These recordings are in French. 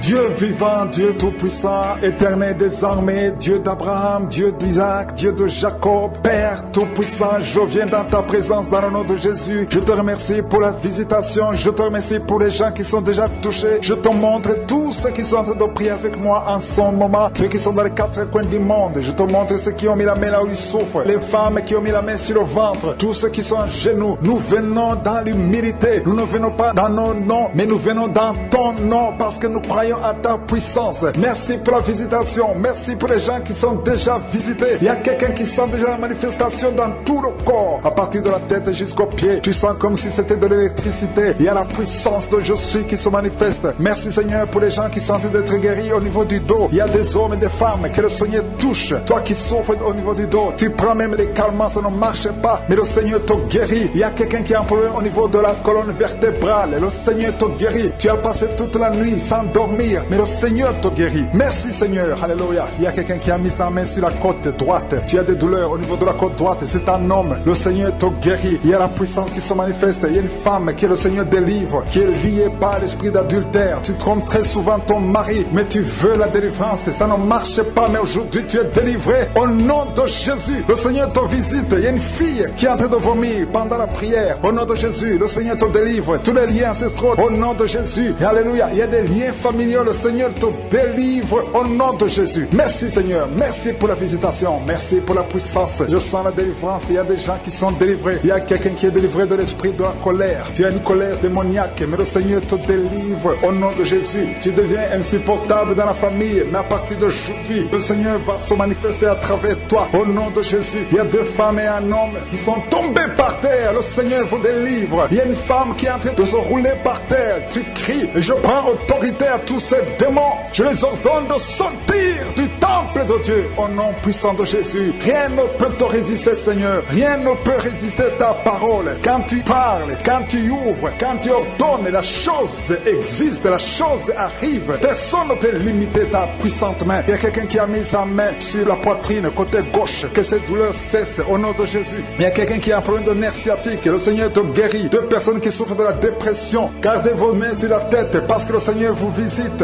Dieu vivant, Dieu tout-puissant, éternel des armées, Dieu d'Abraham, Dieu d'Isaac, Dieu de Jacob, Père tout-puissant, je viens dans ta présence dans le nom de Jésus. Je te remercie pour la visitation, je te remercie pour les gens qui sont déjà touchés. Je te montre tous ceux qui sont en train de prier avec moi en ce moment, ceux qui sont dans les quatre coins du monde. Je te montre ceux qui ont mis la main là où ils souffrent, les femmes qui ont mis la main sur le ventre, tous ceux qui sont à genoux. Nous venons dans l'humilité, nous ne venons pas dans nos noms, mais nous venons dans ton nom parce que nous croyons à ta puissance. Merci pour la visitation, merci pour les gens qui sont déjà visités. Il y a quelqu'un qui sent déjà la manifestation dans tout le corps, à partir de la tête jusqu'aux pieds. Tu sens comme si c'était de l'électricité. Il y a la puissance de je suis qui se manifeste. Merci Seigneur pour les gens qui sont en train d'être guéris au niveau du dos. Il y a des hommes et des femmes que le Seigneur touche. Toi qui souffres au niveau du dos, tu prends même les calmants, ça ne marche pas, mais le Seigneur te guérit. Il y a quelqu'un qui a un problème au niveau de la colonne vertébrale. Le Seigneur te guérit. Tu as passé toute la nuit sans dormir, mais le Seigneur te guérit. Merci Seigneur. Alléluia. Il y a quelqu'un qui a mis sa main sur la côte droite. Tu as des douleurs au niveau de la côte droite. C'est un homme. Le Seigneur te guérit. Il y a la puissance qui se manifeste. Il y a une femme que le Seigneur délivre, qui est liée par l'esprit d'adultère. Tu trompes très souvent ton mari, mais tu veux la délivrance. Ça ne marche pas, mais aujourd'hui tu es délivré au nom de Jésus. Le Seigneur te visite. Il y a une fille qui est en train de vomir pendant la prière. Au nom de Jésus, le Seigneur te délivre. Tous les liens ancestraux, au nom de Jésus. Alléluia. Il y a des liens familiaux. Le Seigneur te délivre au nom de Jésus. Merci Seigneur. Merci pour la visitation. Merci pour la puissance. Je sens la délivrance. Il y a des gens qui sont délivrés. Il y a quelqu'un qui est délivré de l'esprit de la colère. Tu as une colère démoniaque, mais le Seigneur te délivre au nom de Jésus. Tu deviens insupportable dans la famille, mais à partir d'aujourd'hui, le Seigneur va se manifester à travers toi au nom de Jésus. Il y a deux femmes et un homme qui sont tombés par terre. Le Seigneur vous délivre. Il y a une femme qui est en train de se rouler par terre. Tu cries. Je prends autorité à tous ces démons. Je les ordonne de sortir du temple de Dieu au nom puissant de Jésus. Rien ne peut te résister, Seigneur. Rien ne peut résister ta parole. Quand tu parles, quand tu ouvres, quand tu ordonnes, la chose existe, la chose arrive. Personne ne peut limiter ta puissante main. Il y a quelqu'un qui a mis sa main sur la poitrine, côté gauche. Que cette douleur cesse au nom de Jésus. Il y a quelqu'un qui a un problème de nerf sciatique. Le Seigneur te guérit. Deux personnes qui souffrent de la dépression. Gardez vos mains sur la tête parce que le Seigneur vous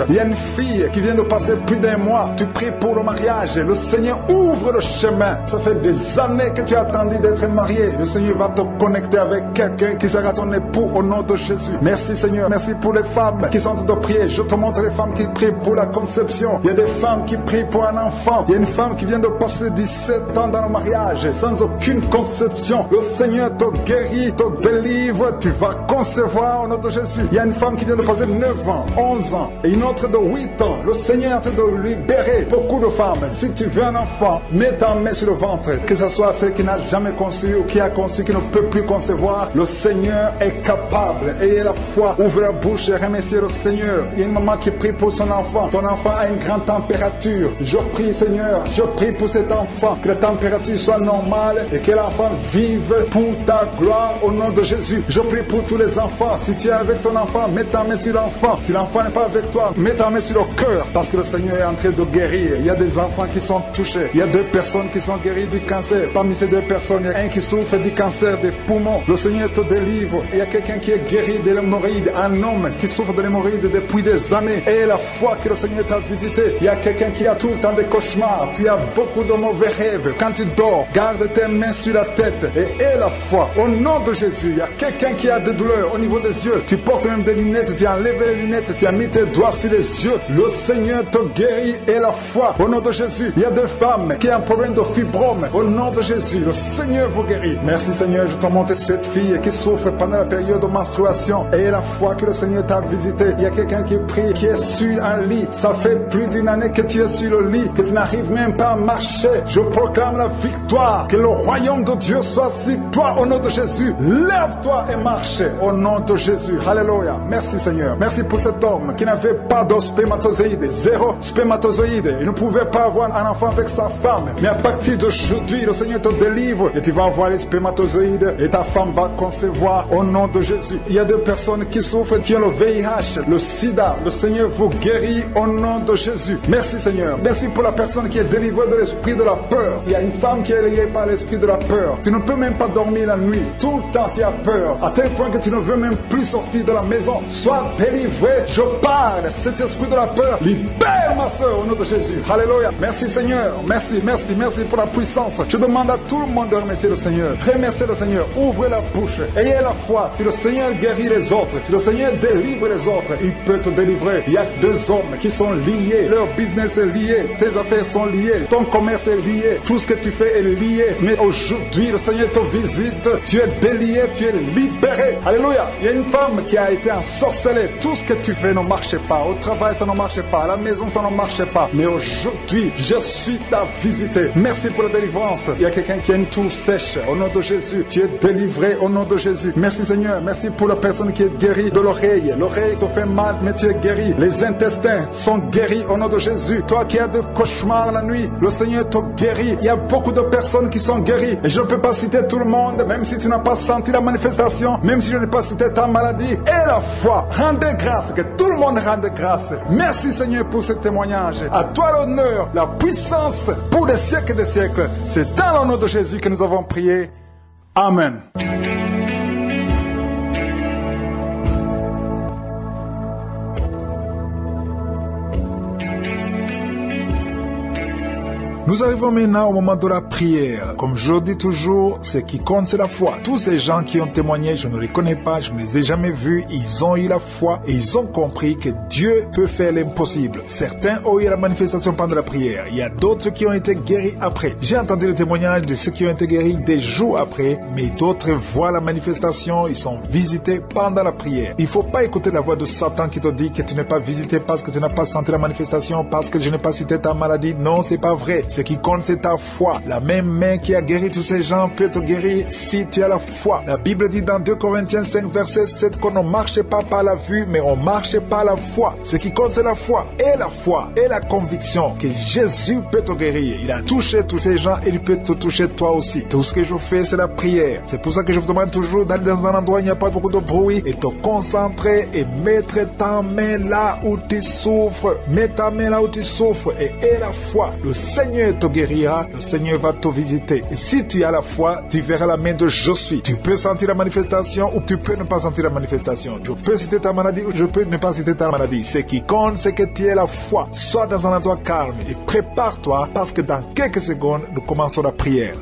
Il y a une fille qui vient de passer plus d'un mois. Tu pries pour le mariage. Le Seigneur ouvre le chemin. Ça fait des années que tu as attendu d'être marié. Le Seigneur va te connecter avec quelqu'un qui sera ton époux au nom de Jésus. Merci Seigneur. Merci pour les femmes qui sont en train de prier. Je te montre les femmes qui prient pour la conception. Il y a des femmes qui prient pour un enfant. Il y a une femme qui vient de passer 17 ans dans le mariage sans aucune conception. Le Seigneur te guérit, te délivre. Tu vas concevoir au nom de Jésus. Il y a une femme qui vient de passer 9 ans, 11 ans et une autre de 8 ans. Le Seigneur est en train de libérer beaucoup de femmes. Si tu veux un enfant, mets ta main sur le ventre. Que ce soit celle qui n'a jamais conçu ou qui a conçu, qui ne peut plus concevoir. Le Seigneur est capable. Ayez la foi. Ouvre la bouche et remerciez le Seigneur. Il y a une maman qui prie pour son enfant. Ton enfant a une grande température. Je prie, Seigneur, je prie pour cet enfant. Que la température soit normale et que l'enfant vive pour ta gloire au nom de Jésus. Je prie pour tous les enfants. Si tu es avec ton enfant, mets ta main sur l'enfant. Si l'enfant n'est pas avec toi, mets ta main sur le cœur parce que le Seigneur est en train de guérir. Il y a des enfants qui sont touchés. Il y a deux personnes qui sont guéries du cancer. Parmi ces deux personnes, il y a un qui souffre du cancer des poumons. Le Seigneur te délivre. Il y a quelqu'un qui est guéri de l'hémorroïde. Un homme qui souffre de l'hémorroïde depuis des années. Et la foi que le Seigneur t'a visité. Il y a quelqu'un qui a tout le temps des cauchemars. Tu as beaucoup de mauvais rêves. Quand tu dors, garde tes mains sur la tête et aie la foi. Au nom de Jésus, il y a quelqu'un qui a des douleurs au niveau des yeux. Tu portes même des lunettes. Tu as enlevé les lunettes. Tu as mis tes doigts sur les yeux. Le Seigneur te guérit et la foi. Au nom de Jésus, il y a des femmes qui ont un problème de fibrome. Au nom de Jésus, le Seigneur vous guérit. Merci Seigneur, je te montre cette fille qui souffre pendant la période de menstruation. Et la foi que le Seigneur t'a visité. Il y a quelqu'un qui prie, qui est sur un lit. Ça fait plus d'une année que tu es sur le lit, que tu n'arrives même pas à marcher. Je proclame la victoire. Que le royaume de Dieu soit sur toi au nom de Jésus. Lève-toi et marche au nom de Jésus. Alléluia. Merci Seigneur. Merci pour cet homme qui n'avait pas de spermatozoïde. Zéro spermatozoïde. Il ne pouvait pouvait pas avoir un enfant avec sa femme. Mais à partir d'aujourd'hui, le Seigneur te délivre et tu vas avoir les spermatozoïdes et ta femme va concevoir au nom de Jésus. Il y a des personnes qui souffrent, qui ont le VIH, le sida. Le Seigneur vous guérit au nom de Jésus. Merci Seigneur. Merci pour la personne qui est délivrée de l'esprit de la peur. Il y a une femme qui est liée par l'esprit de la peur. Tu ne peux même pas dormir la nuit. Tout le temps tu as peur. À tel point que tu ne veux même plus sortir de la maison. Sois délivré. Je parle. Cet esprit de la peur. Libère ma soeur au nom de Jésus. Alléluia. Merci Seigneur. Merci, merci, merci pour la puissance. Je demande à tout le monde de remercier le Seigneur. Remerciez le Seigneur. Ouvrez la bouche. Ayez la foi. Si le Seigneur guérit les autres, si le Seigneur délivre les autres, il peut te délivrer. Il y a deux hommes qui sont liés. Leur business est lié. Tes affaires sont liées. Ton commerce est lié. Tout ce que tu fais est lié. Mais aujourd'hui, le Seigneur te visite. Tu es délié. Tu es libéré. Alléluia. Il y a une femme qui a été ensorcelée. Tout ce que tu fais ne marche Au travail, ça ne marche pas. À la maison, ça ne marche pas. Mais aujourd'hui, je suis ta visité. Merci pour la délivrance. Il y a quelqu'un qui a une toux sèche. Au nom de Jésus, tu es délivré au nom de Jésus. Merci Seigneur. Merci pour la personne qui est guérie de l'oreille. L'oreille te fait mal, mais tu es guéri. Les intestins sont guéris au nom de Jésus. Toi qui as des cauchemars la nuit, le Seigneur te guérit. Il y a beaucoup de personnes qui sont guéries. Et je ne peux pas citer tout le monde, même si tu n'as pas senti la manifestation, même si je n'ai pas cité ta maladie. Et la foi, rendez grâce, que tout le monde rende grâce. Merci Seigneur pour ce témoignage. À toi l'honneur, la puissance pour des siècles et des siècles. C'est dans le nom de Jésus que nous avons prié. Amen. Nous arrivons maintenant au moment de la prière. Comme je dis toujours, ce qui compte, c'est la foi. Tous ces gens qui ont témoigné, je ne les connais pas, je ne les ai jamais vus, ils ont eu la foi et ils ont compris que Dieu peut faire l'impossible. Certains ont eu la manifestation pendant la prière. Il y a d'autres qui ont été guéris après. J'ai entendu le témoignage de ceux qui ont été guéris des jours après, mais d'autres voient la manifestation, ils sont visités pendant la prière. Il ne faut pas écouter la voix de Satan qui te dit que tu n'es pas visité parce que tu n'as pas senti la manifestation, parce que je n'ai pas cité ta maladie. Non, c'est pas vrai. Ce qui compte, c'est ta foi. La même main qui a guéri tous ces gens peut te guérir si tu as la foi. La Bible dit dans 2 Corinthiens 5, verset 7 qu'on ne marche pas par la vue, mais on marche par la foi. Ce qui compte, c'est la foi. Et la foi et la conviction que Jésus peut te guérir. Il a touché tous ces gens et il peut te toucher toi aussi. Tout ce que je fais, c'est la prière. C'est pour ça que je vous demande toujours d'aller dans un endroit où il n'y a pas beaucoup de bruit et te concentrer et mettre ta main là où tu souffres. Mets ta main là où tu souffres et aie la foi. Le Seigneur te guérira, le Seigneur va te visiter. Et si tu as la foi, tu verras la main de je suis. Tu peux sentir la manifestation ou tu peux ne pas sentir la manifestation. Je peux citer ta maladie ou je peux ne pas citer ta maladie. Ce qui compte, c'est que tu aies la foi. Sois dans un endroit calme et prépare-toi parce que dans quelques secondes, nous commençons la prière.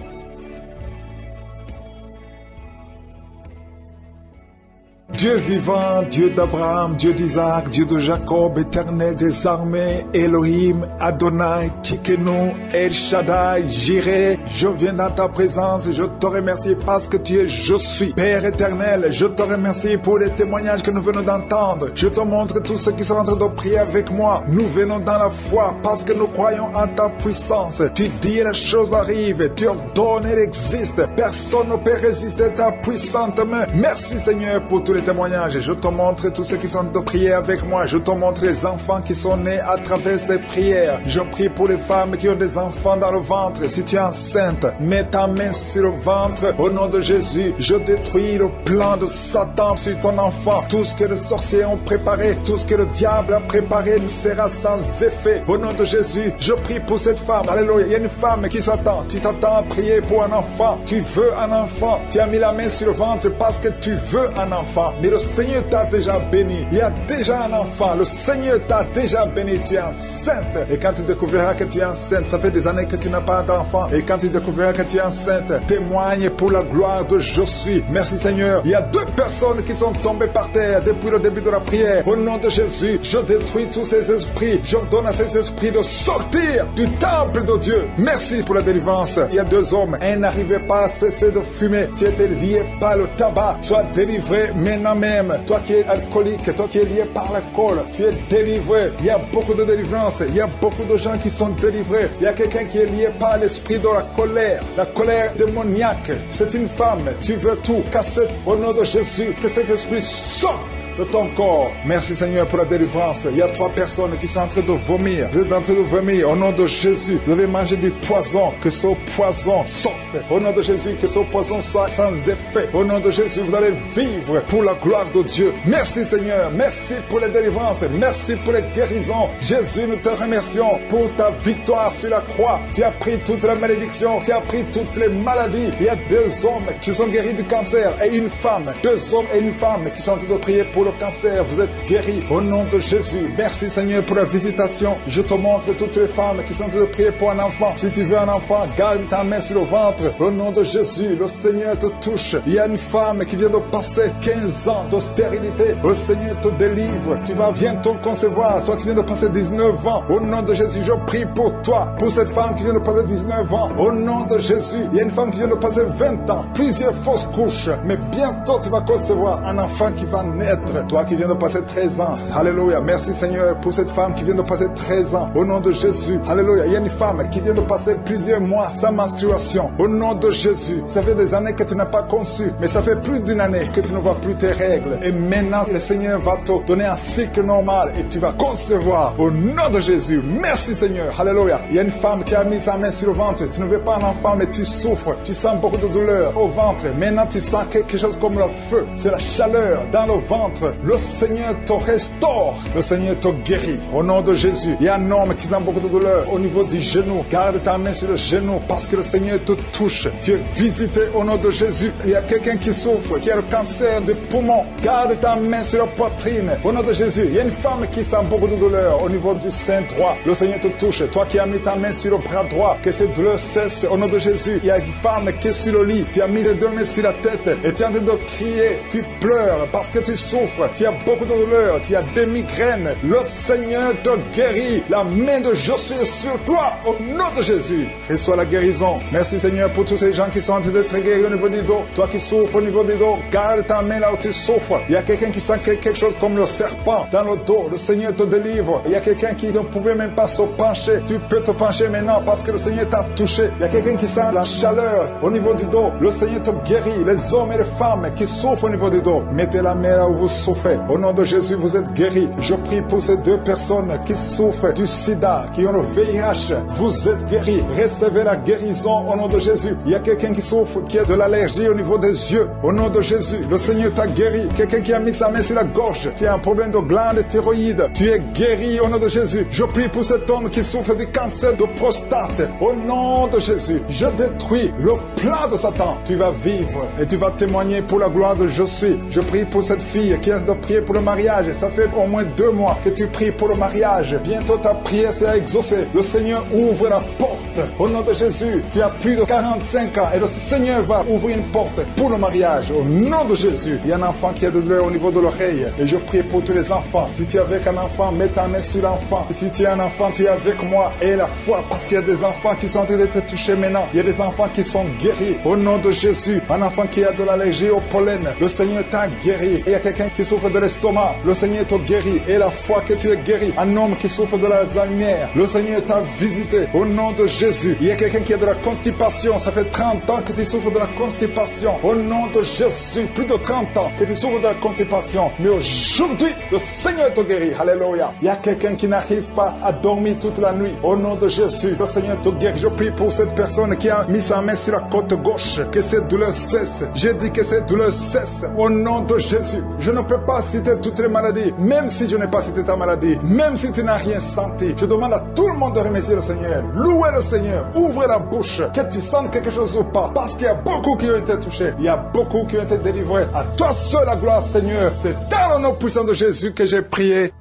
Dieu vivant, Dieu d'Abraham, Dieu d'Isaac, Dieu de Jacob, éternel des armées, Elohim, Adonai, Tikenu, El Shaddai, Jireh, je viens dans ta présence et je te remercie parce que tu es Je suis. Père éternel, je te remercie pour les témoignages que nous venons d'entendre. Je te montre tous ceux qui sont en train de prier avec moi. Nous venons dans la foi parce que nous croyons en ta puissance. Tu dis les choses arrivent, tu ordonnes, elles existent. Personne ne peut résister à ta puissante main. Merci Seigneur pour tous les Je te montre tous ceux qui sont de prier avec moi. Je te montre les enfants qui sont nés à travers ces prières. Je prie pour les femmes qui ont des enfants dans le ventre. Si tu es enceinte, mets ta main sur le ventre. Au nom de Jésus, je détruis le plan de Satan sur ton enfant. Tout ce que les sorciers ont préparé, tout ce que le diable a préparé sera sans effet. Au nom de Jésus, je prie pour cette femme. Alléluia. Il y a une femme qui s'attend. Tu t'attends à prier pour un enfant. Tu veux un enfant. Tu as mis la main sur le ventre parce que tu veux un enfant. Mais le Seigneur t'a déjà béni. Il y a déjà un enfant. Le Seigneur t'a déjà béni. Tu es enceinte. Et quand tu découvriras que tu es enceinte, ça fait des années que tu n'as pas d'enfant. Et quand tu découvriras que tu es enceinte, témoigne pour la gloire de Je suis. Merci Seigneur. Il y a deux personnes qui sont tombées par terre depuis le début de la prière. Au nom de Jésus, je détruis tous ces esprits. J'ordonne à ces esprits de sortir du temple de Dieu. Merci pour la délivrance. Il y a deux hommes. Un n'arrivait pas à cesser de fumer. Tu étais lié par le tabac. Sois délivré maintenant même. Toi qui es alcoolique, toi qui es lié par l'alcool, tu es délivré. Il y a beaucoup de délivrance. Il y a beaucoup de gens qui sont délivrés. Il y a quelqu'un qui est lié par l'esprit de la colère. La colère démoniaque. C'est une femme. Tu veux tout casser au nom de Jésus. Que cet esprit sorte de ton corps. Merci Seigneur pour la délivrance. Il y a trois personnes qui sont en train de vomir. Vous êtes en train de vomir au nom de Jésus. Vous avez mangé du poison. Que ce poison sorte. Au nom de Jésus, que ce poison soit sans effet. Au nom de Jésus, vous allez vivre pour la gloire de Dieu. Merci Seigneur. Merci pour les délivrances. Merci pour les guérisons. Jésus, nous te remercions pour ta victoire sur la croix. Tu as pris toute la malédiction. Tu as pris toutes les maladies. Il y a deux hommes qui sont guéris du cancer et une femme. Deux hommes et une femme qui sont en train de prier pour cancer. Vous êtes guéris au nom de Jésus. Merci Seigneur pour la visitation. Je te montre toutes les femmes qui sont en train de prier pour un enfant. Si tu veux un enfant, garde ta main sur le ventre. Au nom de Jésus, le Seigneur te touche. Il y a une femme qui vient de passer 15 ans d'austérité. Le Seigneur te délivre. Tu vas bientôt concevoir. Toi qui viens de passer 19 ans. Au nom de Jésus, je prie pour toi. Pour cette femme qui vient de passer 19 ans. Au nom de Jésus, il y a une femme qui vient de passer 20 ans. Plusieurs fausses couches. Mais bientôt tu vas concevoir un enfant qui va naître. Toi qui viens de passer 13 ans. Alléluia. Merci Seigneur pour cette femme qui vient de passer 13 ans. Au nom de Jésus. Alléluia. Il y a une femme qui vient de passer plusieurs mois sans menstruation. Au nom de Jésus. Ça fait des années que tu n'as pas conçu. Mais ça fait plus d'une année que tu ne vois plus tes règles. Et maintenant, le Seigneur va te donner un cycle normal et tu vas concevoir. Au nom de Jésus. Merci Seigneur. Alléluia. Il y a une femme qui a mis sa main sur le ventre. Tu ne veux pas un enfant, mais tu souffres. Tu sens beaucoup de douleur au ventre. Maintenant, tu sens quelque chose comme le feu. C'est la chaleur dans le ventre. Le Seigneur te restaure. Le Seigneur te guérit. Au nom de Jésus. Il y a un homme qui sent beaucoup de douleur au niveau du genou. Garde ta main sur le genou parce que le Seigneur te touche. Tu es visité au nom de Jésus. Il y a quelqu'un qui souffre, qui a le cancer du poumon. Garde ta main sur la poitrine. Au nom de Jésus. Il y a une femme qui sent beaucoup de douleur au niveau du sein droit. Le Seigneur te touche. Toi qui as mis ta main sur le bras droit, que cette douleur cesse au nom de Jésus. Il y a une femme qui est sur le lit. Tu as mis les deux mains sur la tête et tu es en train de crier. Tu pleures parce que tu souffres. Tu as beaucoup de douleur. Tu as des migraines. Le Seigneur te guérit. La main de Josué sur toi au nom de Jésus. Reçois la guérison. Merci Seigneur pour tous ces gens qui sont en train d'être guéris au niveau du dos. Toi qui souffres au niveau du dos, garde ta main là où tu souffres. Il y a quelqu'un qui sent quelque chose comme le serpent dans le dos. Le Seigneur te délivre. Il y a quelqu'un qui ne pouvait même pas se pencher. Tu peux te pencher maintenant parce que le Seigneur t'a touché. Il y a quelqu'un qui sent la chaleur au niveau du dos. Le Seigneur te guérit. Les hommes et les femmes qui souffrent au niveau du dos, mettez la main là où vous souffrez. Au nom de Jésus, vous êtes guéris. Je prie pour ces deux personnes qui souffrent du sida, qui ont le VIH. Vous êtes guéris. Recevez la guérison au nom de Jésus. Il y a quelqu'un qui souffre, qui a de l'allergie au niveau des yeux. Au nom de Jésus, le Seigneur t'a guéri. Quelqu'un qui a mis sa main sur la gorge, qui a un problème de glande thyroïde. Tu es guéri au nom de Jésus. Je prie pour cet homme qui souffre du cancer de prostate. Au nom de Jésus, je détruis le plan de Satan. Tu vas vivre et tu vas témoigner pour la gloire de je suis. Je prie pour cette fille qui a de prier pour le mariage. Ça fait au moins deux mois que tu pries pour le mariage. Bientôt ta prière sera exaucée. Le Seigneur ouvre la porte. Au nom de Jésus, tu as plus de 45 ans et le Seigneur va ouvrir une porte pour le mariage. Au nom de Jésus, il y a un enfant qui a de douleur au niveau de l'oreille. Et je prie pour tous les enfants. Si tu es avec un enfant, mets ta main sur l'enfant. Si tu es un enfant, tu es avec moi. Et la foi, parce qu'il y a des enfants qui sont en train d'être touchés maintenant. Il y a des enfants qui sont guéris. Au nom de Jésus, un enfant qui a de l'allergie au pollen, le Seigneur t'a guéri. Il y a quelqu'un qui souffre de l'estomac, le Seigneur t'a guéri. Et la foi que tu es guéri. Un homme qui souffre de l'Alzheimer, le Seigneur t'a visité. Au nom de Jésus, il y a quelqu'un qui a de la constipation. Ça fait 30 ans que tu souffres de la constipation. Au nom de Jésus, plus de 30 ans que tu souffres de la constipation. Mais aujourd'hui, le Seigneur te guérit. Alléluia. Il y a quelqu'un qui n'arrive pas à dormir toute la nuit. Au nom de Jésus, le Seigneur te guérit. Je prie pour cette personne qui a mis sa main sur la côte gauche. Que cette douleur cesse. J'ai dit que cette douleur cesse. Au nom de Jésus. Je ne peux pas citer toutes les maladies. Même si je n'ai pas cité ta maladie. Même si tu n'as rien senti. Je demande à tout le monde de remercier le Seigneur. Louer le Seigneur. Ouvre la bouche. Que tu sens quelque chose ou pas. Parce qu'il y a beaucoup qui ont été touchés. Il y a beaucoup qui ont été délivrés. À toi seul la gloire, Seigneur. C'est dans le nom puissant de Jésus que j'ai prié.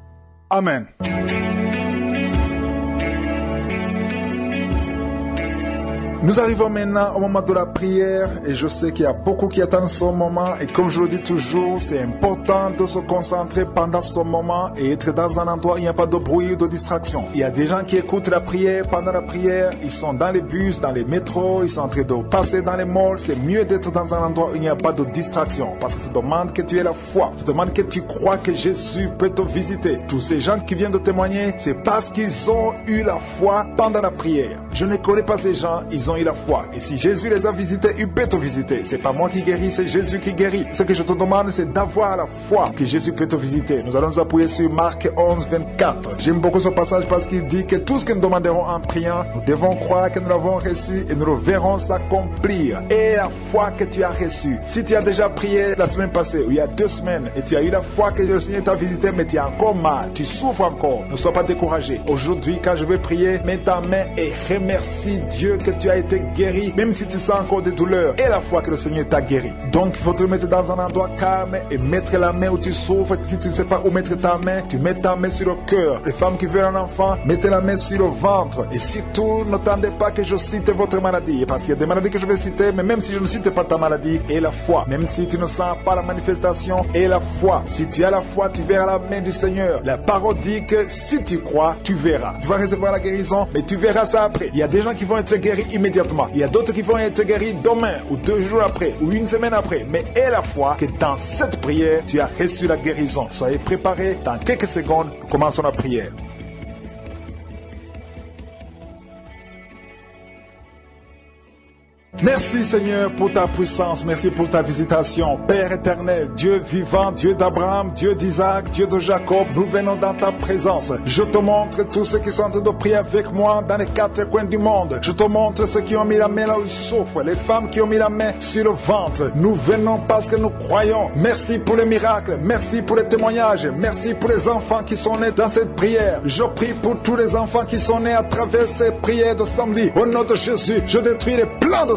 Amen. Nous arrivons maintenant au moment de la prière et je sais qu'il y a beaucoup qui attendent ce moment et comme je le dis toujours, c'est important de se concentrer pendant ce moment et être dans un endroit où il n'y a pas de bruit ou de distraction. Il y a des gens qui écoutent la prière pendant la prière, ils sont dans les bus, dans les métros, ils sont en train de passer dans les malls. C'est mieux d'être dans un endroit où il n'y a pas de distraction parce que ça demande que tu aies la foi, ça demande que tu crois que Jésus peut te visiter. Tous ces gens qui viennent de témoigner, c'est parce qu'ils ont eu la foi pendant la prière. Je ne connais pas ces gens, ils ont la foi. Et si Jésus les a visités, il peut te visiter. C'est pas moi qui guéris, c'est Jésus qui guérit. Ce que je te demande, c'est d'avoir la foi que Jésus peut te visiter. Nous allons nous appuyer sur Marc 11, 24. J'aime beaucoup ce passage parce qu'il dit que tout ce que nous demanderons en priant, nous devons croire que nous l'avons reçu et nous le verrons s'accomplir. Et la foi que tu as reçue. Si tu as déjà prié la semaine passée ou il y a deux semaines et tu as eu la foi que le Seigneur t'a visité, mais tu as encore mal, tu souffres encore, ne sois pas découragé. Aujourd'hui, quand je vais prier, mets ta main et remercie Dieu que tu as été guéri, même si tu sens encore des douleurs, et la foi que le Seigneur t'a guéri. Donc, il faut te mettre dans un endroit calme et mettre la main où tu souffres. Si tu ne sais pas où mettre ta main, tu mets ta main sur le cœur. Les femmes qui veulent un enfant, mettez la main sur le ventre. Et surtout, n'attendez pas que je cite votre maladie, parce qu'il y a des maladies que je vais citer, mais même si je ne cite pas ta maladie, et la foi, même si tu ne sens pas la manifestation, et la foi. Si tu as la foi, tu verras la main du Seigneur. La parole dit que si tu crois, tu verras. Tu vas recevoir la guérison, mais tu verras ça après. Il y a des gens qui vont être guéris immédiatement. Il y a d'autres qui vont être guéris demain, ou deux jours après, ou une semaine après. Mais aie la foi que dans cette prière, tu as reçu la guérison. Soyez préparés. Dans quelques secondes, commençons la prière. Merci Seigneur pour ta puissance, merci pour ta visitation. Père éternel, Dieu vivant, Dieu d'Abraham, Dieu d'Isaac, Dieu de Jacob, nous venons dans ta présence. Je te montre tous ceux qui sont en train de prier avec moi dans les quatre coins du monde. Je te montre ceux qui ont mis la main là où ils souffrent, les femmes qui ont mis la main sur le ventre. Nous venons parce que nous croyons. Merci pour les miracles, merci pour les témoignages, merci pour les enfants qui sont nés dans cette prière. Je prie pour tous les enfants qui sont nés à travers ces prières de samedi. Au nom de Jésus, je détruis les plans de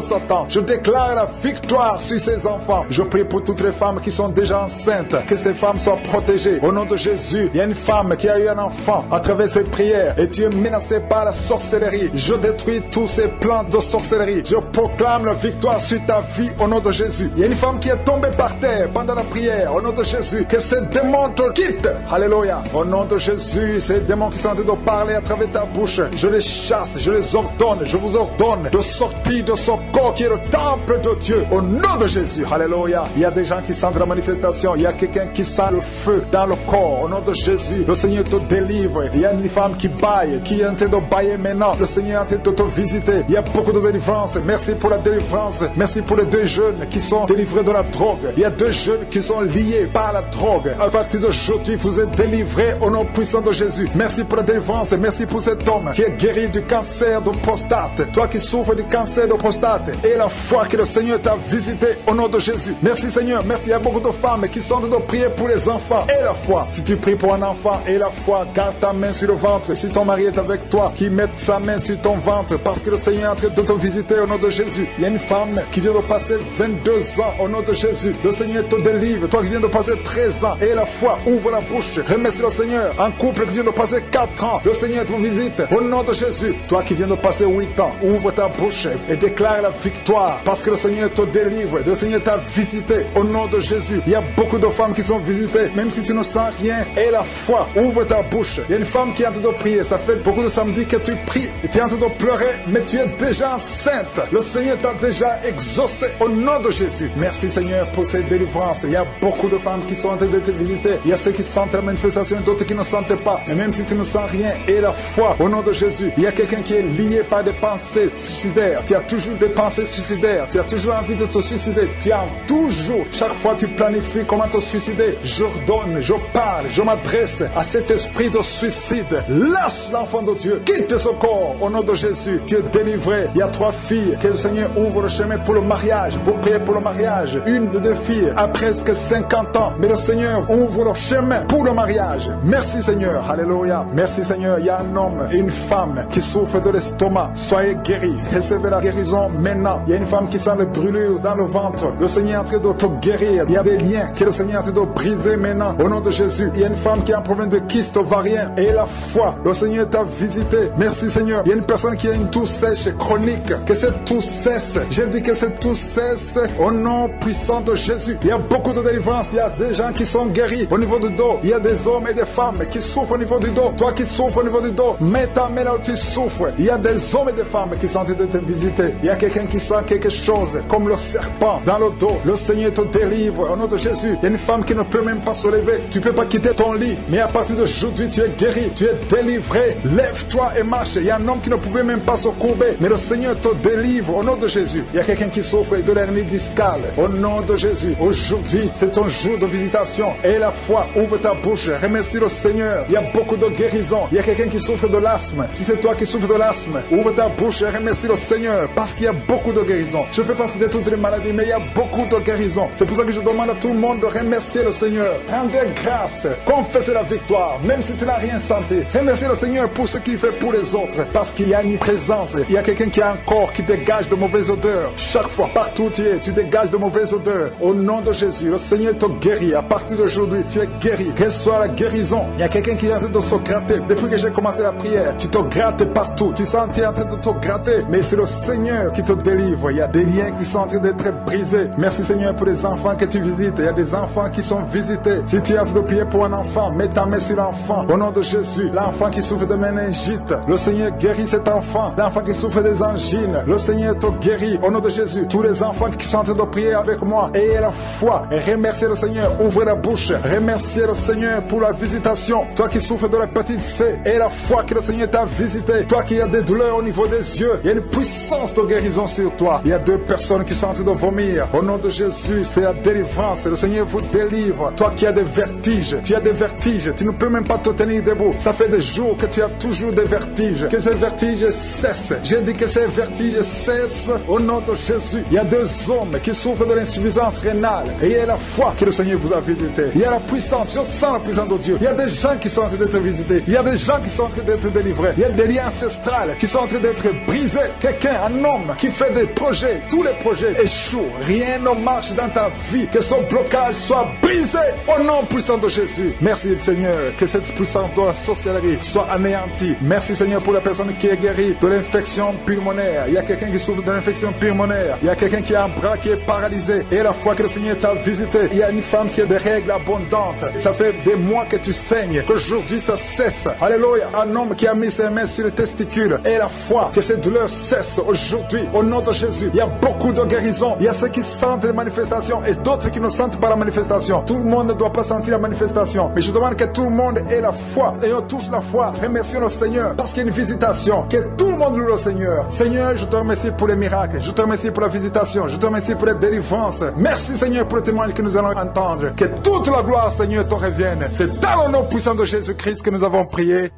Je déclare la victoire sur ces enfants. Je prie pour toutes les femmes qui sont déjà enceintes, que ces femmes soient protégées. Au nom de Jésus, il y a une femme qui a eu un enfant à travers ces prières et tu es menacé par la sorcellerie. Je détruis tous ces plans de sorcellerie. Je proclame la victoire sur ta vie au nom de Jésus. Il y a une femme qui est tombée par terre pendant la prière au nom de Jésus. Que ces démons te quittent. Alléluia. Au nom de Jésus, ces démons qui sont en train de parler à travers ta bouche, je les chasse, je les ordonne, je vous ordonne de sortir de son corps qui est le temple de Dieu. Au nom de Jésus. Alléluia. Il y a des gens qui sentent la manifestation. Il y a quelqu'un qui sent le feu dans le corps. Au nom de Jésus, le Seigneur te délivre. Il y a une femme qui baille, qui est en train de bailler maintenant. Le Seigneur est en train de te visiter. Il y a beaucoup de délivrance. Merci pour la délivrance. Merci pour les deux jeunes qui sont délivrés de la drogue. Il y a deux jeunes qui sont liés par la drogue. À partir d'aujourd'hui, vous êtes délivrés au nom puissant de Jésus. Merci pour la délivrance. Merci pour cet homme qui est guéri du cancer de prostate. Toi qui souffres du cancer de prostate. Et la foi que le Seigneur t'a visité au nom de Jésus. Merci Seigneur. Merci. Il y a beaucoup de femmes qui sont en train de prier pour les enfants. Et la foi. Si tu pries pour un enfant et la foi, garde ta main sur le ventre. Si ton mari est avec toi, qu'il mette sa main sur ton ventre parce que le Seigneur est en train de te visiter au nom de Jésus. Il y a une femme qui vient de passer 22 ans au nom de Jésus. Le Seigneur te délivre. Toi qui viens de passer 13 ans et la foi, ouvre la bouche. Remets sur le Seigneur. Un couple qui vient de passer 4 ans. Le Seigneur te visite au nom de Jésus. Toi qui viens de passer 8 ans, ouvre ta bouche et déclare la victoire parce que le Seigneur te délivre. Le Seigneur t'a visité au nom de Jésus. Il y a beaucoup de femmes qui sont visitées, même si tu ne sens rien. Et la foi, ouvre ta bouche. Il y a une femme qui est en train de prier. Ça fait beaucoup de samedis que tu pries tu es en train de pleurer, mais tu es déjà enceinte. Le Seigneur t'a déjà exaucé au nom de Jésus. Merci Seigneur pour ces délivrances. Il y a beaucoup de femmes qui sont en train de te visiter. Il y a ceux qui sentent la manifestation d'autres qui ne sentent pas. Mais même si tu ne sens rien, et la foi au nom de Jésus, il y a quelqu'un qui est lié par des pensées suicidaires. Tu as toujours des pensées Tu as toujours envie de te suicider. Tu as toujours, chaque fois tu planifies comment te suicider. J'ordonne, je parle, je m'adresse à cet esprit de suicide. Lâche l'enfant de Dieu. Quitte ce corps au nom de Jésus. Tu es délivré. Il y a trois filles. Que le Seigneur ouvre le chemin pour le mariage. Vous priez pour le mariage. Une de deux filles a presque 50 ans. Mais le Seigneur ouvre le chemin pour le mariage. Merci Seigneur. Alléluia. Merci Seigneur. Il y a un homme et une femme qui souffrent de l'estomac. Soyez guéris. Recevez la guérison maintenant. Il y a une femme qui sent le brûlure dans le ventre. Le Seigneur est en train de te guérir. Il y a des liens que le Seigneur est en train de briser maintenant. Au nom de Jésus. Il y a une femme qui a un problème de kyste ovarien. Et la foi. Le Seigneur t'a visité. Merci Seigneur. Il y a une personne qui a une toux sèche chronique. Que cette toux cesse. J'ai dit que cette toux cesse. Au nom puissant de Jésus. Il y a beaucoup de délivrance. Il y a des gens qui sont guéris au niveau du dos. Il y a des hommes et des femmes qui souffrent au niveau du dos. Toi qui souffres au niveau du dos, mets ta main là où tu souffres. Il y a des hommes et des femmes qui sont en train de te visiter. Il y a quelqu'un qui sent quelque chose, comme le serpent dans le dos. Le Seigneur te délivre au nom de Jésus. Il y a une femme qui ne peut même pas se lever. Tu ne peux pas quitter ton lit. Mais à partir d'aujourd'hui, tu es guéri, tu es délivré. Lève-toi et marche. Il y a un homme qui ne pouvait même pas se courber. Mais le Seigneur te délivre au nom de Jésus. Il y a quelqu'un qui souffre de l'hernie discale. Au nom de Jésus. Aujourd'hui, c'est ton jour de visitation. Et la foi, ouvre ta bouche. Remercie le Seigneur. Il y a beaucoup de guérison. Il y a quelqu'un qui souffre de l'asthme. Si c'est toi qui souffres de l'asthme, ouvre ta bouche et remercie le Seigneur. Parce qu'il y a beaucoup de guérison. Je ne peux pas citer toutes les maladies, mais il y a beaucoup de guérison. C'est pour ça que je demande à tout le monde de remercier le Seigneur. Rendez grâce. Confessez la victoire. Même si tu n'as rien senti. Remerciez le Seigneur pour ce qu'il fait pour les autres. Parce qu'il y a une présence. Il y a quelqu'un qui a un corps qui dégage de mauvaises odeurs. Chaque fois, partout où tu es, tu dégages de mauvaises odeurs. Au nom de Jésus, le Seigneur te guérit. À partir d'aujourd'hui, tu es guéri. Soit la guérison. Il y a quelqu'un qui est en train de se gratter. Depuis que j'ai commencé la prière, tu te grattes partout. Tu sens que tu es en train de te gratter. Mais c'est le Seigneur qui te délivre. Il y a des liens qui sont en train d'être brisés. Merci Seigneur pour les enfants que tu visites. Il y a des enfants qui sont visités. Si tu train de prier pour un enfant, mets ta main sur l'enfant. Au nom de Jésus, l'enfant qui souffre de méningite, le Seigneur guérit cet enfant. L'enfant qui souffre des angines, le Seigneur te guérit. Au nom de Jésus, tous les enfants qui sont en train de prier avec moi, ayez la foi remerciez le Seigneur. Ouvrez la bouche. Remerciez le Seigneur pour la visitation. Toi qui souffres de la petite C, et la foi que le Seigneur t'a visité. Toi qui as des douleurs au niveau des yeux, il y a une puissance de guérison sur toi. Il y a deux personnes qui sont en train de vomir. Au nom de Jésus, c'est la délivrance. Le Seigneur vous délivre. Toi qui as des vertiges, tu as des vertiges. Tu ne peux même pas te tenir debout. Ça fait des jours que tu as toujours des vertiges. Que ces vertiges cessent. J'ai dit que ces vertiges cessent au nom de Jésus. Il y a deux hommes qui souffrent de l'insuffisance rénale. Et il y a la foi que le Seigneur vous a visité. Il y a la puissance. Je sens la puissance de Dieu. Il y a des gens qui sont en train d'être visités. Il y a des gens qui sont en train d'être délivrés. Il y a des liens ancestrales qui sont en train d'être brisés. Quelqu'un, un homme qui fait des projets. Tous les projets échouent. Rien ne marche dans ta vie. Que son blocage soit brisé au nom puissant de Jésus. Merci Seigneur. Que cette puissance de la sorcellerie soit anéantie. Merci Seigneur pour la personne qui est guérie de l'infection pulmonaire. Il y a quelqu'un qui souffre de l'infection pulmonaire. Il y a quelqu'un qui a un bras qui est paralysé. Et la fois que le Seigneur t'a visité, il y a une femme qui a des règles abondantes. Ça fait des mois que tu saignes. Qu'aujourd'hui ça cesse. Alléluia. Un homme qui a mis ses mains sur les testicules. Et la foi que cette douleur cesse aujourd'hui. Au nom de Jésus. Il y a beaucoup de guérison. Il y a ceux qui sentent les manifestations et d'autres qui ne sentent pas la manifestation. Tout le monde ne doit pas sentir la manifestation. Mais je demande que tout le monde ait la foi. Ayons tous la foi. Remercions le Seigneur parce qu'il y a une visitation. Que tout le monde loue le Seigneur. Seigneur, je te remercie pour les miracles. Je te remercie pour la visitation. Je te remercie pour les délivrances. Merci Seigneur pour le témoignage que nous allons entendre. Que toute la gloire, Seigneur, te revienne. C'est dans le nom puissant de Jésus-Christ que nous avons prié.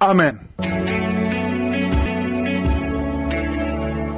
Amen.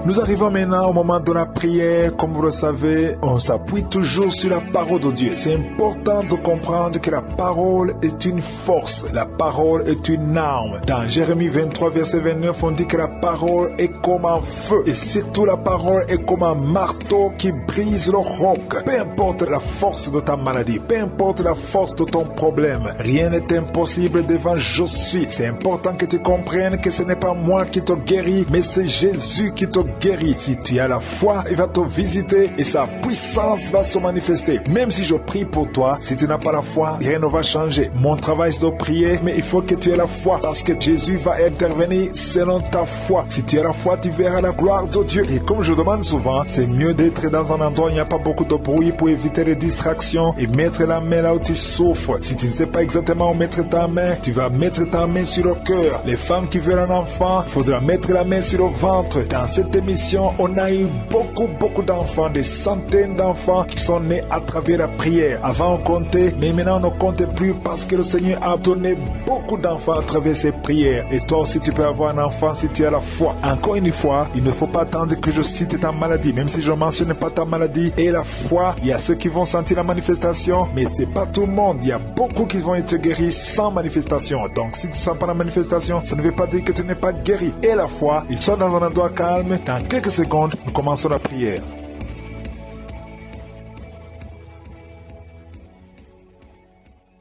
Nous arrivons maintenant au moment de la prière. Comme vous le savez, on s'appuie toujours sur la parole de Dieu. C'est important de comprendre que la parole est une force. La parole est une arme. Dans Jérémie 23, verset 29, on dit que la parole est comme un feu. Et surtout, la parole est comme un marteau qui brise le roc. Peu importe la force de ta maladie, peu importe la force de ton problème, rien n'est impossible devant je suis. C'est important que tu comprennes que ce n'est pas moi qui te guéris, mais c'est Jésus qui te guérit. Si tu as la foi, il va te visiter et sa puissance va se manifester. Même si je prie pour toi, si tu n'as pas la foi, rien ne va changer. Mon travail c'est de prier, mais il faut que tu aies la foi parce que Jésus va intervenir selon ta foi. Si tu as la foi, tu verras la gloire de Dieu. Et comme je demande souvent, c'est mieux d'être dans un endroit où il n'y a pas beaucoup de bruit pour éviter les distractions et mettre la main là où tu souffres. Si tu ne sais pas exactement où mettre ta main, tu vas mettre ta main sur le cœur. Les femmes qui veulent un enfant, il faudra mettre la main sur le ventre. Dans cette émission, on a eu beaucoup, beaucoup d'enfants, des centaines d'enfants qui sont nés à travers la prière. Avant, on comptait, mais maintenant, on ne compte plus parce que le Seigneur a donné beaucoup d'enfants à travers ses prières. Et toi aussi, tu peux avoir un enfant si tu as la foi. Encore une fois, il ne faut pas attendre que je cite ta maladie, même si je ne mentionne pas ta maladie. Et la foi, il y a ceux qui vont sentir la manifestation, mais c'est pas tout le monde. Il y a beaucoup qui vont être guéris sans manifestation. Donc, si tu ne sens pas la manifestation, ça ne veut pas dire que tu n'es pas guéri. Et la foi, ils sont dans un endroit calme. Quelques secondes, nous commençons la prière.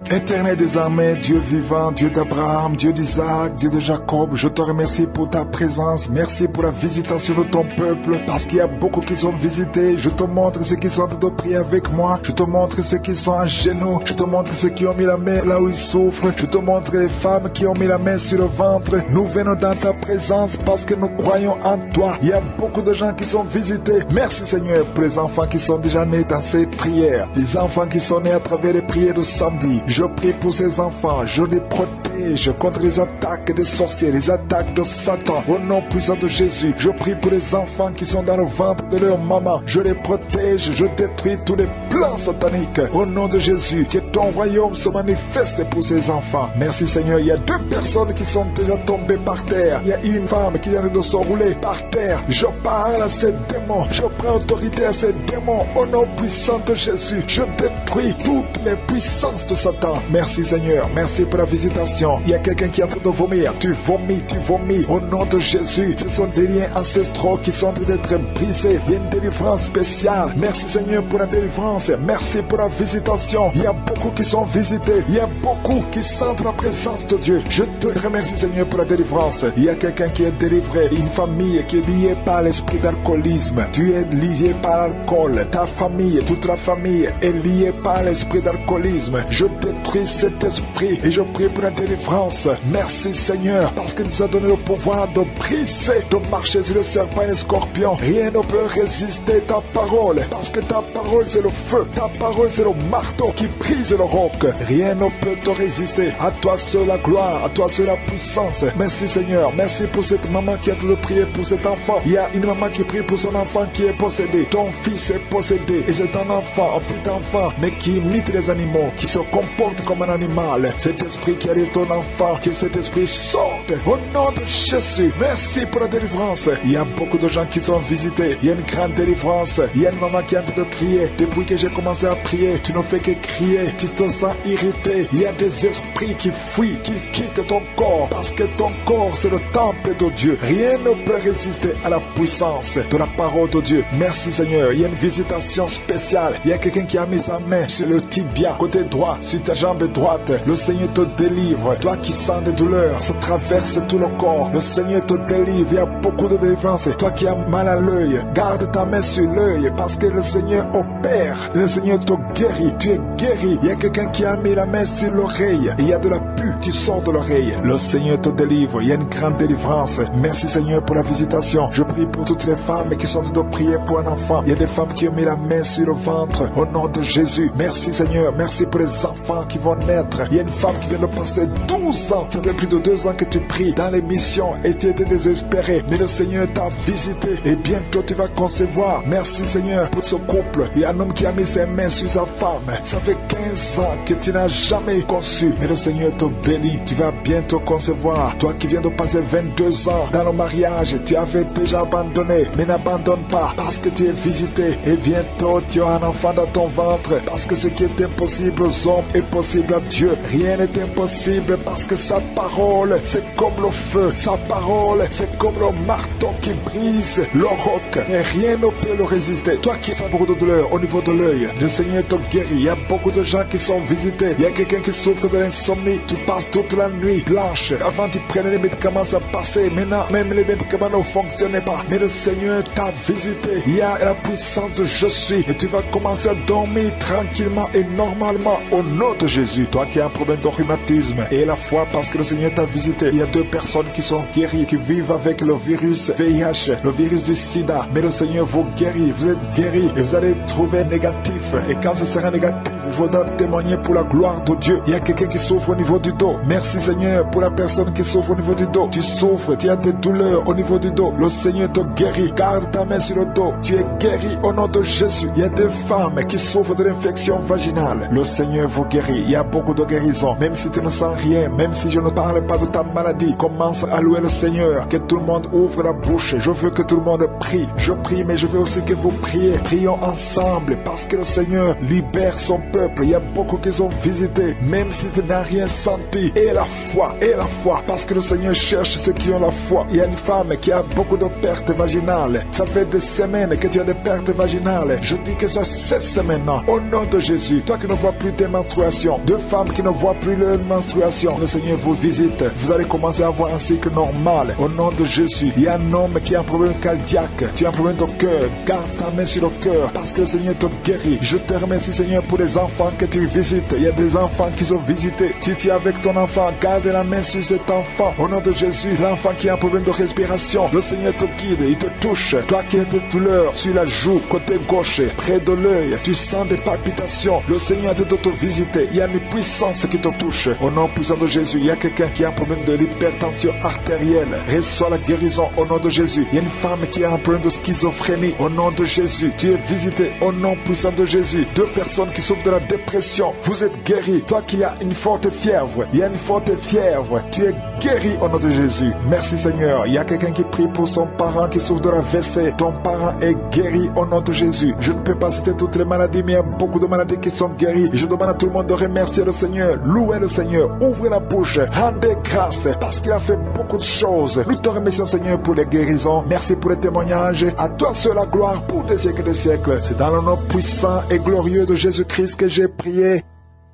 Éternel des armées, Dieu vivant, Dieu d'Abraham, Dieu d'Isaac, Dieu de Jacob, je te remercie pour ta présence. Merci pour la visitation de ton peuple, parce qu'il y a beaucoup qui sont visités. Je te montre ceux qui sont de prier avec moi. Je te montre ceux qui sont à genoux. Je te montre ceux qui ont mis la main là où ils souffrent. Je te montre les femmes qui ont mis la main sur le ventre. Nous venons dans ta présence parce que nous croyons en toi. Il y a beaucoup de gens qui sont visités. Merci Seigneur pour les enfants qui sont déjà nés dans ces prières. Les enfants qui sont nés à travers les prières de samedi. Je prie pour ces enfants. Je les protège contre les attaques des sorciers, les attaques de Satan. Au nom puissant de Jésus, je prie pour les enfants qui sont dans le ventre de leur maman. Je les protège. Je détruis tous les plans sataniques. Au nom de Jésus, que ton royaume se manifeste pour ces enfants. Merci Seigneur. Il y a deux personnes qui sont déjà tombées par terre. Il y a une femme qui vient de se rouler par terre. Je parle à ces démons. Je prends autorité à ces démons. Au nom puissant de Jésus, je détruis toutes les puissances de Satan. Merci Seigneur. Merci pour la visitation. Il y a quelqu'un qui est en train de vomir. Tu vomis, tu vomis. Au nom de Jésus, ce sont des liens ancestraux qui sont en train d'être brisés. Il y a une délivrance spéciale. Merci Seigneur pour la délivrance. Merci pour la visitation. Il y a beaucoup qui sont visités. Il y a beaucoup qui sentent la présence de Dieu. Je te remercie Seigneur pour la délivrance. Il y a quelqu'un qui est délivré. Une famille qui est liée par l'esprit d'alcoolisme. Tu es lié par l'alcool. Ta famille, toute la famille est liée par l'esprit d'alcoolisme. Détruis cet esprit et je prie pour la délivrance. Merci Seigneur parce qu'il nous a donné le pouvoir de briser, de marcher sur le serpent et le scorpion. Rien ne peut résister ta parole parce que ta parole c'est le feu. Ta parole c'est le marteau qui brise le roc. Rien ne peut te résister. À toi seul la gloire, à toi seul la puissance. Merci Seigneur. Merci pour cette maman qui a tout prié pour cet enfant. Il y a une maman qui prie pour son enfant qui est possédé. Ton fils est possédé et c'est un enfant, un petit enfant, mais qui imite les animaux, qui se comporte comme un animal. Cet esprit qui arrive ton enfant, que cet esprit sorte au nom de Jésus. Merci pour la délivrance. Il y a beaucoup de gens qui sont visités. Il y a une grande délivrance. Il y a une maman qui est en train de crier. Depuis que j'ai commencé à prier, tu ne fais que crier. Tu te sens irrité. Il y a des esprits qui fuient, qui quittent ton corps. Parce que ton corps, c'est le temple de Dieu. Rien ne peut résister à la puissance de la parole de Dieu. Merci Seigneur. Il y a une visitation spéciale. Il y a quelqu'un qui a mis sa main sur le tibia, côté droit, jambe droite. Le Seigneur te délivre. Toi qui sens des douleurs, ça traverse tout le corps. Le Seigneur te délivre. Il y a beaucoup de délivrance. Toi qui as mal à l'œil, garde ta main sur l'œil parce que le Seigneur opère. Le Seigneur te guérit. Tu es guéri. Il y a quelqu'un qui a mis la main sur l'oreille. Il y a de la pu qui sort de l'oreille. Le Seigneur te délivre. Il y a une grande délivrance. Merci Seigneur pour la visitation. Je prie pour toutes les femmes qui sont de prier pour un enfant. Il y a des femmes qui ont mis la main sur le ventre. Au nom de Jésus. Merci Seigneur. Merci pour les enfants qui vont naître. Il y a une femme qui vient de passer 12 ans. Ça fait plus de deux ans que tu pries dans l'émission et tu étais désespéré. Mais le Seigneur t'a visité et bientôt tu vas concevoir. Merci Seigneur pour ce couple. Il y a un homme qui a mis ses mains sur sa femme. Ça fait 15 ans que tu n'as jamais conçu. Mais le Seigneur te bénit. Tu vas bientôt concevoir. Toi qui viens de passer 22 ans dans le mariage, tu avais déjà abandonné. Mais n'abandonne pas parce que tu es visité. Et bientôt tu as un enfant dans ton ventre. Parce que ce qui est impossible aux hommes est possible à Dieu. Rien n'est impossible parce que sa parole, c'est comme le feu. Sa parole, c'est comme le marteau qui brise le roc. Et rien ne peut le résister. Toi qui fais beaucoup de douleur au niveau de l'œil, le Seigneur te guérit. Il y a beaucoup de gens qui sont visités. Il y a quelqu'un qui souffre de l'insomnie. Tu passes toute la nuit blanche. Avant, tu prenais les médicaments, ça passait. Maintenant, même les médicaments ne fonctionnaient pas. Mais le Seigneur t'a visité. Il y a la puissance de je suis. Et tu vas commencer à dormir tranquillement et normalement au nom Jésus. Toi qui as un problème de rhumatisme et la foi parce que le Seigneur t'a visité. Il y a deux personnes qui sont guéries, qui vivent avec le virus VIH, le virus du sida. Mais le Seigneur vous guérit. Vous êtes guéris et vous allez trouver négatif. Et quand ce sera négatif, il faudra témoigner pour la gloire de Dieu. Il y a quelqu'un qui souffre au niveau du dos. Merci Seigneur pour la personne qui souffre au niveau du dos. Tu souffres, tu as des douleurs au niveau du dos. Le Seigneur te guérit. Garde ta main sur le dos. Tu es guéri au nom de Jésus. Il y a des femmes qui souffrent de l'infection vaginale. Le Seigneur vous guérit. Il y a beaucoup de guérisons. Même si tu ne sens rien, même si je ne parle pas de ta maladie, commence à louer le Seigneur. Que tout le monde ouvre la bouche. Je veux que tout le monde prie. Je prie, mais je veux aussi que vous priez. Prions ensemble parce que le Seigneur libère son peuple. Il y a beaucoup qui sont visités, même si tu n'as rien senti. Et la foi, et la foi, parce que le Seigneur cherche ceux qui ont la foi. Il y a une femme qui a beaucoup de pertes vaginales. Ça fait des semaines que tu as des pertes vaginales. Je dis que ça cesse maintenant. Au nom de Jésus, toi qui ne vois plus tes menstruations, deux femmes qui ne voient plus leur menstruation, le Seigneur vous visite. Vous allez commencer à avoir un cycle normal. Au nom de Jésus, il y a un homme qui a un problème cardiaque. Tu as un problème de cœur. Garde ta main sur le cœur parce que le Seigneur te guérit. Je te remercie, Seigneur, pour les enfants que tu visites. Il y a des enfants qui sont visités. Si tu es avec ton enfant, garde la main sur cet enfant. Au nom de Jésus, l'enfant qui a un problème de respiration, le Seigneur te guide, il te touche. Toi qui as des douleurs sur la joue, côté gauche, près de l'œil, tu sens des palpitations. Le Seigneur te te visiter. Il y a une puissance qui te touche. Au nom puissant de Jésus, il y a quelqu'un qui a un problème de l'hypertension artérielle. Reçois la guérison au nom de Jésus. Il y a une femme qui a un problème de schizophrénie. Au nom de Jésus, tu es visité au nom puissant de Jésus. Deux personnes qui souffrent de la dépression, vous êtes guéris. Toi qui as une forte fièvre, il y a une forte fièvre, tu es guéri au nom de Jésus. Merci Seigneur. Il y a quelqu'un qui prie pour son parent qui souffre de la WC. Ton parent est guéri au nom de Jésus. Je ne peux pas citer toutes les maladies, mais il y a beaucoup de maladies qui sont guéries. Je demande à tout le monde remercier le Seigneur. Louez le Seigneur. Ouvrez la bouche. Rendez grâce parce qu'il a fait beaucoup de choses. Nous te remercions Seigneur pour les guérisons. Merci pour les témoignages. À toi seul la gloire pour des siècles et des siècles. C'est dans le nom puissant et glorieux de Jésus-Christ que j'ai prié.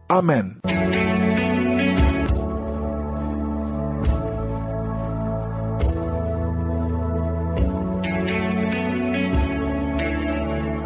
Amen.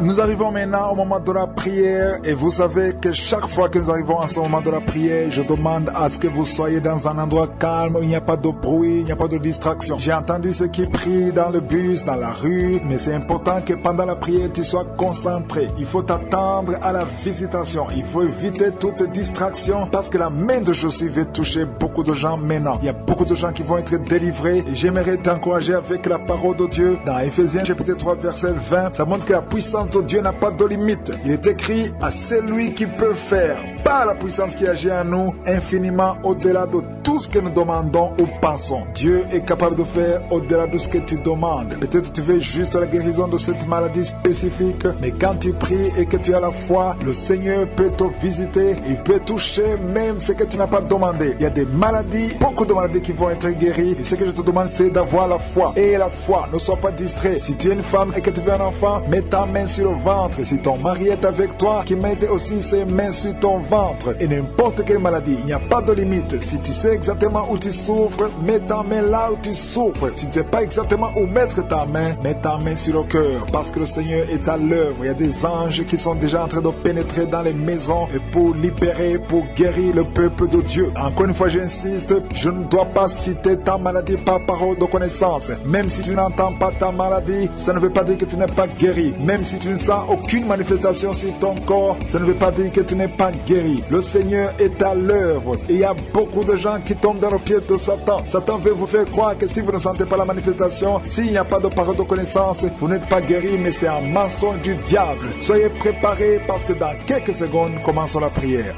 Nous arrivons maintenant au moment de la prière et vous savez que chaque fois que nous arrivons à ce moment de la prière, je demande à ce que vous soyez dans un endroit calme où il n'y a pas de bruit, il n'y a pas de distraction. J'ai entendu ceux qui prient dans le bus, dans la rue, mais c'est important que pendant la prière, tu sois concentré. Il faut t'attendre à la visitation. Il faut éviter toute distraction parce que la main de Jésus va toucher beaucoup de gens maintenant. Il y a beaucoup de gens qui vont être délivrés et j'aimerais t'encourager avec la parole de Dieu. Dans Ephésiens chapitre 3 verset 20, ça montre que la puissance Dieu n'a pas de limite. Il est écrit à celui qui peut faire par la puissance qui agit en nous infiniment au-delà de tout ce que nous demandons ou pensons. Dieu est capable de faire au-delà de ce que tu demandes. Peut-être tu veux juste la guérison de cette maladie spécifique, mais quand tu pries et que tu as la foi, le Seigneur peut te visiter, il peut toucher même ce que tu n'as pas demandé. Il y a des maladies, beaucoup de maladies qui vont être guéries. Et ce que je te demande, c'est d'avoir la foi. Et la foi, ne sois pas distrait. Si tu es une femme et que tu veux un enfant, mets ta main sur le ventre. Si ton mari est avec toi, qu'il mette aussi ses mains sur ton ventre. Et n'importe quelle maladie, il n'y a pas de limite. Si tu sais exactement où tu souffres, mets ta main là où tu souffres. Si tu ne sais pas exactement où mettre ta main, mets ta main sur le cœur. Parce que le Seigneur est à l'œuvre. Il y a des anges qui sont déjà en train de pénétrer dans les maisons et pour libérer, pour guérir le peuple de Dieu. Encore une fois, j'insiste, je ne dois pas citer ta maladie par parole de connaissance. Même si tu n'entends pas ta maladie, ça ne veut pas dire que tu n'es pas guéri. Même si tu ne sens aucune manifestation sur ton corps, ça ne veut pas dire que tu n'es pas guéri. Le Seigneur est à l'œuvre. Il y a beaucoup de gens qui tombent dans le pied de Satan. Satan veut vous faire croire que si vous ne sentez pas la manifestation, s'il n'y a pas de parole de connaissance, vous n'êtes pas guéri, mais c'est un mensonge du diable. Soyez préparés parce que dans quelques secondes, commençons la prière.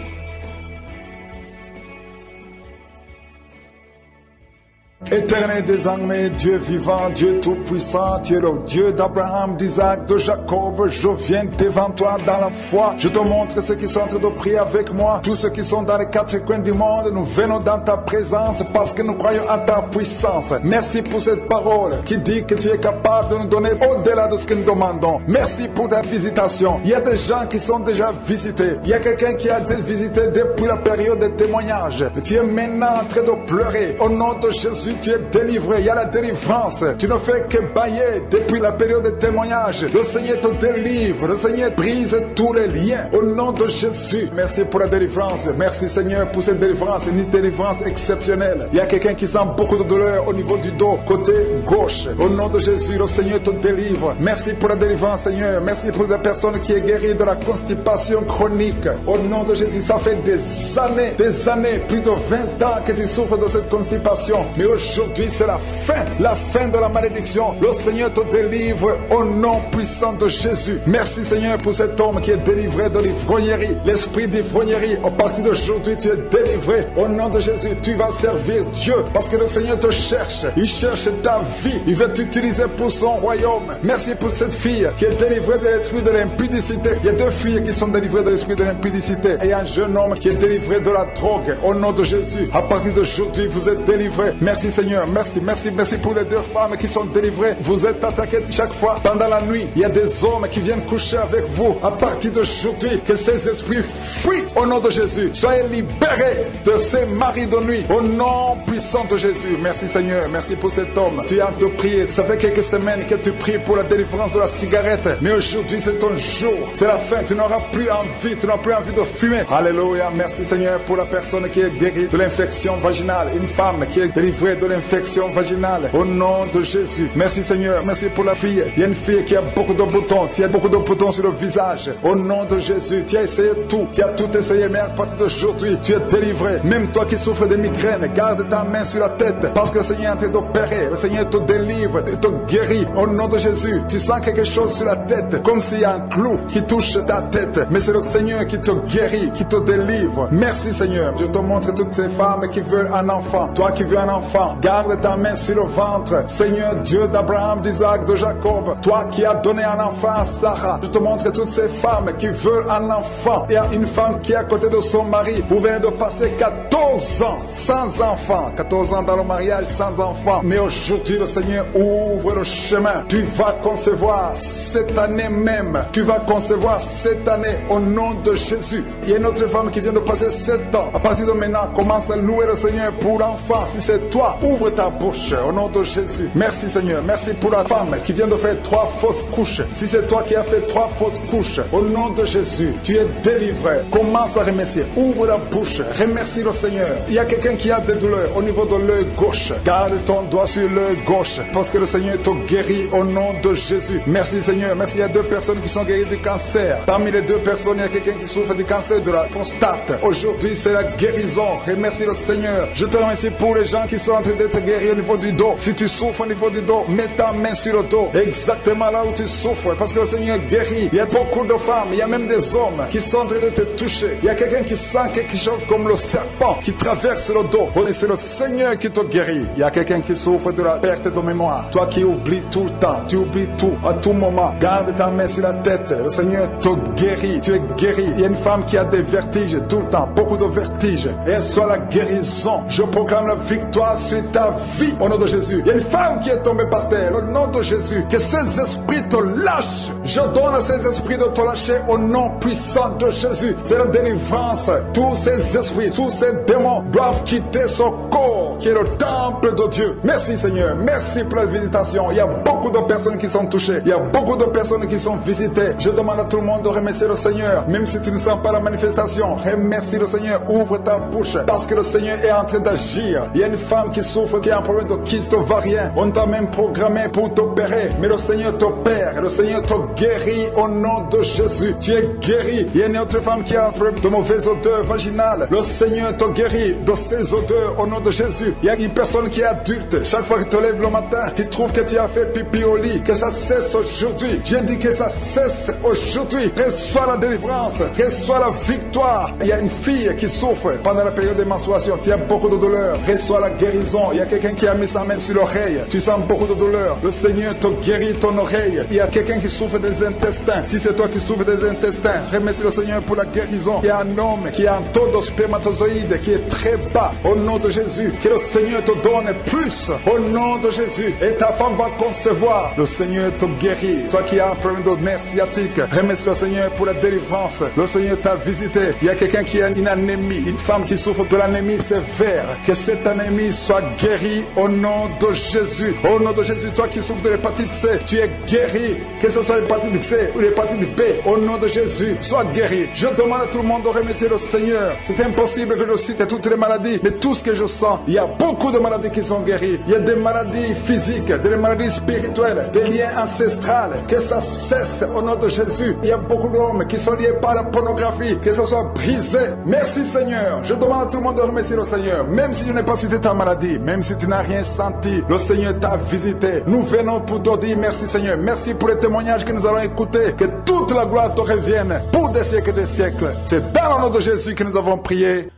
Éternel désormais, Dieu vivant, Dieu tout-puissant, tu es le Dieu d'Abraham, d'Isaac, de Jacob. Je viens devant toi dans la foi. Je te montre ceux qui sont en train de prier avec moi. Tous ceux qui sont dans les quatre coins du monde, nous venons dans ta présence parce que nous croyons en ta puissance. Merci pour cette parole qui dit que tu es capable de nous donner au-delà de ce que nous demandons. Merci pour ta visitation. Il y a des gens qui sont déjà visités. Il y a quelqu'un qui a été visité depuis la période des témoignages. Tu es maintenant en train de pleurer. Au nom de Jésus, tu es délivré, il y a la délivrance. Tu ne fais que bailler depuis la période de témoignage. Le Seigneur te délivre, le Seigneur brise tous les liens. Au nom de Jésus, merci pour la délivrance. Merci Seigneur pour cette délivrance, une délivrance exceptionnelle. Il y a quelqu'un qui sent beaucoup de douleur au niveau du dos, côté gauche. Au nom de Jésus, le Seigneur te délivre. Merci pour la délivrance Seigneur. Merci pour la personne qui est guérie de la constipation chronique. Au nom de Jésus, ça fait des années, des années, plus de 20 ans que tu souffres de cette constipation. Mais aujourd'hui c'est la fin, la fin de la malédiction. Le Seigneur te délivre au nom puissant de Jésus. Merci Seigneur pour cet homme qui est délivré de l'ivrognerie, l'esprit d'ivrognerie. À partir d'aujourd'hui, tu es délivré au nom de Jésus. Tu vas servir Dieu parce que le Seigneur te cherche. Il cherche ta vie. Il veut t'utiliser pour son royaume. Merci pour cette fille qui est délivrée de l'esprit de l'impudicité. Il y a deux filles qui sont délivrées de l'esprit de l'impudicité et un jeune homme qui est délivré de la drogue au nom de Jésus. À partir d'aujourd'hui, vous êtes délivrés. Merci Seigneur. Merci, merci, merci pour les deux femmes qui sont délivrées. Vous êtes attaquées chaque fois pendant la nuit. Il y a des hommes qui viennent coucher avec vous. À partir d'aujourd'hui, que ces esprits fuient au nom de Jésus. Soyez libérés de ces maris de nuit au nom puissant de Jésus. Merci Seigneur. Merci pour cet homme. Tu train de prier. Ça fait quelques semaines que tu pries pour la délivrance de la cigarette. Mais aujourd'hui, c'est ton jour. C'est la fin. Tu n'auras plus envie. Tu n'auras plus envie de fumer. Alléluia. Merci Seigneur pour la personne qui est guérie de l'infection vaginale. Une femme qui est délivrée de l'infection vaginale. Au nom de Jésus. Merci Seigneur. Merci pour la fille. Il y a une fille qui a beaucoup de boutons. Tu as beaucoup de boutons sur le visage. Au nom de Jésus. Tu as essayé tout. Tu as tout essayé. Mais à partir d'aujourd'hui, tu es délivré. Même toi qui souffres de migraines, garde ta main sur la tête. Parce que le Seigneur est d'opérer. Le Seigneur te délivre, te guérit. Au nom de Jésus. Tu sens quelque chose sur la tête. Comme s'il y a un clou qui touche ta tête. Mais c'est le Seigneur qui te guérit, qui te délivre. Merci Seigneur. Je te montre toutes ces femmes qui veulent un enfant. Toi qui veux un enfant, garde ta main sur le ventre. Seigneur Dieu d'Abraham, d'Isaac, de Jacob. Toi qui as donné un enfant à Sarah. Je te montre toutes ces femmes qui veulent un enfant. Il y a une femme qui est à côté de son mari. Vous venez de passer 14 ans sans enfant. 14 ans dans le mariage sans enfant. Mais aujourd'hui, le Seigneur ouvre le chemin. Tu vas concevoir cette année même. Tu vas concevoir cette année au nom de Jésus. Il y a une autre femme qui vient de passer 7 ans. À partir de maintenant, commence à louer le Seigneur pour l'enfant. Si c'est toi, ouvre ta bouche au nom de Jésus. Merci Seigneur. Merci pour la femme qui vient de faire trois fausses couches. Si c'est toi qui as fait trois fausses couches, au nom de Jésus, tu es délivré. Commence à remercier. Ouvre la bouche. Remercie le Seigneur. Il y a quelqu'un qui a des douleurs au niveau de l'œil gauche. Garde ton doigt sur l'œil gauche parce que le Seigneur te guérit au nom de Jésus. Merci Seigneur. Merci. Il y a deux personnes qui sont guéries du cancer. Parmi les deux personnes, il y a quelqu'un qui souffre du cancer de la prostate. Aujourd'hui, c'est la guérison. Remercie le Seigneur. Je te remercie pour les gens qui sont train d'être guéris au niveau du dos. Si tu souffres au niveau du dos, mets ta main sur le dos. Exactement là où tu souffres. Parce que le Seigneur guérit. Il y a beaucoup de femmes, il y a même des hommes qui sont en train de te toucher. Il y a quelqu'un qui sent quelque chose comme le serpent qui traverse le dos. Et c'est le Seigneur qui te guérit. Il y a quelqu'un qui souffre de la perte de mémoire. Toi qui oublies tout le temps, tu oublies tout à tout moment. Garde ta main sur la tête. Le Seigneur te guérit. Tu es guéri. Il y a une femme qui a des vertiges tout le temps, beaucoup de vertiges. Et soit la guérison. Je proclame la victoire sur ta vie au nom de Jésus. Il y a une femme qui est tombée par terre au nom de Jésus. Que ces esprits te lâchent. Je donne à ces esprits de te lâcher au nom puissant de Jésus. C'est la délivrance. Tous ces esprits, tous ces démons doivent quitter son corps qui est le temple de Dieu. Merci Seigneur. Merci pour la visitation. Il y a beaucoup de personnes qui sont touchées. Il y a beaucoup de personnes qui sont visitées. Je demande à tout le monde de remercier le Seigneur. Même si tu ne sens pas la manifestation, remercie le Seigneur. Ouvre ta bouche parce que le Seigneur est en train d'agir. Il y a une femme qui souffre, qui a un problème de kyste ovarien. On t'a même programmé pour t'opérer. Mais le Seigneur t'opère. Le Seigneur te guérit au nom de Jésus. Tu es guéri. Il y a une autre femme qui a un problème de mauvaise odeur vaginale. Le Seigneur te guérit de ces odeurs au nom de Jésus. Il y a une personne qui est adulte. Chaque fois que tu te lèves le matin, tu trouves que tu as fait pipi au lit. Que ça cesse aujourd'hui. J'ai dit que ça cesse aujourd'hui. Reçois la délivrance. Reçois la victoire. Il y a une fille qui souffre pendant la période de menstruation. Tu as beaucoup de douleur. Reçois la guérison. Il y a quelqu'un qui a mis sa main sur l'oreille. Tu sens beaucoup de douleur. Le Seigneur te guérit ton oreille. Il y a quelqu'un qui souffre des intestins. Si c'est toi qui souffres des intestins, remercie le Seigneur pour la guérison. Il y a un homme qui a un taux de spermatozoïde qui est très bas. Au nom de Jésus, que le Seigneur te donne plus. Au nom de Jésus. Et ta femme va concevoir. Le Seigneur te guérit. Toi qui as un problème de nerf sciatique, remercie le Seigneur pour la délivrance. Le Seigneur t'a visité. Il y a quelqu'un qui a une anémie, une femme qui souffre de l'anémie sévère. Que cette anémie soit guérie au nom de Jésus. Au nom de Jésus, toi qui souffres de l'hépatite C, tu es guéri. Que ce soit l'hépatite C ou l'hépatite B, au nom de Jésus, sois guéri. Je demande à tout le monde de remercier le Seigneur. C'est impossible que je cite toutes les maladies, mais tout ce que je sens, il y a beaucoup de maladies qui sont guéries. Il y a des maladies physiques, des maladies spirituelles, des liens ancestrales. Que ça cesse au nom de Jésus. Il y a beaucoup d'hommes qui sont liés par la pornographie, que ça soit brisé. Merci Seigneur. Je demande à tout le monde de remercier le Seigneur. Même si je n'ai pas cité ta maladie, même si tu n'as rien senti, le Seigneur t'a visité. Nous venons pour te dire merci Seigneur. Merci pour les témoignages que nous allons écouter. Que toute la gloire te revienne pour des siècles et des siècles. C'est dans le nom de Jésus que nous avons prié.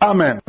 Amen.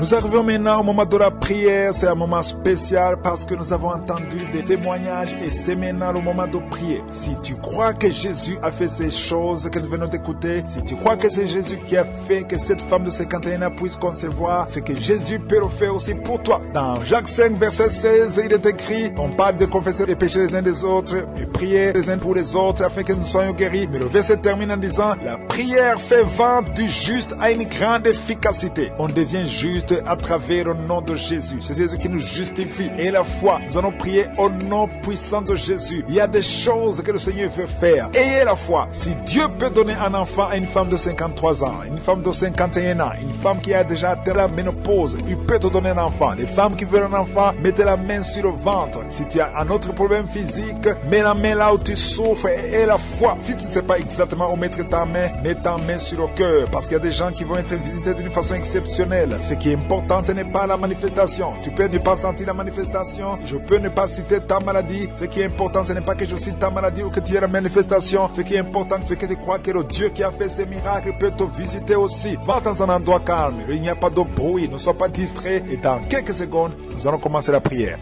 Nous arrivons maintenant au moment de la prière. C'est un moment spécial parce que nous avons entendu des témoignages et c'est maintenant le moment de prier. Si tu crois que Jésus a fait ces choses que nous venons d'écouter, si tu crois que c'est Jésus qui a fait que cette femme de 51 ans puisse concevoir, c'est que Jésus peut le faire aussi pour toi. Dans Jacques 5, verset 16, il est écrit, on parle de confesser les péchés les uns des autres et prier les uns pour les autres afin que nous soyons guéris. Mais le verset termine en disant, la prière fait vent du juste à une grande efficacité. On devient juste à travers le nom de Jésus. C'est Jésus qui nous justifie. Et la foi, nous allons prier au nom puissant de Jésus. Il y a des choses que le Seigneur veut faire. Ayez la foi. Si Dieu peut donner un enfant à une femme de 53 ans, une femme de 51 ans, une femme qui a déjà atteint la ménopause, il peut te donner un enfant. Les femmes qui veulent un enfant, mettez la main sur le ventre. Si tu as un autre problème physique, mets la main là où tu souffres et la foi. Si tu ne sais pas exactement où mettre ta main, mets ta main sur le cœur. Parce qu'il y a des gens qui vont être visités d'une façon exceptionnelle. Ce qui est L'important, ce n'est pas la manifestation. Tu peux ne pas sentir la manifestation. Je peux ne pas citer ta maladie. Ce qui est important, ce n'est pas que je cite ta maladie ou que tu aies la manifestation. Ce qui est important, c'est que tu crois que le Dieu qui a fait ces miracles peut te visiter aussi. Va dans un endroit calme. Il n'y a pas de bruit. Ne sois pas distrait. Et dans quelques secondes, nous allons commencer la prière.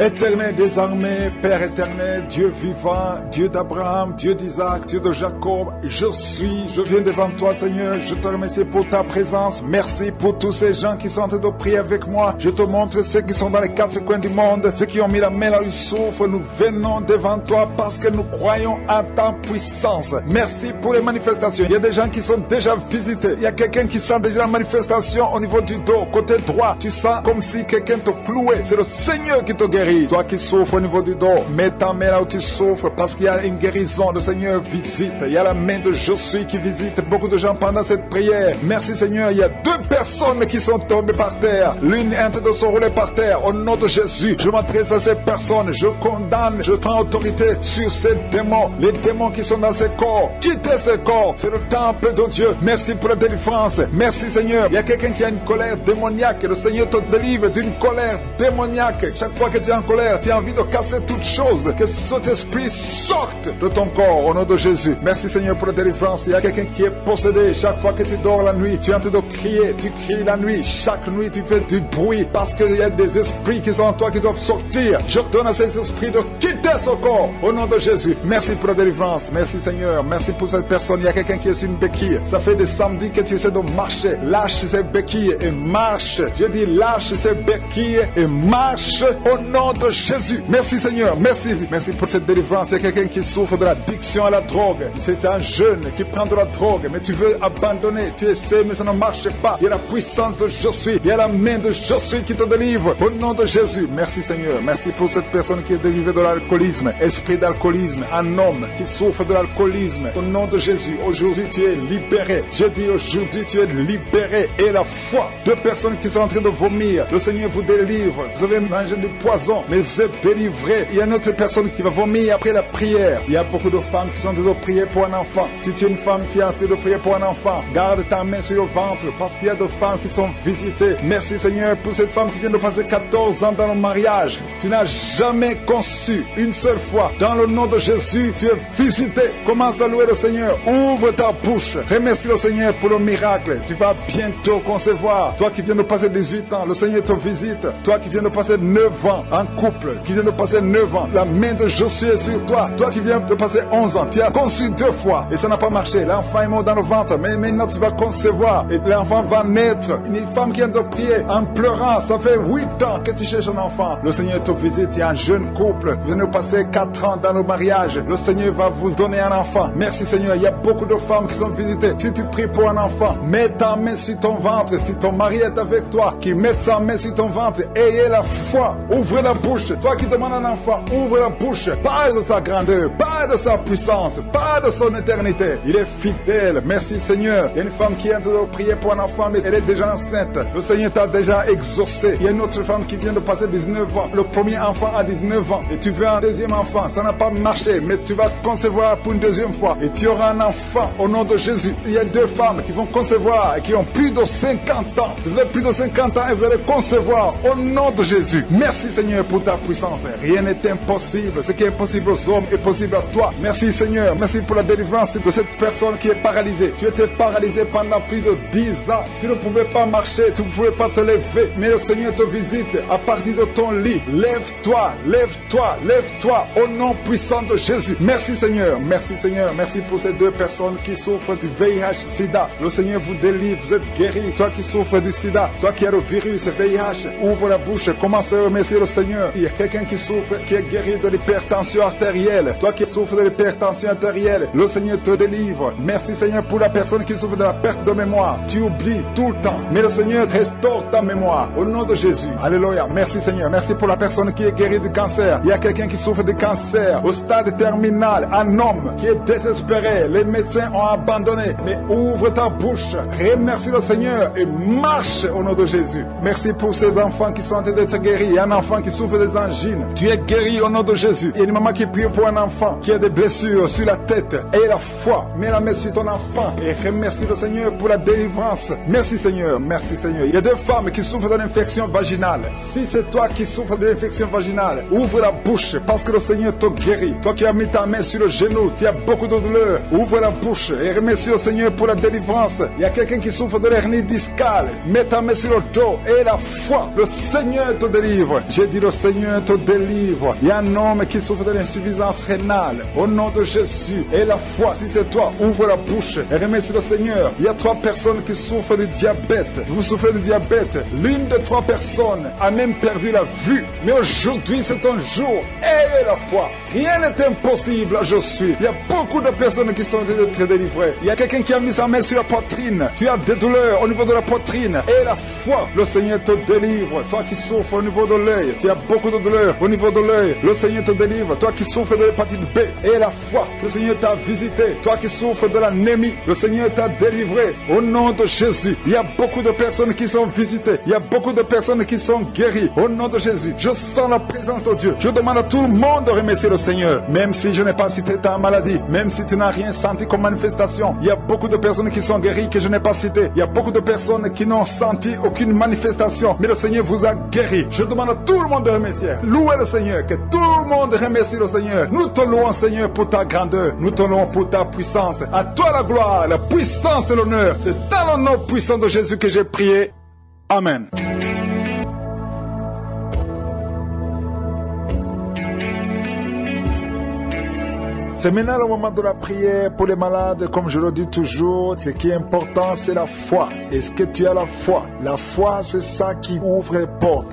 Éternel des armées, Père éternel, Dieu vivant, Dieu d'Abraham, Dieu d'Isaac, Dieu de Jacob, je suis, je viens devant toi Seigneur, je te remercie pour ta présence, merci pour tous ces gens qui sont en train de prier avec moi, je te montre ceux qui sont dans les quatre coins du monde, ceux qui ont mis la main là où ils souffrent, nous venons devant toi parce que nous croyons à ta puissance. Merci pour les manifestations, il y a des gens qui sont déjà visités, il y a quelqu'un qui sent déjà la manifestation au niveau du dos, côté droit, tu sens comme si quelqu'un te clouait, c'est le Seigneur qui te guérit. Toi qui souffres au niveau du dos, mets ta main là où tu souffres parce qu'il y a une guérison. Le Seigneur visite. Il y a la main de Je suis qui visite beaucoup de gens pendant cette prière. Merci Seigneur. Il y a deux personnes qui sont tombées par terre. L'une est en train de se rouler par terre. Au nom de Jésus, je m'adresse à ces personnes. Je condamne, je prends autorité sur ces démons. Les démons qui sont dans ces corps. Quittez ces corps. C'est le temple de Dieu. Merci pour la délivrance. Merci Seigneur. Il y a quelqu'un qui a une colère démoniaque. Le Seigneur te délivre d'une colère démoniaque. Chaque fois que tu en colère, tu as envie de casser toutes choses, que cet esprit sorte de ton corps au nom de Jésus. Merci Seigneur pour la délivrance. Il y a quelqu'un qui est possédé. Chaque fois que tu dors la nuit, tu es en train de crier, tu cries la nuit. Chaque nuit, tu fais du bruit parce qu'il y a des esprits qui sont en toi qui doivent sortir. Je donne à ces esprits de quitter ce corps au nom de Jésus. Merci pour la délivrance. Merci Seigneur. Merci pour cette personne. Il y a quelqu'un qui est sur une béquille. Ça fait des samedis que tu essaies de marcher. Lâche ces béquilles et marche. Je dis lâche ces béquilles et marche au nom de Jésus. Merci Seigneur. Merci. Merci pour cette délivrance. Il y a quelqu'un qui souffre de l'addiction à la drogue. C'est un jeune qui prend de la drogue, mais tu veux abandonner. Tu essaies, mais ça ne marche pas. Il y a la puissance de Je suis. Il y a la main de Je suis qui te délivre. Au nom de Jésus. Merci Seigneur. Merci pour cette personne qui est délivrée de l'alcoolisme. Esprit d'alcoolisme. Un homme qui souffre de l'alcoolisme. Au nom de Jésus. Aujourd'hui, tu es libéré. J'ai dit aujourd'hui, tu es libéré. Et la foi. Deux personnes qui sont en train de vomir. Le Seigneur vous délivre. Vous avez mangé du poison mais vous êtes délivré. Il y a une autre personne qui va vomir après la prière. Il y a beaucoup de femmes qui sont en train de prier pour un enfant. Si tu es une femme qui est en train de prier pour un enfant, garde ta main sur le ventre parce qu'il y a des femmes qui sont visitées. Merci Seigneur pour cette femme qui vient de passer 14 ans dans le mariage. Tu n'as jamais conçu une seule fois. Dans le nom de Jésus, tu es visité. Commence à louer le Seigneur. Ouvre ta bouche. Remercie le Seigneur pour le miracle. Tu vas bientôt concevoir. Toi qui viens de passer 18 ans, le Seigneur te visite. Toi qui viens de passer 9 ans, un couple qui vient de passer 9 ans, la main de Josué est sur toi. Toi qui viens de passer 11 ans, tu as conçu deux fois et ça n'a pas marché. L'enfant est mort dans le ventre, mais maintenant tu vas concevoir et l'enfant va naître. Une femme qui vient de prier en pleurant, ça fait 8 ans que tu cherches un enfant. Le Seigneur te visite, il y a un jeune couple, vous venez de passer 4 ans dans le mariage. Le Seigneur va vous donner un enfant. Merci Seigneur, il y a beaucoup de femmes qui sont visitées. Si tu pries pour un enfant, mets ta main sur ton ventre. Si ton mari est avec toi, qui met sa main sur ton ventre, ayez la foi. Ouvrez la bouche. Toi qui demandes un enfant, ouvre la bouche. Parle de sa grandeur. Parle de sa puissance, pas de son éternité. Il est fidèle. Merci Seigneur. Il y a une femme qui est en train de prier pour un enfant, mais elle est déjà enceinte. Le Seigneur t'a déjà exaucé. Il y a une autre femme qui vient de passer 19 ans. Le premier enfant a 19 ans. Et tu veux un deuxième enfant. Ça n'a pas marché, mais tu vas concevoir pour une deuxième fois. Et tu auras un enfant au nom de Jésus. Il y a deux femmes qui vont concevoir et qui ont plus de 50 ans. Vous avez plus de 50 ans et vous allez concevoir au nom de Jésus. Merci Seigneur pour ta puissance. Rien n'est impossible. Ce qui est impossible aux hommes est possible à toi. Merci Seigneur. Merci pour la délivrance de cette personne qui est paralysée. Tu étais paralysé pendant plus de 10 ans. Tu ne pouvais pas marcher, tu ne pouvais pas te lever. Mais le Seigneur te visite à partir de ton lit. Lève-toi, lève-toi, lève-toi au nom puissant de Jésus. Merci Seigneur. Merci Seigneur. Merci pour ces deux personnes qui souffrent du VIH-Sida. Le Seigneur vous délivre. Vous êtes guéris. Toi qui souffres du Sida, toi qui as le virus VIH, ouvre la bouche. Commence à remercier le Seigneur. Il y a quelqu'un qui souffre, qui est guéri de l'hypertension artérielle. Toi qui souffres de l'hypertension artérielle, le Seigneur te délivre. Merci Seigneur pour la personne qui souffre de la perte de mémoire. Tu oublies tout le temps. Mais le Seigneur restaure ta mémoire. Au nom de Jésus. Alléluia. Merci Seigneur. Merci pour la personne qui est guérie du cancer. Il y a quelqu'un qui souffre de cancer au stade terminal. Un homme qui est désespéré. Les médecins ont abandonné. Mais ouvre ta bouche. Remercie le Seigneur et marche au nom de Jésus. Merci pour ces enfants qui sont en train d'être guéris. Il y a un enfant qui souffre des angines. Tu es guéri au nom de Jésus. Il y a une maman qui prie pour un enfant qui a des blessures sur la tête. Et la foi. Mets la main sur ton enfant et remercie le Seigneur pour la délivrance. Merci Seigneur. Merci Seigneur. Il y a deux femmes qui souffrent d'une infection vaginale. Si c'est toi qui souffres d'une infection vaginale, ouvre la bouche parce que le Seigneur te guérit. Toi qui as mis ta main sur le genou, tu as beaucoup de douleur. Ouvre la bouche et remercie le Seigneur pour la délivrance. Il y a quelqu'un qui souffre de l'hernie discale. Mets ta main sur le dos et la foi. Le Seigneur te délivre. J'ai dit le Seigneur te délivre. Il y a un homme qui souffre de l'insuffisance rénale. Au nom de Jésus. Et la foi, si c'est toi, ouvre la bouche et remercie le Seigneur. Il y a trois personnes qui souffrent de diabète. Vous souffrez de diabète. L'une de trois personnes a même perdu la vue. Mais aujourd'hui, c'est un jour. Ayez la foi. Rien n'est impossible. Je suis. Il y a beaucoup de personnes qui sont très délivrées. Il y a quelqu'un qui a mis sa main sur la poitrine. Tu as des douleurs au niveau de la poitrine. Et la foi, le Seigneur te délivre. Toi qui souffres au niveau de l'œil, tu as beaucoup de douleurs au niveau de l'œil. Le Seigneur te délivre. Toi qui souffres de l'hépatite B. Et la foi, le Seigneur t'a visité. Toi qui souffres de l'anémie, le Seigneur t'a délivré. Au nom de Jésus, il y a beaucoup de personnes qui sont visitées. Il y a beaucoup de personnes qui sont guéries. Au nom de Jésus, je sens la présence de Dieu. Je demande à tout le monde de remercier le Seigneur. Même si je n'ai pas cité ta maladie, même si tu n'as rien senti comme manifestation, il y a beaucoup de personnes qui sont guéries que je n'ai pas citées. Il y a beaucoup de personnes qui n'ont senti aucune manifestation. Mais le Seigneur vous a guéri. Je demande à tout le monde de remercier. Louez le Seigneur. Que tout le monde remercie le Seigneur. Nous te louons, Seigneur, pour ta grandeur. Nous te louons pour ta puissance. À toi la gloire, la puissance et l'honneur. C'est dans le nom puissant de Jésus que j'ai prié. Amen. C'est maintenant le moment de la prière pour les malades. Comme je le dis toujours, ce qui est important, c'est la foi. Est-ce que tu as la foi? La foi, c'est ça qui ouvre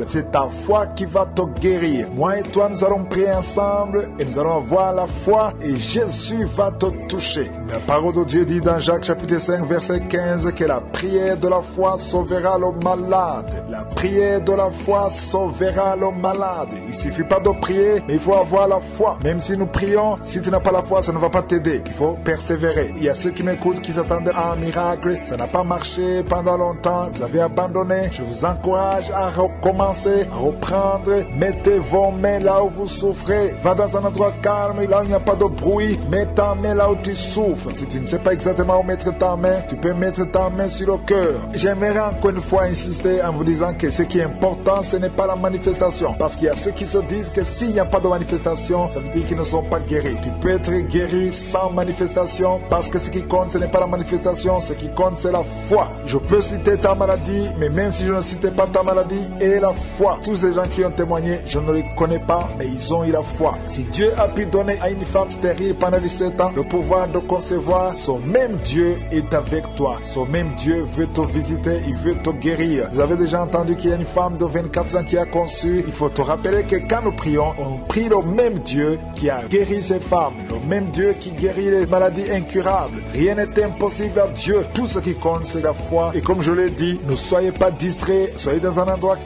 C'est ta foi qui va te guérir. Moi et toi, nous allons prier ensemble et nous allons avoir la foi et Jésus va te toucher. La parole de Dieu dit dans Jacques chapitre 5, verset 15 que la prière de la foi sauvera le malade. La prière de la foi sauvera le malade. Il suffit pas de prier, mais il faut avoir la foi. Même si nous prions, si tu n'as pas la foi, ça ne va pas t'aider. Il faut persévérer. Il y a ceux qui m'écoutent qui s'attendent à un miracle. Ça n'a pas marché pendant longtemps. Vous avez abandonné. Je vous encourage à recommencer, à reprendre. Mettez vos mains là où vous souffrez. Va dans un endroit calme, là où il n'y a pas de bruit. Mets ta main là où tu souffres. Si tu ne sais pas exactement où mettre ta main, tu peux mettre ta main sur le cœur. J'aimerais encore une fois insister en vous disant que ce qui est important, ce n'est pas la manifestation. Parce qu'il y a ceux qui se disent que s'il n'y a pas de manifestation, ça veut dire qu'ils ne sont pas guéris. Tu peux être guéri sans manifestation parce que ce qui compte, ce n'est pas la manifestation, ce qui compte, c'est la foi. Je peux citer ta maladie, mais même si je ne citais pas ta maladie la foi, tous ces gens qui ont témoigné, je ne les connais pas, mais ils ont eu la foi. Si Dieu a pu donner à une femme stérile pendant 17 ans le pouvoir de concevoir, son même Dieu est avec toi. Son même Dieu veut te visiter, il veut te guérir. Vous avez déjà entendu qu'il y a une femme de 24 ans qui a conçu. Il faut te rappeler que quand nous prions, on prie le même Dieu qui a guéri ces femmes, le même Dieu qui guérit les maladies incurables. Rien n'est impossible à Dieu. Tout ce qui compte, c'est la foi. Et comme je l'ai dit, ne soyez pas distraits, soyez dans un endroit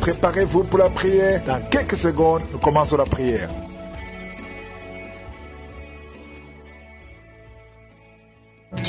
préparez-vous pour la prière. Dans quelques secondes, nous commençons la prière.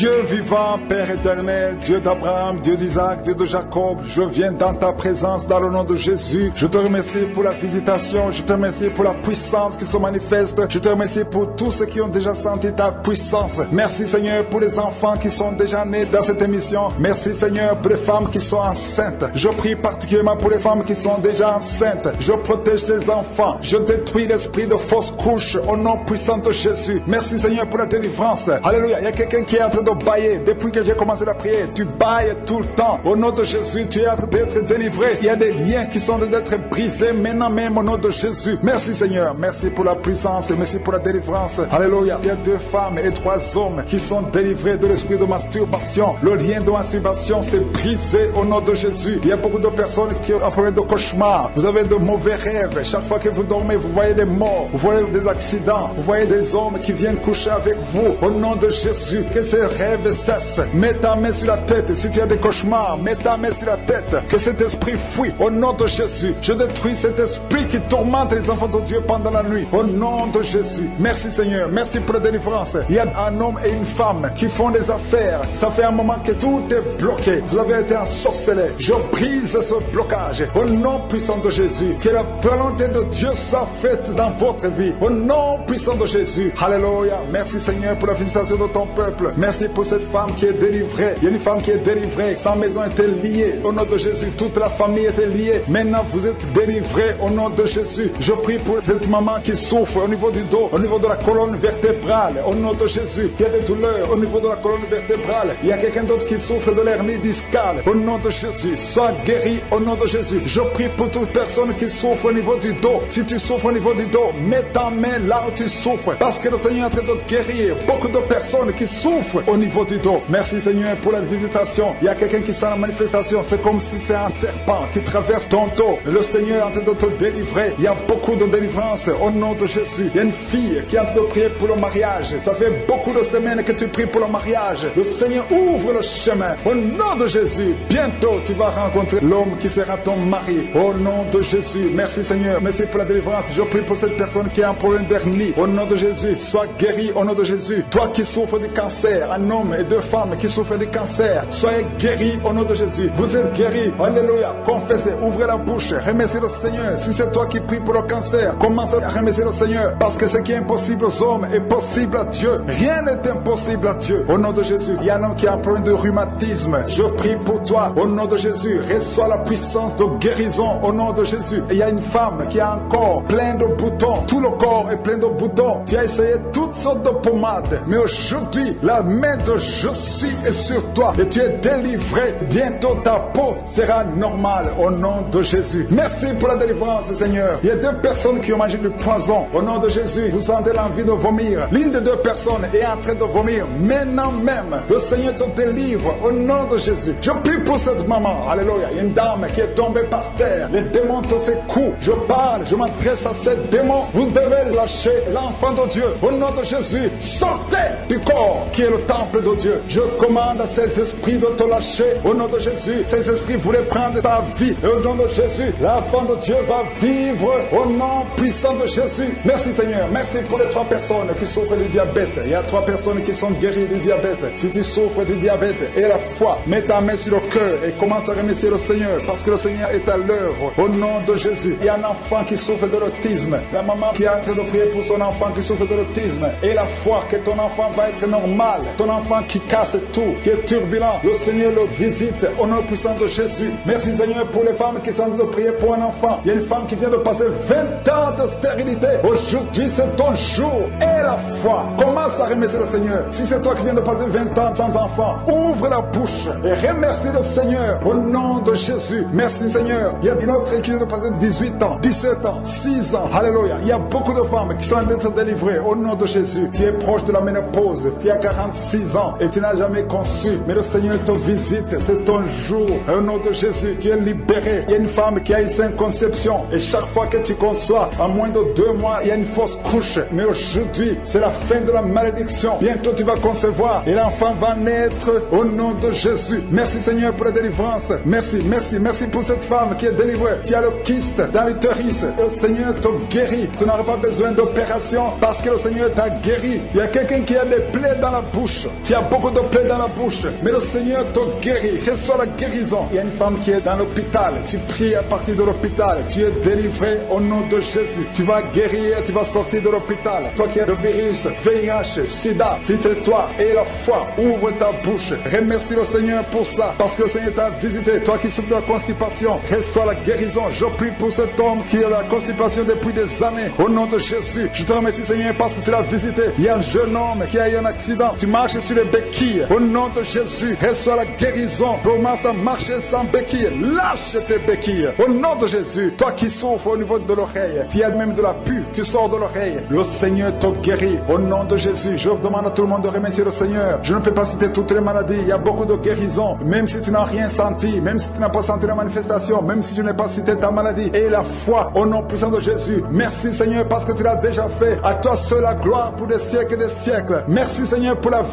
Dieu vivant, Père éternel, Dieu d'Abraham, Dieu d'Isaac, Dieu de Jacob, je viens dans ta présence dans le nom de Jésus. Je te remercie pour la visitation, je te remercie pour la puissance qui se manifeste, je te remercie pour tous ceux qui ont déjà senti ta puissance. Merci Seigneur pour les enfants qui sont déjà nés dans cette émission. Merci Seigneur pour les femmes qui sont enceintes. Je prie particulièrement pour les femmes qui sont déjà enceintes. Je protège ces enfants. Je détruis l'esprit de fausse couche au nom puissant de Jésus. Merci Seigneur pour la délivrance. Alléluia. Il y a quelqu'un qui est en train de bailler. Depuis que j'ai commencé la prière, tu bailles tout le temps. Au nom de Jésus, tu es en train d'être délivré. Il y a des liens qui sont d'être brisés maintenant même au nom de Jésus. Merci Seigneur. Merci pour la puissance merci pour la délivrance. Alléluia. Il y a deux femmes et trois hommes qui sont délivrés de l'esprit de masturbation. Le lien de masturbation s'est brisé au nom de Jésus. Il y a beaucoup de personnes qui ont problème de cauchemar. Vous avez de mauvais rêves. Chaque fois que vous dormez, vous voyez des morts, vous voyez des accidents, vous voyez des hommes qui viennent coucher avec vous. Au nom de Jésus, que ces rêves cessent. Mets ta main sur la tête. Si tu as des cauchemars, mets ta main sur la tête. Que cet esprit fuit. Au nom de Jésus, je détruis cet esprit qui tourmente les enfants de Dieu pendant la nuit. Au nom de Jésus. Merci Seigneur. Merci pour la délivrance. Il y a un homme et une femme qui font des affaires. Ça fait un moment que tout est bloqué. Vous avez été ensorcelé. Je brise ce blocage. Au nom puissant de Jésus. Que la volonté de Dieu soit faite dans votre vie. Au nom puissant de Jésus. Alléluia. Merci Seigneur pour la visitation de ton peuple. Merci pour cette femme qui est délivrée. Il y a une femme qui est délivrée. Sa maison était liée. Au nom de Jésus, toute la famille était liée. Maintenant, vous êtes délivrés au nom de Jésus. Je prie pour cette maman qui souffre au niveau du dos, au niveau de la colonne vertébrale. Au nom de Jésus, qui a des douleurs au niveau de la colonne vertébrale. Il y a quelqu'un d'autre qui souffre de l'hernie discale. Au nom de Jésus, sois guéri au nom de Jésus. Je prie pour toute personne qui souffre au niveau du dos. Si tu souffres au niveau du dos, mets ta main là où tu souffres. Parce que le Seigneur est en train de guérir beaucoup de personnes qui souffrent au niveau du dos. Merci Seigneur pour la visitation. Il y a quelqu'un qui sent la manifestation. C'est comme si c'est un serpent qui traverse ton dos. Le Seigneur est en train de te délivrer. Il y a beaucoup de délivrance au nom de Jésus. Il y a une fille qui est en train de prier pour le mariage. Ça fait beaucoup de semaines que tu pries pour le mariage. Le Seigneur ouvre le chemin. Au nom de Jésus, bientôt tu vas rencontrer l'homme qui sera ton mari. Au nom de Jésus, merci Seigneur. Merci pour la délivrance. Je prie pour cette personne qui a un problème d'hernie. Au nom de Jésus, sois guéri au nom de Jésus. Toi qui souffres du cancer, homme et deux femmes qui souffrent du cancer, soyez guéris au nom de Jésus. Vous êtes guéris. Alléluia. Confessez, ouvrez la bouche, remerciez le Seigneur. Si c'est toi qui pries pour le cancer, commence à remercier le Seigneur. Parce que ce qui est impossible aux hommes est possible à Dieu. Rien n'est impossible à Dieu. Au nom de Jésus, il y a un homme qui a un problème de rhumatisme. Je prie pour toi. Au nom de Jésus, reçois la puissance de guérison. Au nom de Jésus. Et il y a une femme qui a un corps plein de boutons. Tout le corps est plein de boutons. Tu as essayé toutes sortes de pommades. Mais aujourd'hui, la main de je suis est sur toi. Et tu es délivré. Bientôt ta peau sera normale. Au nom de Jésus. Merci pour la délivrance, Seigneur. Il y a deux personnes qui ont mangé du poison. Au nom de Jésus, vous sentez l'envie de vomir. L'une des deux personnes est en train de vomir. Maintenant même, le Seigneur te délivre. Au nom de Jésus. Je prie pour cette maman. Alléluia. Il y a une dame qui est tombée par terre. Les démons te secouent. Je parle, je m'adresse à ces démons. Vous devez lâcher l'enfant de Dieu. Au nom de Jésus, sortez du corps qui est le de Dieu. Je commande à ces esprits de te lâcher. Au nom de Jésus, ces esprits voulaient prendre ta vie. Et au nom de Jésus, l'enfant de Dieu va vivre au nom puissant de Jésus. Merci Seigneur. Merci pour les trois personnes qui souffrent du diabète. Il y a trois personnes qui sont guéries du diabète. Si tu souffres du diabète et la foi, mets ta main sur le cœur et commence à remercier le Seigneur parce que le Seigneur est à l'œuvre. Au nom de Jésus, il y a un enfant qui souffre de l'autisme. La maman qui est en train de prier pour son enfant qui souffre de l'autisme et la foi que ton enfant va être normal. Ton enfant qui casse tout, qui est turbulent. Le Seigneur le visite au nom puissant de Jésus. Merci Seigneur pour les femmes qui sont en train de prier pour un enfant. Il y a une femme qui vient de passer 20 ans de stérilité. Aujourd'hui, c'est ton jour. Et la foi. Commence à remercier le Seigneur. Si c'est toi qui viens de passer 20 ans sans enfant, ouvre la bouche et remercie le Seigneur au nom de Jésus. Merci Seigneur. Il y a une autre qui vient de passer 18 ans, 17 ans, 6 ans. Alléluia. Il y a beaucoup de femmes qui sont en train d'être délivrées au nom de Jésus. Tu es proche de la ménopause. Tu as 46 ans et tu n'as jamais conçu. Mais le Seigneur te visite. C'est ton jour. Au nom de Jésus, tu es libéré. Il y a une femme qui a une sainte conception. Et chaque fois que tu conçois, en moins de deux mois, il y a une fausse couche. Mais aujourd'hui, c'est la fin de la malédiction. Bientôt, tu vas concevoir et l'enfant va naître au nom de Jésus. Merci Seigneur pour la délivrance. Merci, merci, merci pour cette femme qui est délivrée. Tu as le kyste dans l'utérus. Le Seigneur te guérit. Tu n'auras pas besoin d'opération parce que le Seigneur t'a guéri. Il y a quelqu'un qui a des plaies dans la bouche. Tu as beaucoup de plaies dans la bouche, mais le Seigneur te guérit. Reçois la guérison. Il y a une femme qui est dans l'hôpital. Tu pries à partir de l'hôpital. Tu es délivré au nom de Jésus. Tu vas guérir, tu vas sortir de l'hôpital. Toi qui as le virus, VIH, SIDA, si c'est toi et la foi, ouvre ta bouche. Remercie le Seigneur pour ça, parce que le Seigneur t'a visité. Toi qui souffres de la constipation, reçois la guérison. Je prie pour cet homme qui a la constipation depuis des années. Au nom de Jésus, je te remercie Seigneur parce que tu l'as visité. Il y a un jeune homme qui a eu un accident. Tu marches sur les béquilles. Au nom de Jésus, reçois la guérison. Commence à marcher sans béquilles. Lâche tes béquilles. Au nom de Jésus, toi qui souffres au niveau de l'oreille, tu as même de la pu qui sort de l'oreille. Le Seigneur te guérit. Au nom de Jésus, je demande à tout le monde de remercier le Seigneur. Je ne peux pas citer toutes les maladies. Il y a beaucoup de guérisons. Même si tu n'as rien senti, même si tu n'as pas senti la manifestation, même si tu n'as pas cité ta maladie. Et la foi au nom puissant de Jésus. Merci Seigneur parce que tu l'as déjà fait. À toi seul la gloire pour des siècles et des siècles. Merci Seigneur pour la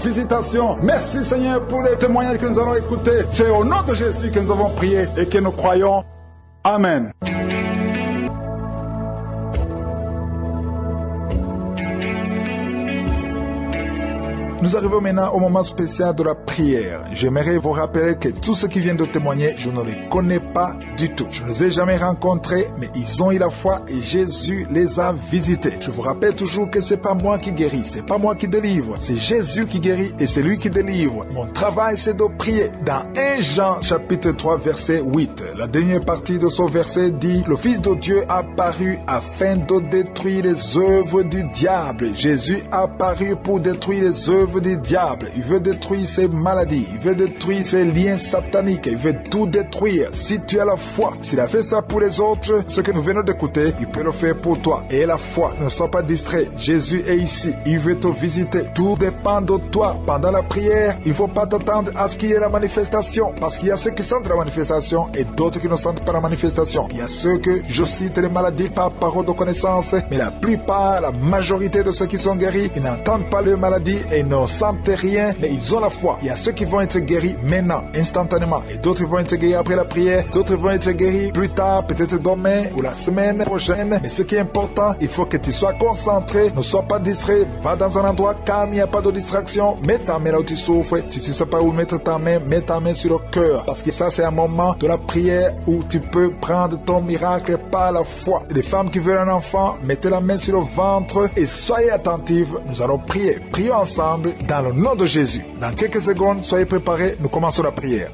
Merci Seigneur pour les témoignages que nous allons écouter. C'est au nom de Jésus que nous avons prié et que nous croyons. Amen. Nous arrivons maintenant au moment spécial de la prière. J'aimerais vous rappeler que tous ceux qui viennent de témoigner, je ne les connais pas du tout. Je ne les ai jamais rencontrés, mais ils ont eu la foi et Jésus les a visités. Je vous rappelle toujours que c'est pas moi qui guéris, c'est pas moi qui délivre, c'est Jésus qui guérit et c'est lui qui délivre. Mon travail, c'est de prier. Dans 1 Jean chapitre 3 verset 8, la dernière partie de ce verset dit, le Fils de Dieu apparu afin de détruire les œuvres du diable. Jésus apparu pour détruire les œuvres du diable, il veut détruire ses maladies, il veut détruire ses liens sataniques, il veut tout détruire. Si tu as la foi, s'il a fait ça pour les autres, ce que nous venons d'écouter, il peut le faire pour toi. Et la foi, ne sois pas distrait. Jésus est ici, il veut te visiter. Tout dépend de toi. Pendant la prière, il ne faut pas t'attendre à ce qu'il y ait la manifestation, parce qu'il y a ceux qui sentent la manifestation et d'autres qui ne sentent pas la manifestation. Il y a ceux que je cite les maladies par parole de connaissance, mais la plupart, la majorité de ceux qui sont guéris, ils n'entendent pas les maladies et ne sentent rien, mais ils ont la foi. Il y a ceux qui vont être guéris maintenant, instantanément, et d'autres vont être guéris après la prière, d'autres vont être guéris plus tard, peut-être demain ou la semaine prochaine. Mais ce qui est important, il faut que tu sois concentré, ne sois pas distrait, va dans un endroit calme, il n'y a pas de distraction, mets ta main là où tu souffres. Si tu ne sais pas où mettre ta main, mets ta main sur le cœur, parce que ça c'est un moment de la prière où tu peux prendre ton miracle par la foi. Les femmes qui veulent un enfant, mettez la main sur le ventre et soyez attentifs. Nous allons prier. Prions ensemble dans le nom de Jésus. Dans quelques secondes, soyez préparés, nous commençons la prière.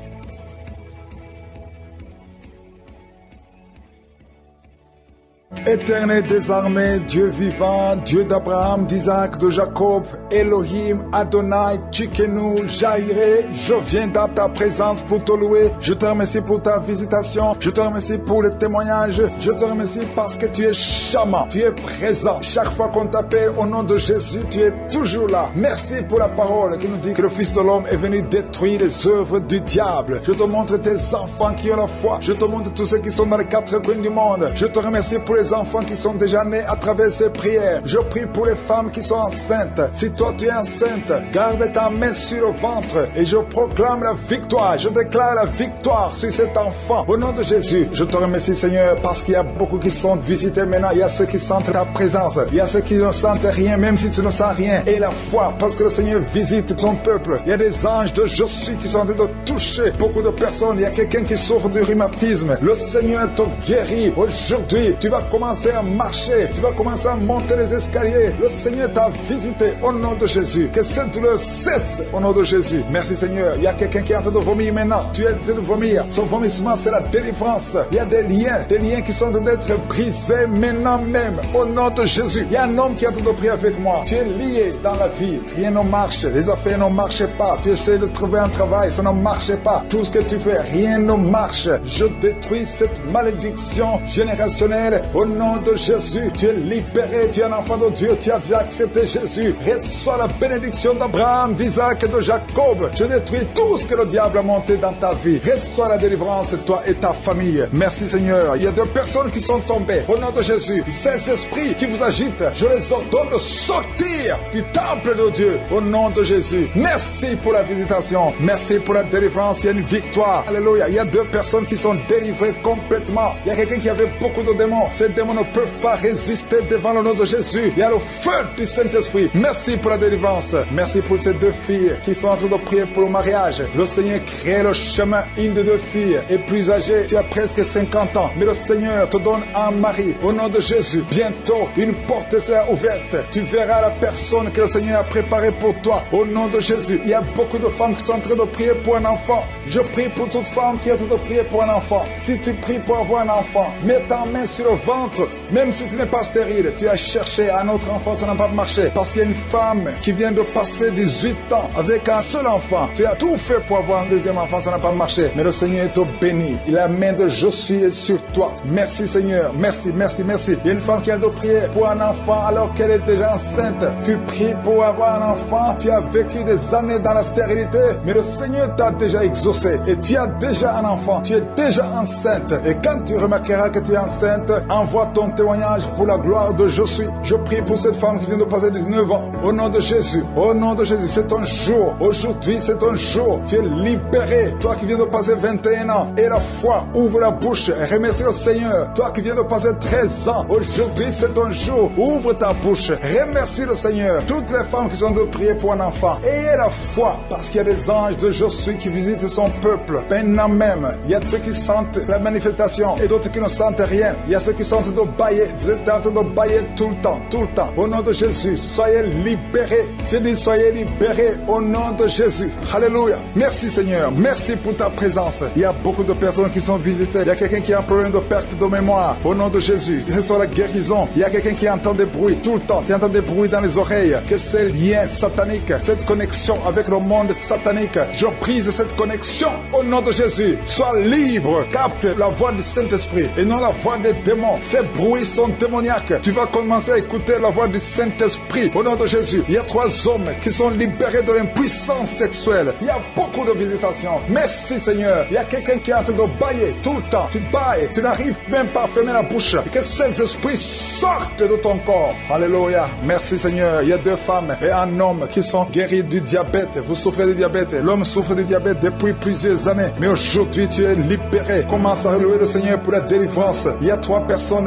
Éternel des armées, Dieu vivant, Dieu d'Abraham, d'Isaac, de Jacob, Elohim, Adonai, Tchikenu, Jairé, je viens dans ta présence pour te louer. Je te remercie pour ta visitation. Je te remercie pour le témoignage. Je te remercie parce que tu es charmant. Tu es présent. Chaque fois qu'on t'appelle au nom de Jésus, tu es toujours là. Merci pour la parole qui nous dit que le Fils de l'homme est venu détruire les œuvres du diable. Je te montre tes enfants qui ont la foi. Je te montre tous ceux qui sont dans les quatre coins du monde. Je te remercie pour les enfants qui sont déjà nés à travers ces prières. Je prie pour les femmes qui sont enceintes. Si toi tu es enceinte, garde ta main sur le ventre et je proclame la victoire. Je déclare la victoire sur cet enfant. Au nom de Jésus, je te remercie Seigneur parce qu'il y a beaucoup qui sont visités maintenant. Il y a ceux qui sentent ta présence. Il y a ceux qui ne sentent rien même si tu ne sens rien. Et la foi parce que le Seigneur visite son peuple. Il y a des anges de Josué qui sont en train de toucher beaucoup de personnes. Il y a quelqu'un qui souffre du rhumatisme. Le Seigneur te guérit. Aujourd'hui, tu vas commencer à marcher, tu vas commencer à monter les escaliers. Le Seigneur t'a visité au nom de Jésus. Que cette douleur cesse au nom de Jésus. Merci Seigneur. Il y a quelqu'un qui est en train de vomir maintenant. Tu es en train de vomir. Son vomissement, c'est la délivrance. Il y a des liens, des liens qui sont en train d'être brisés maintenant même au nom de Jésus. Il y a un homme qui est en train de prier avec moi. Tu es lié dans la vie. Rien ne marche. Les affaires ne marchent pas. Tu essaies de trouver un travail. Ça ne marche pas. Tout ce que tu fais, rien ne marche. Je détruis cette malédiction générationnelle nom de Jésus. Tu es libéré, tu es un enfant de Dieu, tu as déjà accepté Jésus. Reçois la bénédiction d'Abraham, d'Isaac et de Jacob. Je détruis tout ce que le diable a monté dans ta vie. Reçois la délivrance, toi et ta famille. Merci Seigneur. Il y a deux personnes qui sont tombées. Au nom de Jésus, ces esprits qui vous agitent, je les ordonne de sortir du temple de Dieu. Au nom de Jésus. Merci pour la visitation. Merci pour la délivrance. Il y a une victoire. Alléluia. Il y a deux personnes qui sont délivrées complètement. Il y a quelqu'un qui avait beaucoup de démons. Démons ne peuvent pas résister devant le nom de Jésus. Il y a le feu du Saint-Esprit. Merci pour la délivrance. Merci pour ces deux filles qui sont en train de prier pour le mariage. Le Seigneur crée le chemin. Une de deux filles est plus âgée. Tu as presque 50 ans. Mais le Seigneur te donne un mari. Au nom de Jésus, bientôt, une porte sera ouverte. Tu verras la personne que le Seigneur a préparée pour toi. Au nom de Jésus, il y a beaucoup de femmes qui sont en train de prier pour un enfant. Je prie pour toute femme qui est en train de prier pour un enfant. Si tu pries pour avoir un enfant, mets ta main sur le ventre. Même si tu n'es pas stérile, tu as cherché un autre enfant, ça n'a pas marché. Parce qu'il y a une femme qui vient de passer 18 ans avec un seul enfant. Tu as tout fait pour avoir un deuxième enfant, ça n'a pas marché. Mais le Seigneur est au béni. La main de Josué est sur toi. Merci Seigneur. Merci, merci, merci. Il y a une femme qui a de prier pour un enfant alors qu'elle est déjà enceinte. Tu pries pour avoir un enfant. Tu as vécu des années dans la stérilité. Mais le Seigneur t'a déjà exaucé. Et tu as déjà un enfant. Tu es déjà enceinte. Et quand tu remarqueras que tu es enceinte, envoie ton témoignage pour la gloire de Josué. Je prie pour cette femme qui vient de passer 19 ans. Au nom de Jésus. Au nom de Jésus. C'est ton jour. Aujourd'hui, c'est ton jour. Tu es libéré. Toi qui viens de passer 21 ans. Et la foi. Ouvre la bouche. Et remercie le Seigneur. Toi qui viens de passer 13 ans. Aujourd'hui, c'est ton jour. Ouvre ta bouche. Remercie le Seigneur. Toutes les femmes qui sont de prier pour un enfant. Ayez la foi. Parce qu'il y a des anges de Josué qui visitent son peuple. Maintenant même, il y a ceux qui sentent la manifestation et d'autres qui ne sentent rien. Il y a ceux qui sont Vous êtes en train de bailler tout le temps, tout le temps. Au nom de Jésus, soyez libérés. Je dis soyez libérés au nom de Jésus. Alléluia. Merci Seigneur. Merci pour ta présence. Il y a beaucoup de personnes qui sont visitées. Il y a quelqu'un qui a un problème de perte de mémoire. Au nom de Jésus, que ce soit la guérison. Il y a quelqu'un qui entend des bruits tout le temps. Tu entends des bruits dans les oreilles. Que ces liens sataniques, cette connexion avec le monde satanique, je brise cette connexion au nom de Jésus. Sois libre. Capte la voix du Saint-Esprit et non la voix des démons. Ces bruits sont démoniaques. Tu vas commencer à écouter la voix du Saint-Esprit au nom de Jésus. Il y a trois hommes qui sont libérés de l'impuissance sexuelle. Il y a beaucoup de visitations. Merci Seigneur. Il y a quelqu'un qui est en train de bailler tout le temps. Tu bailles, tu n'arrives même pas à fermer la bouche. Et que ces esprits sortent de ton corps. Alléluia. Merci Seigneur. Il y a deux femmes et un homme qui sont guéris du diabète. Vous souffrez du diabète. L'homme souffre du diabète depuis plusieurs années. Mais aujourd'hui, tu es libéré. Commence à louer le Seigneur pour la délivrance. Il y a trois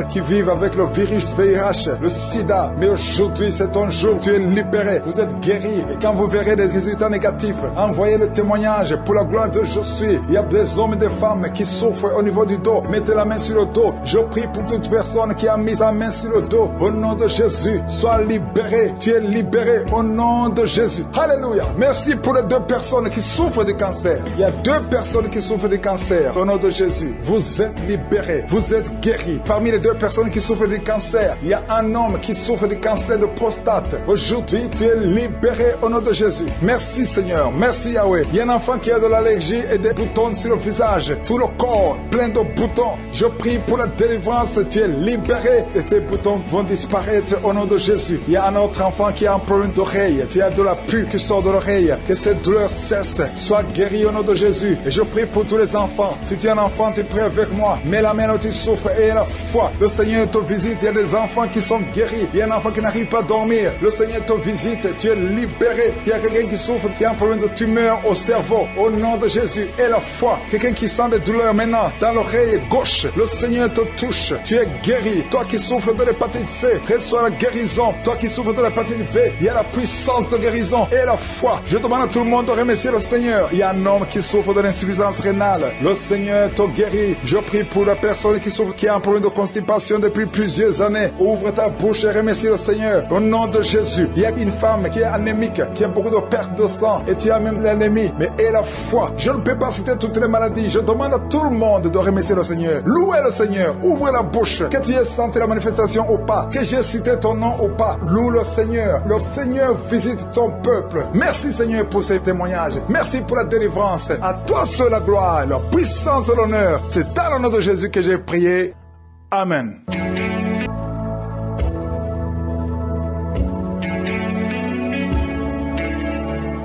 qui vivent avec le virus VIH, le sida. Mais aujourd'hui, c'est ton jour. Tu es libéré. Vous êtes guéri. Et quand vous verrez des résultats négatifs, envoyez le témoignage pour la gloire de je suis. Il y a des hommes et des femmes qui souffrent au niveau du dos. Mettez la main sur le dos. Je prie pour toute personne qui a mis sa main sur le dos. Au nom de Jésus, sois libéré. Tu es libéré au nom de Jésus. Alléluia. Merci pour les deux personnes qui souffrent du cancer. Il y a deux personnes qui souffrent du cancer. Au nom de Jésus, vous êtes libérés. Vous êtes guéris. Parmi les deux personnes qui souffrent du cancer, il y a un homme qui souffre du cancer de prostate. Aujourd'hui, tu es libéré au nom de Jésus. Merci Seigneur. Merci Yahweh. Il y a un enfant qui a de l'allergie et des boutons sur le visage, sur le corps, plein de boutons. Je prie pour la délivrance. Tu es libéré et ces boutons vont disparaître au nom de Jésus. Il y a un autre enfant qui a un problème d'oreille. Tu as de la pu qui sort de l'oreille. Que cette douleur cesse. Sois guéri au nom de Jésus. Et je prie pour tous les enfants. Si tu es un enfant, tu pries avec moi. Mets la main où tu souffres et la foi. Le Seigneur te visite. Il y a des enfants qui sont guéris. Il y a un enfant qui n'arrive pas à dormir. Le Seigneur te visite. Tu es libéré. Il y a quelqu'un qui souffre, qui a un problème de tumeur au cerveau. Au nom de Jésus. Et la foi. Quelqu'un qui sent des douleurs maintenant dans l'oreille gauche. Le Seigneur te touche. Tu es guéri. Toi qui souffres de l'hépatite C, reçois la guérison. Toi qui souffres de l'hépatite B, il y a la puissance de guérison et la foi. Je demande à tout le monde de remercier le Seigneur. Il y a un homme qui souffre de l'insuffisance rénale. Le Seigneur te guérit. Je prie pour la personne qui souffre, qui a un problème de constipation depuis plusieurs années. Ouvre ta bouche et remercie le Seigneur. Au nom de Jésus, il y a une femme qui est anémique, qui a beaucoup de perte de sang et tu as même l'anémie. Mais et la foi. Je ne peux pas citer toutes les maladies. Je demande à tout le monde de remercier le Seigneur. Louez le Seigneur. Ouvrez la bouche. Que tu aies senti la manifestation ou pas. Que j'ai cité ton nom ou pas. Loue le Seigneur. Le Seigneur visite ton peuple. Merci Seigneur pour ces témoignages. Merci pour la délivrance. À toi seul la gloire, la puissance et l'honneur. C'est le nom de Jésus que j'ai prié. Amen.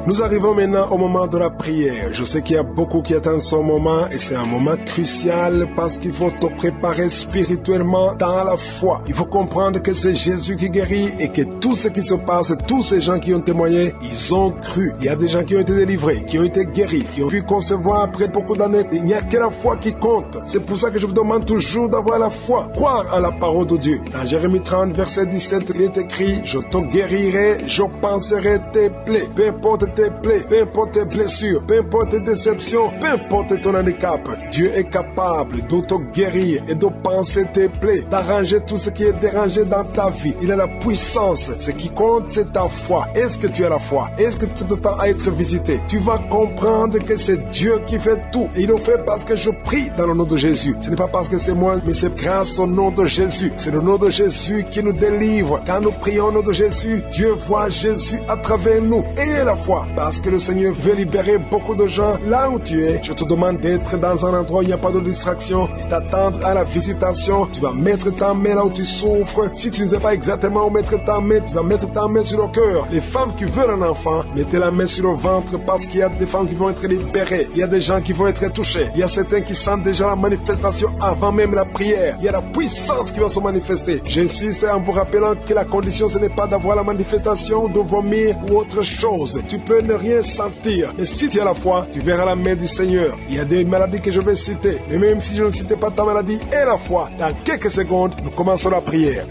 Nous arrivons maintenant au moment de la prière. Je sais qu'il y a beaucoup qui attendent son moment et c'est un moment crucial parce qu'il faut te préparer spirituellement dans la foi. Il faut comprendre que c'est Jésus qui guérit et que tout ce qui se passe, tous ces gens qui ont témoigné, ils ont cru. Il y a des gens qui ont été délivrés, qui ont été guéris, qui ont pu concevoir après beaucoup d'années. Il n'y a que la foi qui compte. C'est pour ça que je vous demande toujours d'avoir la foi, croire en la parole de Dieu. Dans Jérémie 30, verset 17, il est écrit, je te guérirai, je penserai tes plaies, peu importe tes plaies, peu importe tes blessures, peu importe tes déceptions, peu importe ton handicap. Dieu est capable de te guérir et de penser tes plaies, d'arranger tout ce qui est dérangé dans ta vie. Il a la puissance. Ce qui compte, c'est ta foi. Est-ce que tu as la foi? Est-ce que tu t'attends à être visité? Tu vas comprendre que c'est Dieu qui fait tout. Et il le fait parce que je prie dans le nom de Jésus. Ce n'est pas parce que c'est moi, mais c'est grâce au nom de Jésus. C'est le nom de Jésus qui nous délivre. Quand nous prions au nom de Jésus, Dieu voit Jésus à travers nous. Et la foi, parce que le Seigneur veut libérer beaucoup de gens là où tu es. Je te demande d'être dans un endroit où il n'y a pas de distraction et t'attendre à la visitation. Tu vas mettre ta main là où tu souffres. Si tu ne sais pas exactement où mettre ta main, tu vas mettre ta main sur le cœur. Les femmes qui veulent un enfant, mettez la main sur le ventre parce qu'il y a des femmes qui vont être libérées. Il y a des gens qui vont être touchés. Il y a certains qui sentent déjà la manifestation avant même la prière. Il y a la puissance qui va se manifester. J'insiste en vous rappelant que la condition ce n'est pas d'avoir la manifestation, de vomir ou autre chose. Tu peux ne rien sentir. Mais si tu as la foi, tu verras la main du Seigneur. Il y a des maladies que je vais citer. Mais même si je ne citais pas ta maladie et la foi, dans quelques secondes, nous commençons la prière.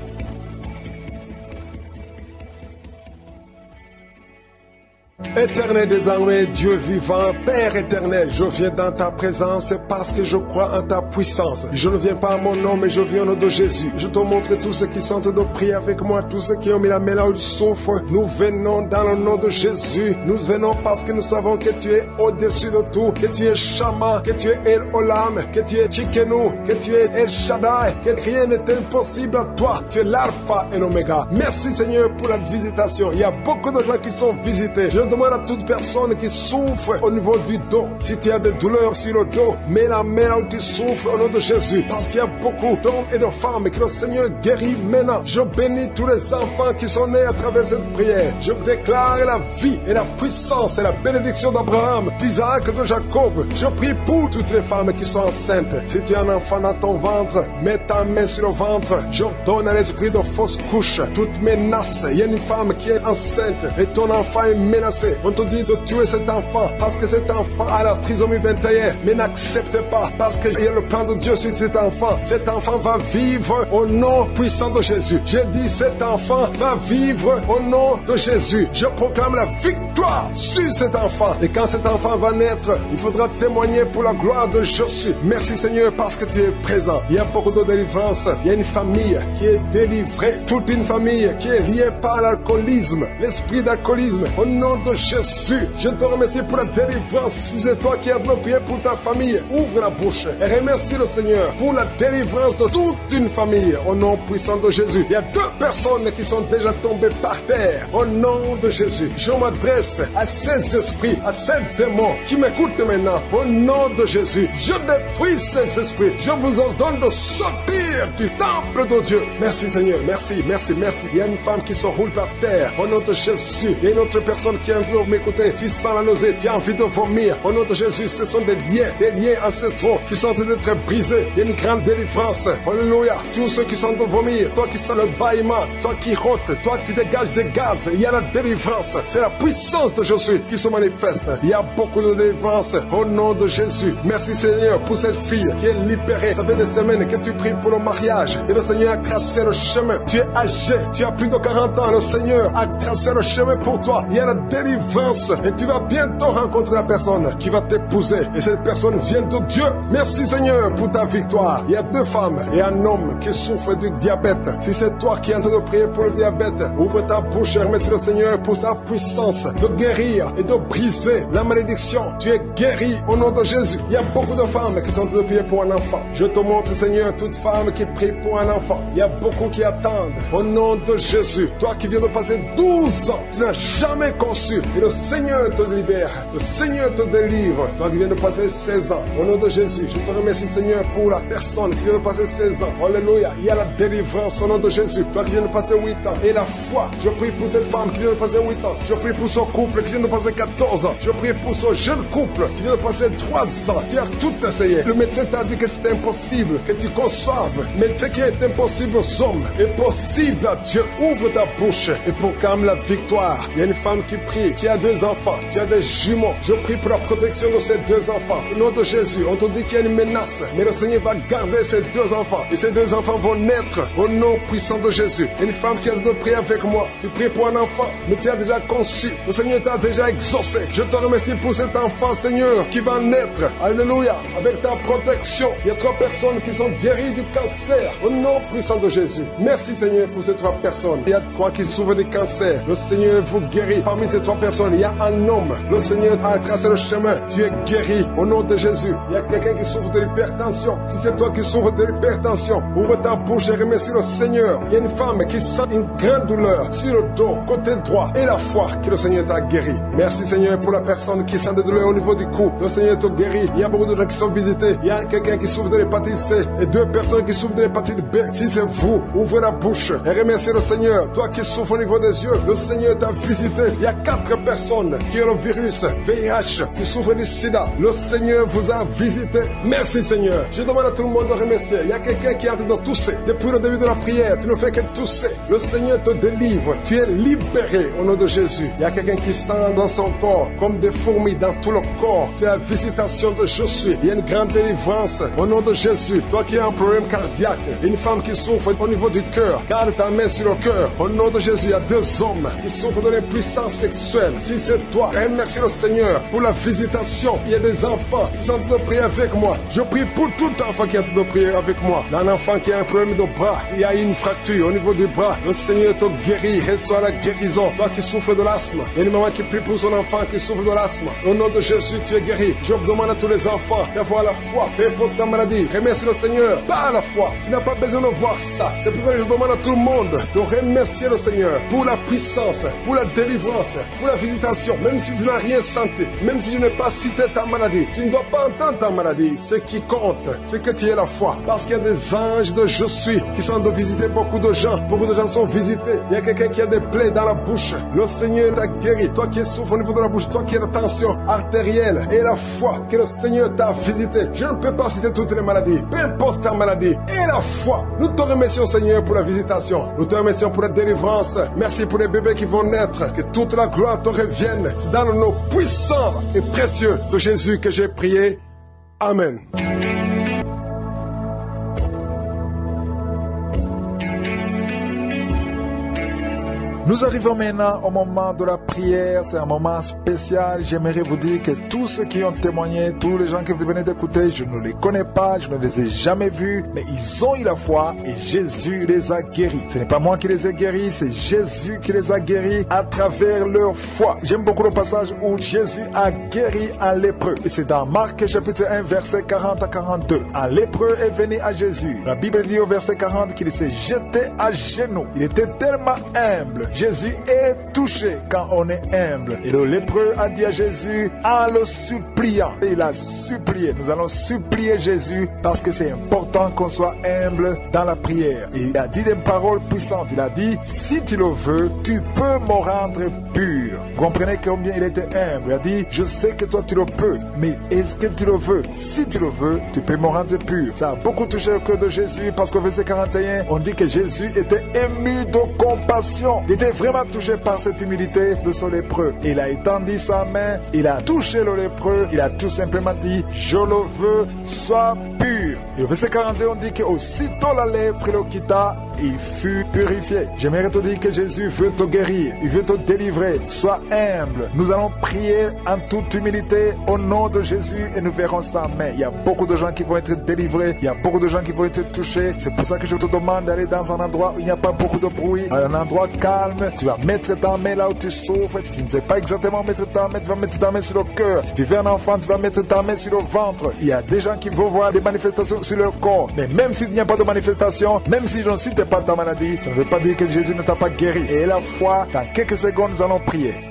Éternel désormais, Dieu vivant, Père éternel, je viens dans ta présence parce que je crois en ta puissance. Je ne viens pas à mon nom, mais je viens au nom de Jésus. Je te montre tous ceux qui sont de prier avec moi, tous ceux qui ont mis la main là où ils souffrent. Nous venons dans le nom de Jésus. Nous venons parce que nous savons que tu es au-dessus de tout, que tu es Shama, que tu es El Olam, que tu es Chikenu, que tu es El Shaddai, que rien n'est impossible à toi. Tu es l'alpha et l'oméga. Merci Seigneur pour la visitation. Il y a beaucoup de gens qui sont visités. Je demande à toute personne qui souffre au niveau du dos. Si tu as des douleurs sur le dos, mets la main où tu souffres au nom de Jésus. Parce qu'il y a beaucoup d'hommes et de femmes que le Seigneur guérit maintenant. Je bénis tous les enfants qui sont nés à travers cette prière. Je déclare la vie et la puissance et la bénédiction d'Abraham, d'Isaac, de Jacob. Je prie pour toutes les femmes qui sont enceintes. Si tu as un enfant dans ton ventre, mets ta main sur le ventre. J'ordonne à l'esprit de fausse couche toute menace. Il y a une femme qui est enceinte et ton enfant est menacé. On te dit de tuer cet enfant parce que cet enfant a la trisomie 21. Mais n'accepte pas parce qu'il y a le plan de Dieu sur cet enfant. Cet enfant va vivre au nom puissant de Jésus. J'ai dit cet enfant va vivre au nom de Jésus. Je proclame la victoire sur cet enfant. Et quand cet enfant va naître, il faudra témoigner pour la gloire de Jésus. Merci Seigneur parce que tu es présent. Il y a beaucoup de délivrance. Il y a une famille qui est délivrée. Toute une famille qui est liée par l'alcoolisme, l'esprit d'alcoolisme. Au nom de Jésus, je te remercie pour la délivrance. Si c'est toi qui as prié pour ta famille, ouvre la bouche et remercie le Seigneur pour la délivrance de toute une famille. Au nom puissant de Jésus, il y a deux personnes qui sont déjà tombées par terre. Au nom de Jésus, je m'adresse à ces esprits, à ces démons qui m'écoutent maintenant. Au nom de Jésus, je détruis ces esprits. Je vous ordonne de sortir du temple de Dieu. Merci Seigneur, merci, merci, merci. Il y a une femme qui se roule par terre. Au nom de Jésus, il y a une autre personne qui a Tu sens la nausée, tu as envie de vomir. Au nom de Jésus, ce sont des liens, des liens ancestraux qui sont en train d'être brisés. Il y a une grande délivrance. Alléluia. Tous ceux qui sont de vomir, toi qui sens le bâillement, toi qui rote, toi qui dégages des gaz, il y a la délivrance. C'est la puissance de Jésus qui se manifeste. Il y a beaucoup de délivrance au nom de Jésus. Merci Seigneur pour cette fille qui est libérée. Ça fait des semaines que tu pries pour le mariage et le Seigneur a tracé le chemin. Tu es âgé, tu as plus de 40 ans. Le Seigneur a tracé le chemin pour toi. Il y a la délivrance et tu vas bientôt rencontrer la personne qui va t'épouser. Et cette personne vient de Dieu. Merci Seigneur pour ta victoire. Il y a deux femmes et un homme qui souffre du diabète. Si c'est toi qui es en train de prier pour le diabète, ouvre ta bouche et remercie le Seigneur pour sa puissance de guérir et de briser la malédiction. Tu es guéri au nom de Jésus. Il y a beaucoup de femmes qui sont en train de prier pour un enfant. Je te montre Seigneur toute femme qui prie pour un enfant. Il y a beaucoup qui attendent au nom de Jésus. Toi qui viens de passer 12 ans, tu n'as jamais conçu. Et le Seigneur te libère. Le Seigneur te délivre. Toi qui viens de passer 16 ans. Au nom de Jésus, je te remercie Seigneur pour la personne qui vient de passer 16 ans. Alléluia. Il y a la délivrance au nom de Jésus. Toi qui viens de passer 8 ans. Et la foi. Je prie pour cette femme qui vient de passer 8 ans. Je prie pour son couple qui vient de passer 14 ans. Je prie pour ce jeune couple qui vient de passer 3 ans. Tu as tout essayé. Le médecin t'a dit que c'était impossible, que tu conçoives. Mais ce qui est impossible aux hommes est possible à Dieu. Ouvre ta bouche et proclame la victoire. Il y a une femme qui prie, qui a deux enfants, tu as des jumeaux. Je prie pour la protection de ces deux enfants. Au nom de Jésus, on te dit qu'il y a une menace, mais le Seigneur va garder ces deux enfants. Et ces deux enfants vont naître au nom puissant de Jésus. Une femme qui a de prier avec moi, tu pries pour un enfant, mais tu as déjà conçu. Le Seigneur t'a déjà exaucé. Je te remercie pour cet enfant, Seigneur, qui va naître. Alléluia. Avec ta protection. Il y a trois personnes qui sont guéries du cancer. Au nom puissant de Jésus. Merci, Seigneur, pour ces trois personnes. Il y a trois qui souffrent de cancer. Le Seigneur vous guérit. Parmi ces trois personnes, il y a un homme. Le Seigneur a tracé le chemin. Tu es guéri au nom de Jésus. Il y a quelqu'un qui souffre de l'hypertension. Si c'est toi qui souffres de l'hypertension, ouvre ta bouche et remercie le Seigneur. Il y a une femme qui sent une grande douleur sur le dos, côté droit, et la foi que le Seigneur t'a guéri. Merci Seigneur pour la personne qui sent des douleurs au niveau du cou. Le Seigneur te guérit. Il y a beaucoup de gens qui sont visités. Il y a quelqu'un qui souffre de l'hépatite C et deux personnes qui souffrent de l'hépatite B. Si c'est vous, ouvrez la bouche et remerciez le Seigneur. Toi qui souffres au niveau des yeux, le Seigneur t'a visité. Il y a quatre personnes qui ont le virus VIH, qui souffrent du sida. Le Seigneur vous a visité. Merci Seigneur. Je demande à tout le monde de remercier. Il y a quelqu'un qui est en train de tousser. Depuis le début de la prière, tu ne fais que tousser. Le Seigneur te délivre. Tu es libéré au nom de Jésus. Il y a quelqu'un qui sent dans son corps comme des fourmis dans tout le corps. C'est la visitation de je suis. Il y a une grande délivrance au nom de Jésus. Toi qui as un problème cardiaque, une femme qui souffre au niveau du cœur, garde ta main sur le cœur. Au nom de Jésus, il y a deux hommes qui souffrent de l'impuissance sexuelle. Si c'est toi, remercie le Seigneur pour la visitation. Il y a des enfants qui sont en train de prier avec moi. Je prie pour tout enfant qui est en train de prier avec moi. Un enfant qui a un problème de bras, il y a une fracture au niveau du bras. Le Seigneur te guérit, reçoit la guérison. Toi qui souffres de l'asthme, il y a une maman qui prie pour son enfant qui souffre de l'asthme. Au nom de Jésus, tu es guéri. Je demande à tous les enfants d'avoir la foi, peu importe ta maladie. Remercie le Seigneur par la foi. Tu n'as pas besoin de voir ça. C'est pour ça que je demande à tout le monde de remercier le Seigneur pour la puissance, pour la délivrance, pour la visitation. Même si tu n'as rien senti, même si je n'ai pas cité ta maladie, tu ne dois pas entendre ta maladie. Ce qui compte, c'est que tu aies la foi. Parce qu'il y a des anges de je suis qui sont de visiter beaucoup de gens. Beaucoup de gens sont visités. Il y a quelqu'un qui a des plaies dans la bouche. Le Seigneur t'a guéri. Toi qui souffres au niveau de la bouche, toi qui as la tension artérielle et la foi que le Seigneur t'a visité. Je ne peux pas citer toutes les maladies. Peu importe ta maladie. Et la foi. Nous te remercions Seigneur pour la visitation. Nous te remercions pour la délivrance. Merci pour les bébés qui vont naître. Que toute la gloire te revienne. Dans le nom puissant et précieux de Jésus que j'ai prié. Amen. Nous arrivons maintenant au moment de la prière. C'est un moment spécial. J'aimerais vous dire que tous ceux qui ont témoigné, tous les gens que vous venez d'écouter, je ne les connais pas, je ne les ai jamais vus, mais ils ont eu la foi et Jésus les a guéris. Ce n'est pas moi qui les ai guéris, c'est Jésus qui les a guéris à travers leur foi. J'aime beaucoup le passage où Jésus a guéri un lépreux. Et c'est dans Marc chapitre 1, verset 40 à 42. Un lépreux est venu à Jésus. La Bible dit au verset 40 qu'il s'est jeté à genoux. Il était tellement humble. Jésus est touché quand on est humble. Et le lépreux a dit à Jésus, en le suppliant, il a supplié, nous allons supplier Jésus parce que c'est important qu'on soit humble dans la prière. Et il a dit des paroles puissantes. Il a dit, si tu le veux, tu peux me rendre pur. Vous comprenez combien il était humble? Il a dit, je sais que toi tu le peux, mais est-ce que tu le veux? Si tu le veux, tu peux me rendre pur. Ça a beaucoup touché le cœur de Jésus parce qu'au verset 41, on dit que Jésus était ému de compassion. Il était vraiment touché par cette humilité de ce lépreux. Il a étendu sa main, il a touché le lépreux, il a tout simplement dit, je le veux, sois pur. Et au verset 42, on dit qu'aussitôt la lèpre le quitta, il fut purifié. J'aimerais te dire que Jésus veut te guérir, il veut te délivrer. Sois humble. Nous allons prier en toute humilité au nom de Jésus et nous verrons sa main. Il y a beaucoup de gens qui vont être délivrés, il y a beaucoup de gens qui vont être touchés. C'est pour ça que je te demande d'aller dans un endroit où il n'y a pas beaucoup de bruit, un endroit calme. Tu vas mettre ta main là où tu souffres. Si tu ne sais pas exactement mettre ta main, tu vas mettre ta main sur le cœur. Si tu veux un enfant, tu vas mettre ta main sur le ventre. Il y a des gens qui vont voir des manifestations sur leur corps. Mais même s'il n'y a pas de manifestation, même si je ne cite pas ta maladie, ça ne veut pas dire que Jésus ne t'a pas guéri. Et la foi, dans quelques secondes, nous allons prier.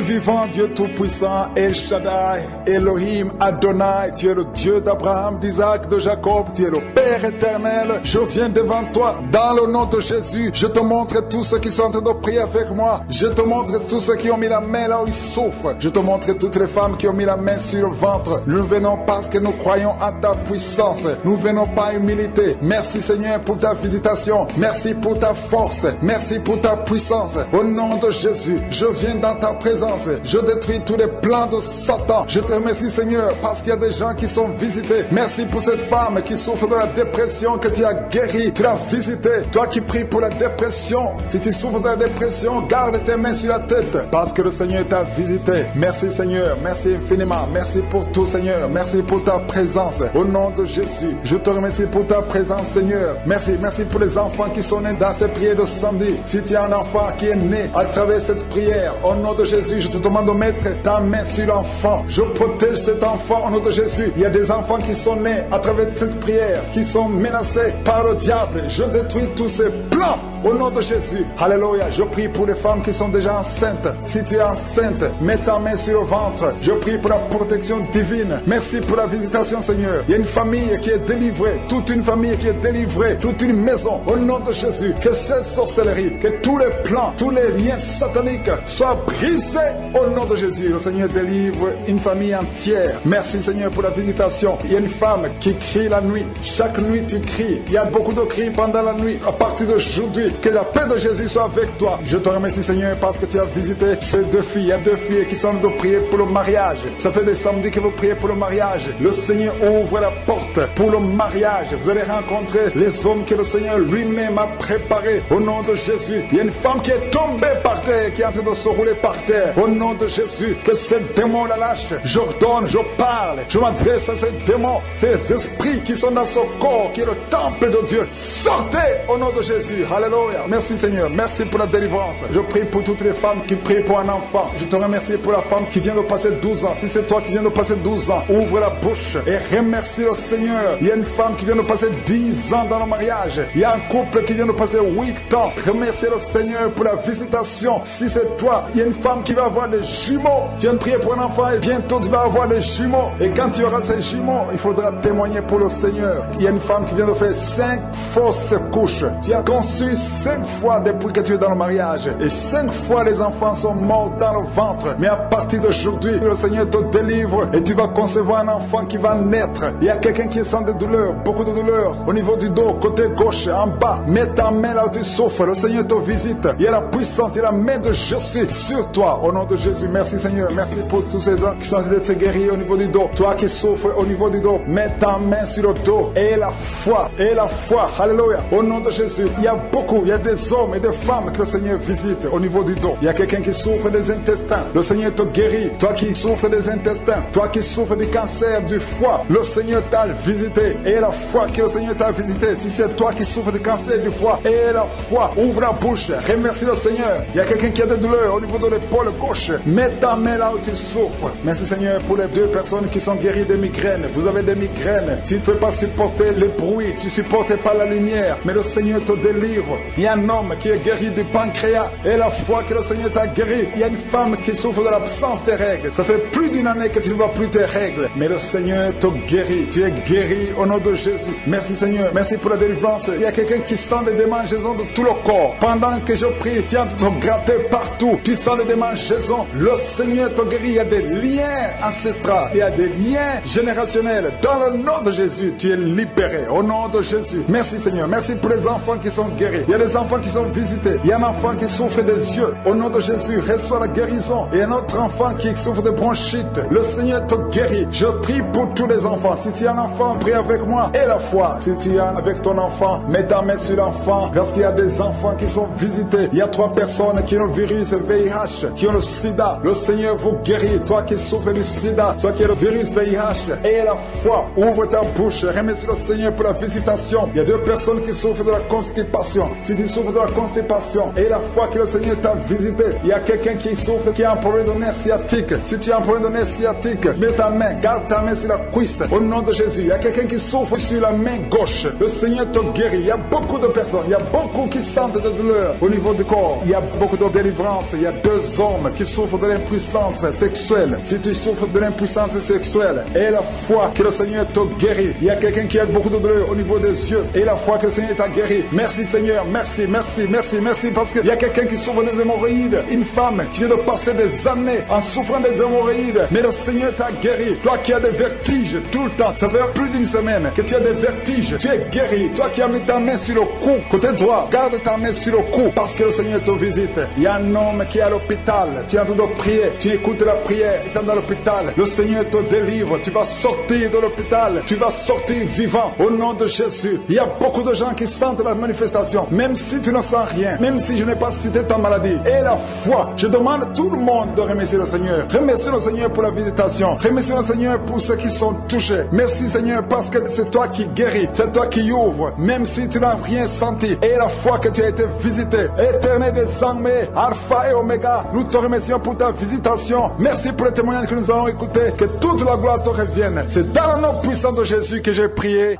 Vivant, Dieu tout-puissant, El Shaddai, Elohim, Adonai, tu es le Dieu d'Abraham, d'Isaac, de Jacob, tu es le Père éternel. Je viens devant toi dans le nom de Jésus. Je te montre tous ceux qui sont en train de prier avec moi. Je te montre tous ceux qui ont mis la main là où ils souffrent. Je te montre toutes les femmes qui ont mis la main sur le ventre. Nous venons parce que nous croyons à ta puissance. Nous venons par humilité. Merci Seigneur pour ta visitation. Merci pour ta force. Merci pour ta puissance. Au nom de Jésus, je viens dans ta présence. Je détruis tous les plans de Satan. Je te remercie Seigneur parce qu'il y a des gens qui sont visités. Merci pour cette femme qui souffre de la dépression que tu as guérie. Tu l'as visitée. Toi qui pries pour la dépression. Si tu souffres de la dépression, garde tes mains sur la tête parce que le Seigneur t'a visité. Merci Seigneur. Merci infiniment. Merci pour tout Seigneur. Merci pour ta présence. Au nom de Jésus, je te remercie pour ta présence Seigneur. Merci. Merci pour les enfants qui sont nés dans ces prières de samedi. Si tu as un enfant qui est né à travers cette prière, au nom de Jésus, je te demande de mettre ta main sur l'enfant. Je protège cet enfant au nom de Jésus. Il y a des enfants qui sont nés à travers cette prière, qui sont menacés par le diable. Je détruis tous ces plans au nom de Jésus. Alléluia. Je prie pour les femmes qui sont déjà enceintes. Si tu es enceinte, mets ta main sur le ventre. Je prie pour la protection divine. Merci pour la visitation, Seigneur. Il y a une famille qui est délivrée, toute une famille qui est délivrée, toute une maison au nom de Jésus. Que ces sorcelleries, que tous les plans, tous les liens sataniques soient brisés au nom de Jésus. Le Seigneur délivre une famille entière. Merci, Seigneur, pour la visitation. Il y a une femme qui crie la nuit. Chaque nuit, tu cries. Il y a beaucoup de cris pendant la nuit. À partir d'aujourd'hui, que la paix de Jésus soit avec toi. Je te remercie, Seigneur, parce que tu as visité ces deux filles. Il y a deux filles qui sont de prier pour le mariage. Ça fait des samedis que vous priez pour le mariage. Le Seigneur ouvre la porte pour le mariage. Vous allez rencontrer les hommes que le Seigneur lui-même a préparés. Au nom de Jésus, il y a une femme qui est tombée par terre, qui est en train de se rouler par terre. Au nom de Jésus, que ces démons la lâchent. J'ordonne, je parle, je m'adresse à ces démons, ces esprits qui sont dans ce corps, qui est le temple de Dieu. Sortez au nom de Jésus. Alléluia. Merci Seigneur. Merci pour la délivrance. Je prie pour toutes les femmes qui prient pour un enfant. Je te remercie pour la femme qui vient de passer 12 ans. Si c'est toi qui viens de passer 12 ans, ouvre la bouche et remercie le Seigneur. Il y a une femme qui vient de passer 10 ans dans le mariage. Il y a un couple qui vient de passer 8 ans. Remercie le Seigneur pour la visitation. Si c'est toi, il y a une femme qui va avoir des jumeaux. Tu viens de prier pour un enfant et bientôt tu vas avoir des jumeaux. Et quand tu auras ces jumeaux, il faudra témoigner pour le Seigneur. Il y a une femme qui vient de faire 5 fausses couches. Tu as conçu 5 fois depuis que tu es dans le mariage. Et 5 fois les enfants sont morts dans le ventre. Mais à partir d'aujourd'hui, le Seigneur te délivre et tu vas concevoir un enfant qui va naître. Il y a quelqu'un qui sent des douleurs, beaucoup de douleurs au niveau du dos, côté gauche, en bas. Mets ta main là où tu souffres. Le Seigneur te visite. Il y a la puissance, il y a la main de Jésus sur toi. Au nom de Jésus, merci Seigneur. Merci pour tous ces gens qui sont d'être guéris au niveau du dos. Toi qui souffres au niveau du dos, mets ta main sur le dos. Et la foi, et la foi. Alléluia. Au nom de Jésus, il y a beaucoup, il y a des hommes et des femmes que le Seigneur visite au niveau du dos. Il y a quelqu'un qui souffre des intestins. Le Seigneur te guérit. Toi qui souffres des intestins, toi qui souffres du cancer du foie, le Seigneur t'a visité. Et la foi que le Seigneur t'a visité. Si c'est toi qui souffres du cancer du foie, et la foi, ouvre la bouche, remercie le Seigneur. Il y a quelqu'un qui a des douleurs au niveau de l'épaule gauche. Mets ta main là où tu souffres. Merci Seigneur pour les deux personnes qui sont guéries de migraines. Vous avez des migraines. Tu ne peux pas supporter le bruit. Tu ne supportes pas la lumière. Mais le Seigneur te délivre. Il y a un homme qui est guéri du pancréas. Et la foi que le Seigneur t'a guéri. Il y a une femme qui souffre de l'absence des règles. Ça fait plus d'une année que tu ne vois plus tes règles. Mais le Seigneur te guérit. Tu es guéri au nom de Jésus. Merci Seigneur. Merci pour la délivrance. Il y a quelqu'un qui sent des démangeaisons de tout le corps. Pendant que je prie, tu de te gratter partout. Tu sens les démangeaisons. Le Seigneur te guérit. Il y a des liens ancestraux. Il y a des liens générationnels. Dans le nom de Jésus, tu es libéré. Au nom de Jésus. Merci Seigneur. Merci pour les enfants qui sont guéris. A des enfants qui sont visités. Il y a un enfant qui souffre des yeux. Au nom de Jésus, reçois la guérison. Et un autre enfant qui souffre de bronchite. Le Seigneur te guérit. Je prie pour tous les enfants. Si tu as un enfant, prie avec moi. Et la foi. Si tu es avec ton enfant, mets ta main sur l'enfant. Parce qu'il y a des enfants qui sont visités. Il y a trois personnes qui ont le virus VIH, qui ont le sida. Le Seigneur vous guérit. Toi qui souffres du sida, toi qui as le virus VIH. Et la foi. Ouvre ta bouche. Remercie le Seigneur pour la visitation. Il y a deux personnes qui souffrent de la constipation. Si tu souffres de la constipation et la foi que le Seigneur t'a visité, il y a quelqu'un qui souffre, qui a un problème de nerf sciatique. Si tu as un problème de nerf sciatique, mets ta main, garde ta main sur la cuisse. Au nom de Jésus, il y a quelqu'un qui souffre sur la main gauche. Le Seigneur te guérit. Il y a beaucoup de personnes, il y a beaucoup qui sentent de douleur au niveau du corps. Il y a beaucoup de délivrance. Il y a deux hommes qui souffrent de l'impuissance sexuelle. Si tu souffres de l'impuissance sexuelle et la foi que le Seigneur te guérit, il y a quelqu'un qui a beaucoup de douleur au niveau des yeux et la foi que le Seigneur t'a guéri. Merci Seigneur, merci, merci, merci, merci parce qu'il y a quelqu'un qui souffre des hémorroïdes. Une femme qui vient de passer des années en souffrant des hémorroïdes, mais le Seigneur t'a guéri. Toi qui as des vertiges tout le temps, ça fait plus d'une semaine que tu as des vertiges, tu es guéri. Toi qui as mis ta main sur le cou, côté droit, garde ta main sur le cou parce que le Seigneur te visite. Il y a un homme qui est à l'hôpital, tu es en train de prier, tu écoutes la prière, tu es dans l'hôpital, le Seigneur te délivre, tu vas sortir de l'hôpital, tu vas sortir vivant. Au nom de Jésus. Il y a beaucoup de gens qui sentent la manifestation, même si tu ne sens rien, même si je n'ai pas cité ta maladie. Et la foi, je demande à tout le monde de remercier le Seigneur. Remercie le Seigneur pour la visitation. Remercie le Seigneur pour ceux qui sont touchés. Merci Seigneur parce que c'est toi qui guéris, c'est toi qui ouvres, même si tu n'as rien senti. Et la foi que tu as été visité, éternel des armées, Alpha et Oméga, nous te remercions pour ta visitation. Merci pour le témoignage que nous avons écouté. Que toute la gloire te revienne. C'est dans le nom puissant de Jésus que j'ai prié.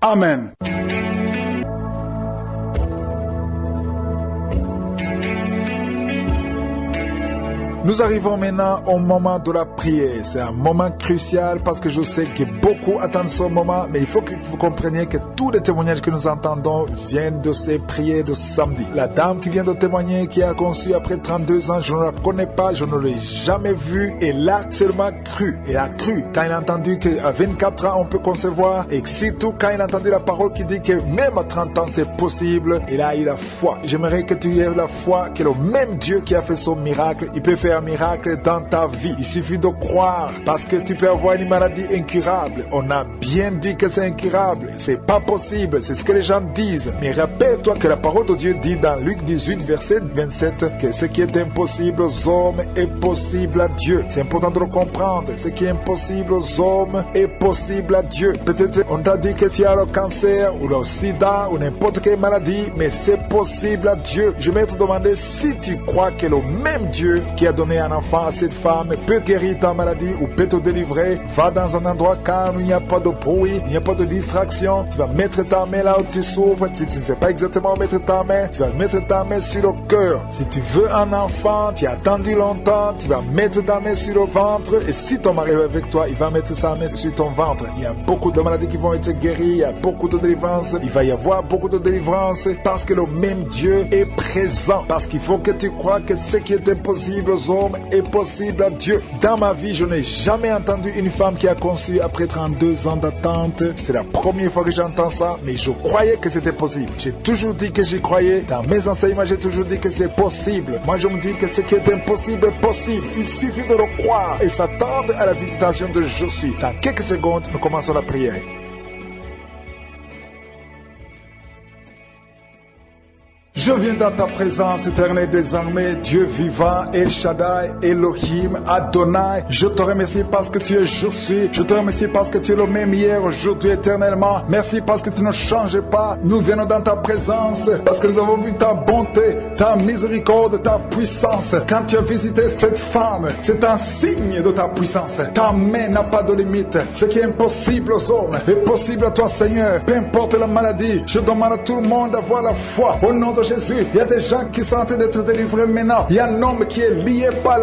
Amen. Nous arrivons maintenant au moment de la prière. C'est un moment crucial parce que je sais que beaucoup attendent ce moment, mais il faut que vous compreniez que tous les témoignages que nous entendons viennent de ces prières de samedi. La dame qui vient de témoigner, qui a conçu après 32 ans, je ne la connais pas, je ne l'ai jamais vue, elle a seulement cru. Elle a cru quand elle a entendu qu'à 24 ans on peut concevoir et surtout quand elle a entendu la parole qui dit que même à 30 ans c'est possible, elle a eu la foi. J'aimerais que tu aies la foi que le même Dieu qui a fait son miracle, il peut faire un miracle dans ta vie. Il suffit de croire parce que tu peux avoir une maladie incurable. On a bien dit que c'est incurable. C'est pas possible. C'est ce que les gens disent. Mais rappelle-toi que la parole de Dieu dit dans Luc 18, verset 27 que ce qui est impossible aux hommes est possible à Dieu. C'est important de le comprendre. Ce qui est impossible aux hommes est possible à Dieu. Peut-être on t'a dit que tu as le cancer ou le sida ou n'importe quelle maladie, mais c'est possible à Dieu. Je vais te demander si tu crois que le même Dieu qui a donner un enfant à cette femme peut guérir ta maladie ou peut te délivrer. Va dans un endroit calme, il n'y a pas de bruit, il n'y a pas de distraction. Tu vas mettre ta main là où tu souffres. Si tu ne sais pas exactement où mettre ta main, tu vas mettre ta main sur le cœur. Si tu veux un enfant, tu as attendu longtemps, tu vas mettre ta main sur le ventre. Et si ton mari est avec toi, il va mettre sa main sur ton ventre. Il y a beaucoup de maladies qui vont être guéries, il y a beaucoup de délivrance. Il va y avoir beaucoup de délivrance parce que le même Dieu est présent. Parce qu'il faut que tu crois que ce qui est impossible aux est possible à Dieu. Dans ma vie, je n'ai jamais entendu une femme qui a conçu après 32 ans d'attente. C'est la première fois que j'entends ça, mais je croyais que c'était possible. J'ai toujours dit que j'y croyais. Dans mes enseignements, j'ai toujours dit que c'est possible. Moi, je me dis que ce qui est impossible est possible. Il suffit de le croire et s'attendre à la visitation de Josué. Dans quelques secondes, nous commençons la prière. Je viens dans ta présence, éternelle des armées, Dieu vivant, El Shaddai, Elohim, Adonai. Je te remercie parce que tu es je suis. Je te remercie parce que tu es le même hier, aujourd'hui, éternellement. Merci parce que tu ne changes pas. Nous venons dans ta présence parce que nous avons vu ta bonté, ta miséricorde, ta puissance. Quand tu as visité cette femme, c'est un signe de ta puissance. Ta main n'a pas de limite. Ce qui est impossible aux hommes est possible à toi, Seigneur. Peu importe la maladie, je demande à tout le monde d'avoir la foi. Au nom de Jésus. Il y a des gens qui sont en train d'être délivrés maintenant. Il y a un homme qui est lié par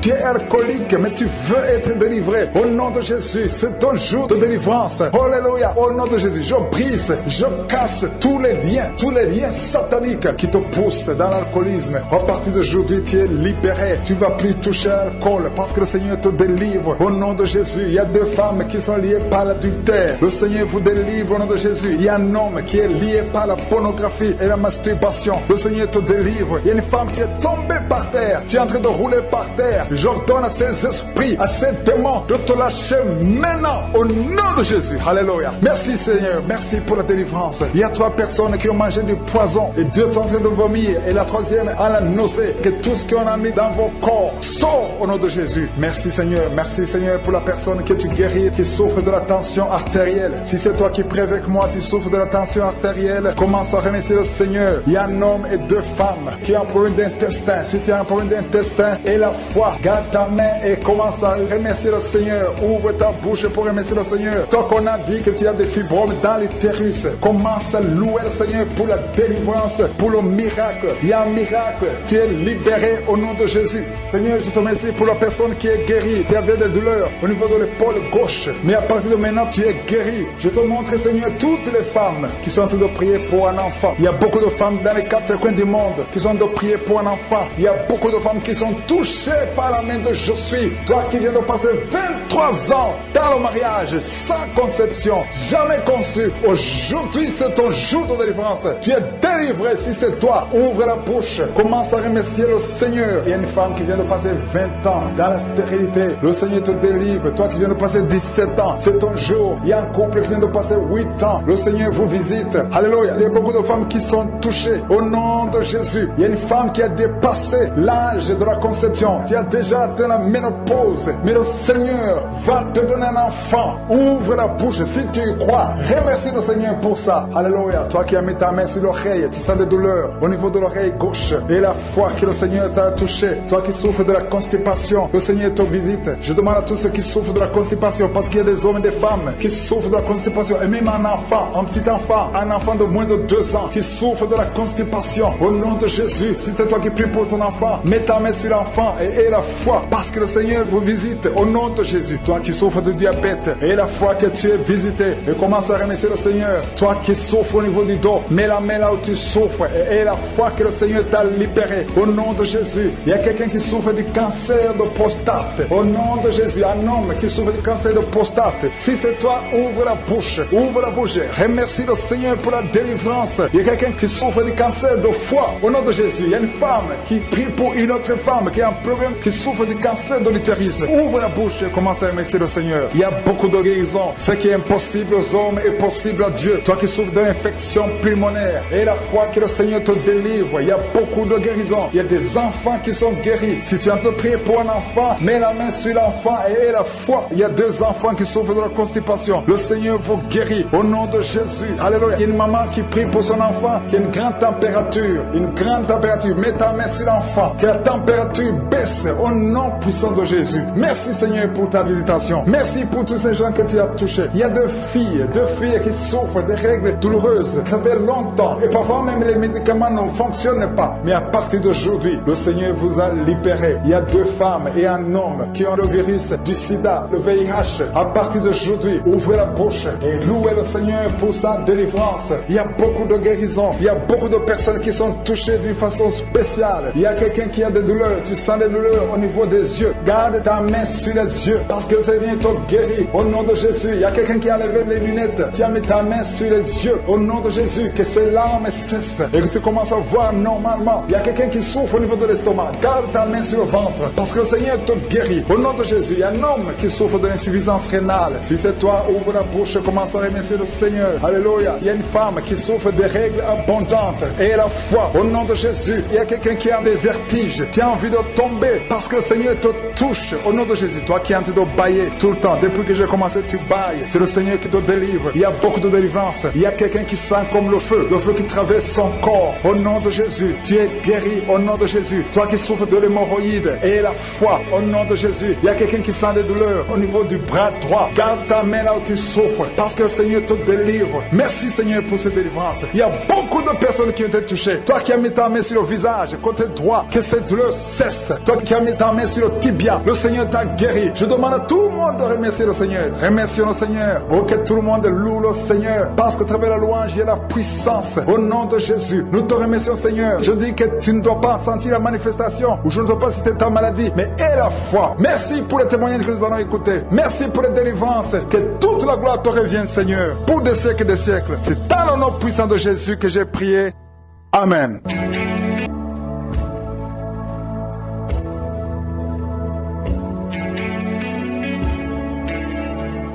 Tu es alcoolique, mais tu veux être délivré. Au nom de Jésus, c'est ton jour de délivrance. Alléluia. Au nom de Jésus, je brise, je casse tous les liens, tous les liens sataniques qui te poussent dans l'alcoolisme. À partir d'aujourd'hui, tu es libéré. Tu vas plus toucher à l'alcool parce que le Seigneur te délivre. Au nom de Jésus, il y a deux femmes qui sont liées par l'adultère. Le Seigneur vous délivre au nom de Jésus. Il y a un homme qui est lié par la pornographie et la masturbation. Le Seigneur te délivre. Il y a une femme qui est tombée par terre. Tu es en train de rouler par terre. J'ordonne à ces esprits, à ces démons de te lâcher maintenant au nom de Jésus. Alléluia. Merci Seigneur. Merci pour la délivrance. Il y a trois personnes qui ont mangé du poison et deux sont en train de vomir et la troisième a la nausée. Que tout ce qu'on a mis dans vos corps sort au nom de Jésus. Merci Seigneur. Merci Seigneur pour la personne que tu guéris qui souffre de la tension artérielle. Si c'est toi qui prie avec moi, tu souffres de la tension artérielle, commence à remercier le Seigneur. Il y a un homme et deux femmes qui ont un problème d'intestin. Si tu as un problème d'intestin et la foi, garde ta main et commence à remercier le Seigneur. Ouvre ta bouche pour remercier le Seigneur. Toi qu'on a dit que tu as des fibromes dans l'utérus, commence à louer le Seigneur pour la délivrance, pour le miracle. Il y a un miracle. Tu es libéré au nom de Jésus. Seigneur, je te remercie pour la personne qui est guérie. Tu avais des douleurs au niveau de l'épaule gauche. Mais à partir de maintenant, tu es guéri. Je te montre, Seigneur, toutes les femmes qui sont en train de prier pour un enfant. Il y a beaucoup de femmes dans les quatre coins du monde qui sont en train de prier pour un enfant. Y a beaucoup de femmes qui sont touchées par la main de Je suis. Toi qui viens de passer 23 ans dans le mariage sans conception, jamais conçu. Aujourd'hui, c'est ton jour de délivrance. Tu es délivré si c'est toi. Ouvre la bouche. Commence à remercier le Seigneur. Il y a une femme qui vient de passer 20 ans dans la stérilité. Le Seigneur te délivre. Toi qui viens de passer 17 ans, c'est ton jour. Il y a un couple qui vient de passer 8 ans. Le Seigneur vous visite. Alléluia. Il y a beaucoup de femmes qui sont touchées au nom de Jésus. Il y a une femme qui a dépassé l'âge de la conception, qui a déjà atteint la ménopause. Mais le Seigneur va te donner un enfant. Ouvre la bouche si tu y crois. Remercie le Seigneur pour ça. Alléluia. Toi qui as mis ta main sur l'oreille, tu sens des douleurs au niveau de l'oreille gauche. Et la foi que le Seigneur t'a touché. Toi qui souffres de la constipation, le Seigneur te visite. Je demande à tous ceux qui souffrent de la constipation, parce qu'il y a des hommes et des femmes qui souffrent de la constipation. Et même un enfant, un petit enfant, un enfant de moins de deux ans qui souffre de la constipation. Au nom de Jésus, si c'est toi qui prie pour ton enfant, mets ta main sur l'enfant et aie la foi, parce que le Seigneur vous visite. Au nom de Jésus, toi qui souffres de diabète, aie la foi que tu es visité et commence à remercier le Seigneur. Toi qui souffres au niveau du dos, mets la main là où tu souffres et aie la foi que le Seigneur t'a libéré. Au nom de Jésus, il y a quelqu'un qui souffre du cancer de prostate. Au nom de Jésus, un homme qui souffre du cancer de prostate. Si c'est toi, ouvre la bouche, ouvre la bouche. Remercie le Seigneur pour la délivrance. Il y a quelqu'un qui souffre du cancer de foie. Au nom de Jésus, il y a une femme qui prie pour une autre femme qui a un problème, qui souffre du cancer de l'utérus. Ouvre la bouche et commence à remercier le Seigneur. Il y a beaucoup de guérisons. Ce qui est impossible aux hommes est possible à Dieu. Toi qui souffres d'une infection pulmonaire et la foi que le Seigneur te délivre. Il y a beaucoup de guérisons. Il y a des enfants qui sont guéris. Si tu train de prier pour un enfant, mets la main sur l'enfant et aie la foi. Il y a deux enfants qui souffrent de la constipation. Le Seigneur vous guérit au nom de Jésus. Alléluia. Il y a une maman qui prie pour son enfant qui a une grande température. Une grande température. Mets ta main sur l'enfant. Que la température baisse au nom puissant de Jésus. Merci Seigneur pour ta visitation. Merci pour tous ces gens que tu as touchés. Il y a deux filles, deux filles qui souffrent des règles douloureuses. Ça fait longtemps. Et parfois même les médicaments ne fonctionnent pas. Mais à partir d'aujourd'hui, le Seigneur vous a libéré. Il y a deux femmes et un homme qui ont le virus du sida, le VIH. À partir d'aujourd'hui, ouvrez la bouche et louez le Seigneur pour sa délivrance. Il y a beaucoup de guérisons. Il y a beaucoup de personnes qui sont touchées d'une façon spéciale. Il y a quelqu'un qui a des douleurs. Tu sens des douleurs au niveau des yeux. Garde ta main sur les yeux parce que le Seigneur te guérit. Au nom de Jésus, il y a quelqu'un qui a levé les lunettes. Tu as mis ta main sur les yeux. Au nom de Jésus, que ces larmes cessent et que tu commences à voir normalement. Il y a quelqu'un qui souffre au niveau de l'estomac. Garde ta main sur le ventre parce que le Seigneur te guérit. Au nom de Jésus, il y a un homme qui souffre de l'insuffisance rénale. Si c'est toi, ouvre la bouche commence à remercier le Seigneur. Alléluia. Il y a une femme qui souffre de règles abondantes et la foi. Au nom de Jésus, il y a quelqu'un qui a des vertiges. Tu as envie de tomber parce que le Seigneur te touche. Au nom de Jésus, toi qui es en train de bailler tout le temps, depuis que j'ai commencé, tu bailles. C'est le Seigneur qui te délivre. Il y a beaucoup de délivrance. Il y a quelqu'un qui sent comme le feu, le feu qui traverse son corps. Au nom de Jésus, tu es guéri. Au nom de Jésus, toi qui souffres de l'hémorroïde et la foi. Au nom de Jésus, il y a quelqu'un qui sent des douleurs au niveau du bras droit. Garde ta main là où tu souffres parce que le Seigneur te délivre. Merci Seigneur pour cette délivrance. Il y a beaucoup de personnes qui ont été touchées. Toi qui as mis ta main sur le visage, côté droit, que cette douleur cesse. Toi qui as mis ta main sur le tibia, le Seigneur t'a guéri. Je demande à tout le monde de remercier le Seigneur. Remercions le Seigneur. Oh, que tout le monde loue le Seigneur. Parce que travers la louange, il y a la puissance. Au nom de Jésus, nous te remercions Seigneur. Je dis que tu ne dois pas sentir la manifestation ou je ne dois pas citer ta maladie, mais aie la foi. Merci pour les témoignages que nous allons écouter. Merci pour les délivrances. Que toute la gloire te revienne Seigneur. Pour des siècles et des siècles. C'est dans le nom puissant de Jésus que j'ai prié. Amen.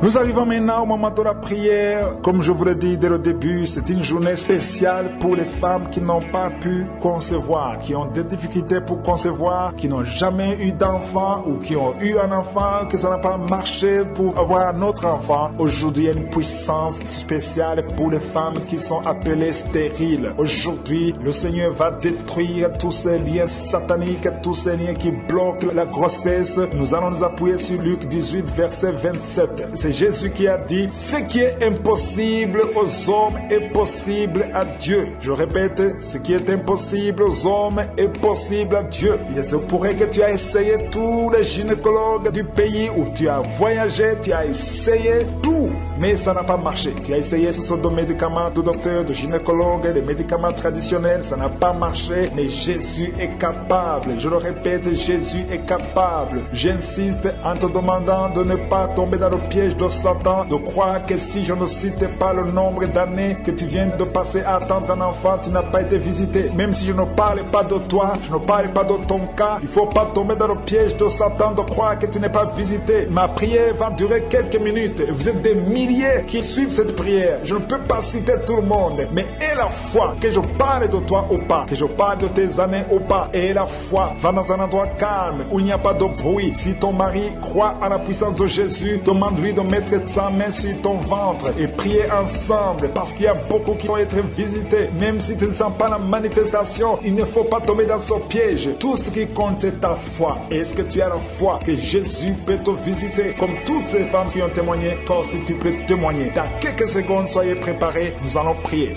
Nous arrivons maintenant au moment de la prière. Comme je vous l'ai dit dès le début, c'est une journée spéciale pour les femmes qui n'ont pas pu concevoir, qui ont des difficultés pour concevoir, qui n'ont jamais eu d'enfant ou qui ont eu un enfant, que ça n'a pas marché pour avoir un autre enfant. Aujourd'hui, il y a une puissance spéciale pour les femmes qui sont appelées stériles. Aujourd'hui, le Seigneur va détruire tous ces liens sataniques, tous ces liens qui bloquent la grossesse. Nous allons nous appuyer sur Luc 18, verset 27. C'est Jésus qui a dit, ce qui est impossible aux hommes est possible à Dieu. Je répète, ce qui est impossible aux hommes est possible à Dieu. Il se pourrait que tu as essayé tous les gynécologues du pays où tu as voyagé, tu as essayé tout, mais ça n'a pas marché. Tu as essayé ce sortes de médicaments de docteurs, de gynécologues, des médicaments traditionnels, ça n'a pas marché, mais Jésus est capable. Je le répète, Jésus est capable. J'insiste en te demandant de ne pas tomber dans le piège de Satan, de croire que si je ne cite pas le nombre d'années que tu viens de passer à attendre un enfant, tu n'as pas été visité. Même si je ne parle pas de toi, je ne parle pas de ton cas, il ne faut pas tomber dans le piège de Satan de croire que tu n'es pas visité. Ma prière va durer quelques minutes. Vous êtes des milliers qui suivent cette prière. Je ne peux pas citer tout le monde, mais aie la foi que je parle de toi ou pas, que je parle de tes années ou pas. Et la foi, va dans un endroit calme où il n'y a pas de bruit. Si ton mari croit à la puissance de Jésus, demande-lui de mettre sa main sur ton ventre et prier ensemble parce qu'il y a beaucoup qui vont être visités. Même si tu ne sens pas la manifestation, il ne faut pas tomber dans ce piège. Tout ce qui compte, c'est ta foi. Est-ce que tu as la foi que Jésus peut te visiter? Comme toutes ces femmes qui ont témoigné? Toi aussi, tu peux témoigner. Dans quelques secondes, soyez préparés. Nous allons prier.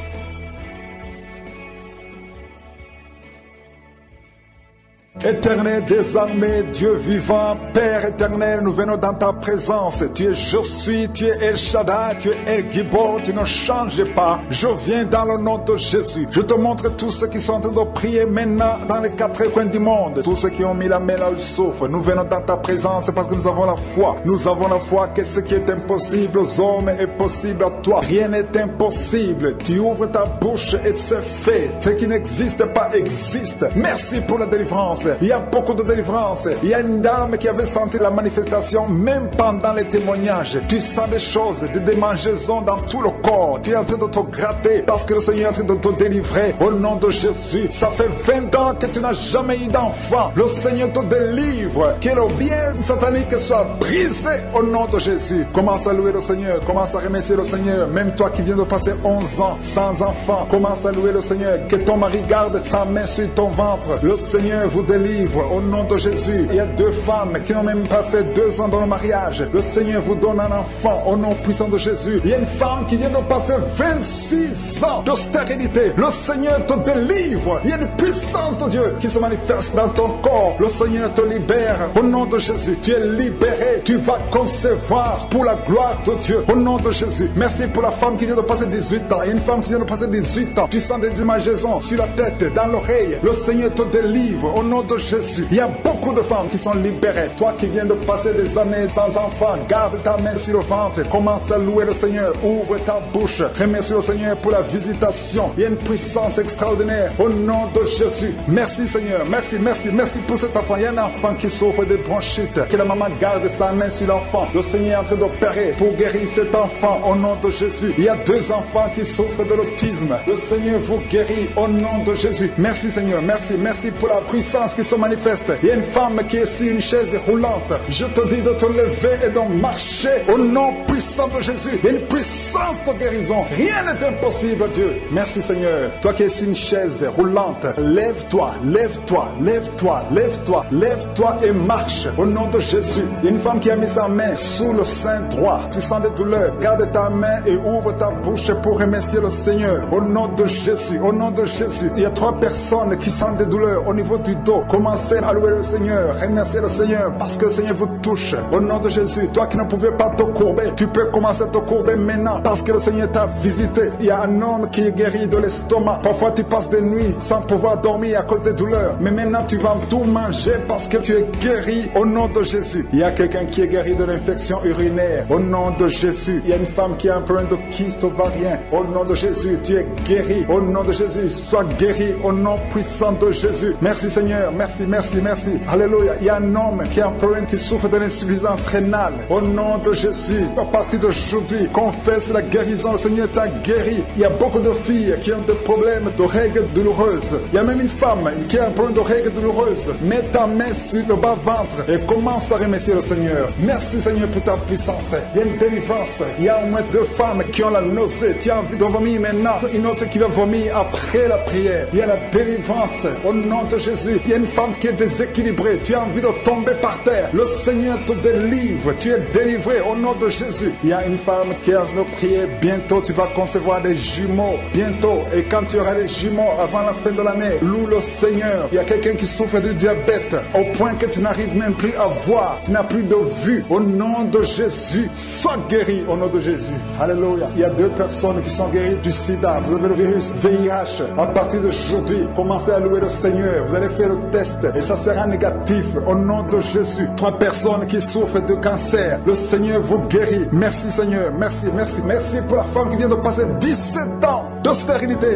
Éternel désormais, Dieu vivant, Père éternel, nous venons dans ta présence. Tu es je suis, tu es El Shaddai, tu es El Gibor, tu ne changes pas. Je viens dans le nom de Jésus. Je te montre tous ceux qui sont en train de prier maintenant dans les quatre coins du monde. Tous ceux qui ont mis la main là où ils souffrent. Nous venons dans ta présence parce que nous avons la foi. Nous avons la foi que ce qui est impossible aux hommes est possible à toi. Rien n'est impossible. Tu ouvres ta bouche et c'est fait. Ce qui n'existe pas existe. Merci pour la délivrance. Il y a beaucoup de délivrance. Il y a une dame qui avait senti la manifestation même pendant les témoignages. Tu sens des choses, des démangeaisons dans tout le corps. Tu es en train de te gratter parce que le Seigneur est en train de te délivrer au nom de Jésus. Ça fait 20 ans que tu n'as jamais eu d'enfant. Le Seigneur te délivre. Que le bien satanique soit brisé au nom de Jésus. Commence à louer le Seigneur. Commence à remercier le Seigneur. Même toi qui viens de passer 11 ans sans enfant, commence à louer le Seigneur. Que ton mari garde sa main sur ton ventre. Le Seigneur vous délivre au nom de Jésus. Il y a deux femmes qui n'ont même pas fait deux ans dans le mariage. Le Seigneur vous donne un enfant au nom puissant de Jésus. Il y a une femme qui vient de passer 26 ans de stérilité. Le Seigneur te délivre. Il y a une puissance de Dieu qui se manifeste dans ton corps. Le Seigneur te libère au nom de Jésus. Tu es libéré. Tu vas concevoir pour la gloire de Dieu au nom de Jésus. Merci pour la femme qui vient de passer 18 ans. Il y a une femme qui vient de passer 18 ans. Tu sens des démangeaisons sur la tête, dans l'oreille. Le Seigneur te délivre au nom de Jésus. Il y a beaucoup de femmes qui sont libérées. Toi qui viens de passer des années sans enfant, garde ta main sur le ventre. Commence à louer le Seigneur. Ouvre ta bouche. Remercie le Seigneur pour la visitation. Il y a une puissance extraordinaire au nom de Jésus. Merci Seigneur. Merci, merci, merci pour cet enfant. Il y a un enfant qui souffre de bronchite. Que la maman garde sa main sur l'enfant. Le Seigneur est en train d'opérer pour guérir cet enfant au nom de Jésus. Il y a deux enfants qui souffrent de l'autisme. Le Seigneur vous guérit au nom de Jésus. Merci Seigneur. Merci, merci pour la puissance qui se manifeste. Il y a une femme qui est sur une chaise roulante. Je te dis de te lever et de marcher au nom puissant de Jésus. Il y a une puissance de guérison. Rien n'est impossible, Dieu. Merci Seigneur. Toi qui es sur une chaise roulante, lève-toi, lève-toi, lève-toi, lève-toi, lève-toi et marche au nom de Jésus. Il y a une femme qui a mis sa main sous le sein droit. Tu sens des douleurs. Garde ta main et ouvre ta bouche pour remercier le Seigneur. Au nom de Jésus, au nom de Jésus. Il y a trois personnes qui sentent des douleurs au niveau du dos. Commencez à louer le Seigneur, remercier le Seigneur parce que le Seigneur vous touche. Au nom de Jésus, toi qui ne pouvais pas te courber, tu peux commencer à te courber maintenant parce que le Seigneur t'a visité. Il y a un homme qui est guéri de l'estomac. Parfois tu passes des nuits sans pouvoir dormir à cause des douleurs. Mais maintenant tu vas tout manger parce que tu es guéri au nom de Jésus. Il y a quelqu'un qui est guéri de l'infection urinaire au nom de Jésus. Il y a une femme qui a un problème de kyste ovarien au nom de Jésus. Tu es guéri au nom de Jésus. Sois guéri au nom puissant de Jésus. Merci Seigneur. Merci, merci, merci. Alléluia. Il y a un homme qui a un problème, qui souffre d'une insuffisance rénale. Au nom de Jésus, à partir d'aujourd'hui, confesse la guérison. Le Seigneur t'a guéri. Il y a beaucoup de filles qui ont des problèmes de règles douloureuses. Il y a même une femme qui a un problème de règles douloureuses. Mets ta main sur le bas-ventre et commence à remercier le Seigneur. Merci Seigneur pour ta puissance. Il y a une délivrance. Il y a au moins deux femmes qui ont la nausée. Tu as envie de vomir maintenant. Une autre qui va vomir après la prière. Il y a la délivrance au nom de Jésus. Il y a une femme qui est déséquilibrée. Tu as envie de tomber par terre. Le Seigneur te délivre. Tu es délivré au nom de Jésus. Il y a une femme qui a de prier. Bientôt tu vas concevoir des jumeaux. Bientôt. Et quand tu auras des jumeaux avant la fin de l'année, loue le Seigneur. Il y a quelqu'un qui souffre du diabète au point que tu n'arrives même plus à voir. Tu n'as plus de vue. Au nom de Jésus, sois guéri au nom de Jésus. Alléluia. Il y a deux personnes qui sont guéries du sida. Vous avez le virus VIH. À partir d'aujourd'hui, commencez à louer le Seigneur. Vous allez faire le et ça sera négatif au nom de Jésus. Trois personnes qui souffrent de cancer. Le Seigneur vous guérit. Merci Seigneur. Merci, merci, merci pour la femme qui vient de passer 17 ans de.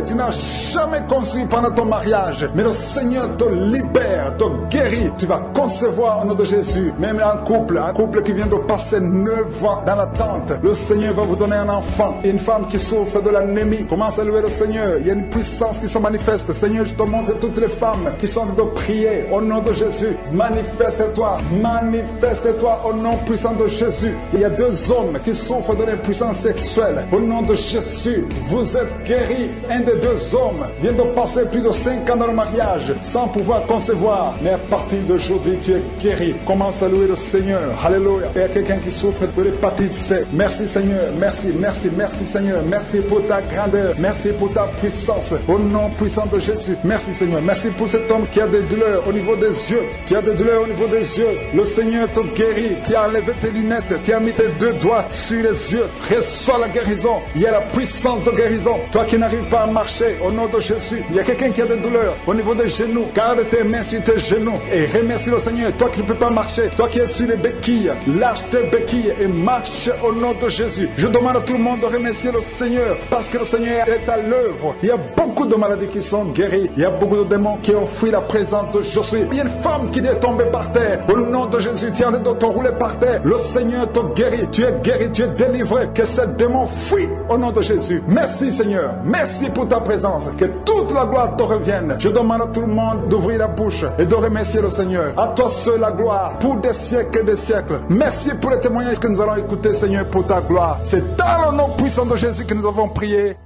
Tu n'as jamais conçu pendant ton mariage. Mais le Seigneur te libère, te guérit. Tu vas concevoir au nom de Jésus. Même un couple, un couple qui vient de passer 9 ans dans l'attente. Le Seigneur va vous donner un enfant. Une femme qui souffre de l'anémie. Commence à louer le Seigneur. Il y a une puissance qui se manifeste. Seigneur, je te montre toutes les femmes qui sont de prier au nom de Jésus. Manifeste-toi, manifeste-toi au nom puissant de Jésus. Il y a deux hommes qui souffrent de l'impuissance sexuelle. Au nom de Jésus, vous êtes guéris. Un des deux hommes vient de passer plus de 5 ans dans le mariage sans pouvoir concevoir. Mais à partir d'aujourd'hui, tu es guéri. Commence à louer le Seigneur. Alléluia. Il y a quelqu'un qui souffre de l'hépatite C. Merci Seigneur. Merci, merci, merci Seigneur. Merci pour ta grandeur. Merci pour ta puissance. Au nom puissant de Jésus. Merci Seigneur. Merci pour cet homme qui a des au niveau des yeux. Tu as des douleurs au niveau des yeux. Le Seigneur te guérit. Tu as enlevé tes lunettes. Tu as mis tes deux doigts sur les yeux. Reçois la guérison. Il y a la puissance de guérison. Toi qui n'arrives pas à marcher, au nom de Jésus. Il y a quelqu'un qui a des douleurs au niveau des genoux. Garde tes mains sur tes genoux et remercie le Seigneur. Toi qui ne peux pas marcher, toi qui es sur les béquilles, lâche tes béquilles et marche au nom de Jésus. Je demande à tout le monde de remercier le Seigneur parce que le Seigneur est à l'œuvre. Il y a beaucoup de maladies qui sont guéries. Il y a beaucoup de démons qui ont fui la présence de. Il y a une femme qui est tombée par terre. Au nom de Jésus, tu es de te rouler par terre. Le Seigneur te guérit. Tu es guéri, tu es délivré. Que ce démon fuit au nom de Jésus. Merci Seigneur. Merci pour ta présence. Que toute la gloire te revienne. Je demande à tout le monde d'ouvrir la bouche et de remercier le Seigneur. À toi seul la gloire pour des siècles et des siècles. Merci pour les témoignages que nous allons écouter, Seigneur, pour ta gloire. C'est dans le nom puissant de Jésus que nous avons prié.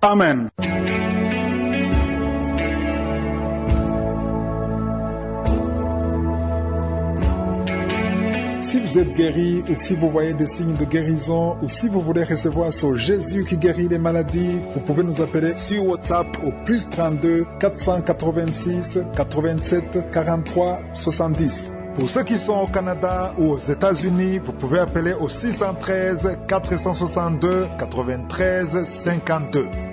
Amen. Si vous êtes guéri ou si vous voyez des signes de guérison ou si vous voulez recevoir ce Jésus qui guérit les maladies, vous pouvez nous appeler sur WhatsApp au plus 32 486 87 43 70. Pour ceux qui sont au Canada ou aux États-Unis, vous pouvez appeler au 613 462 93 52.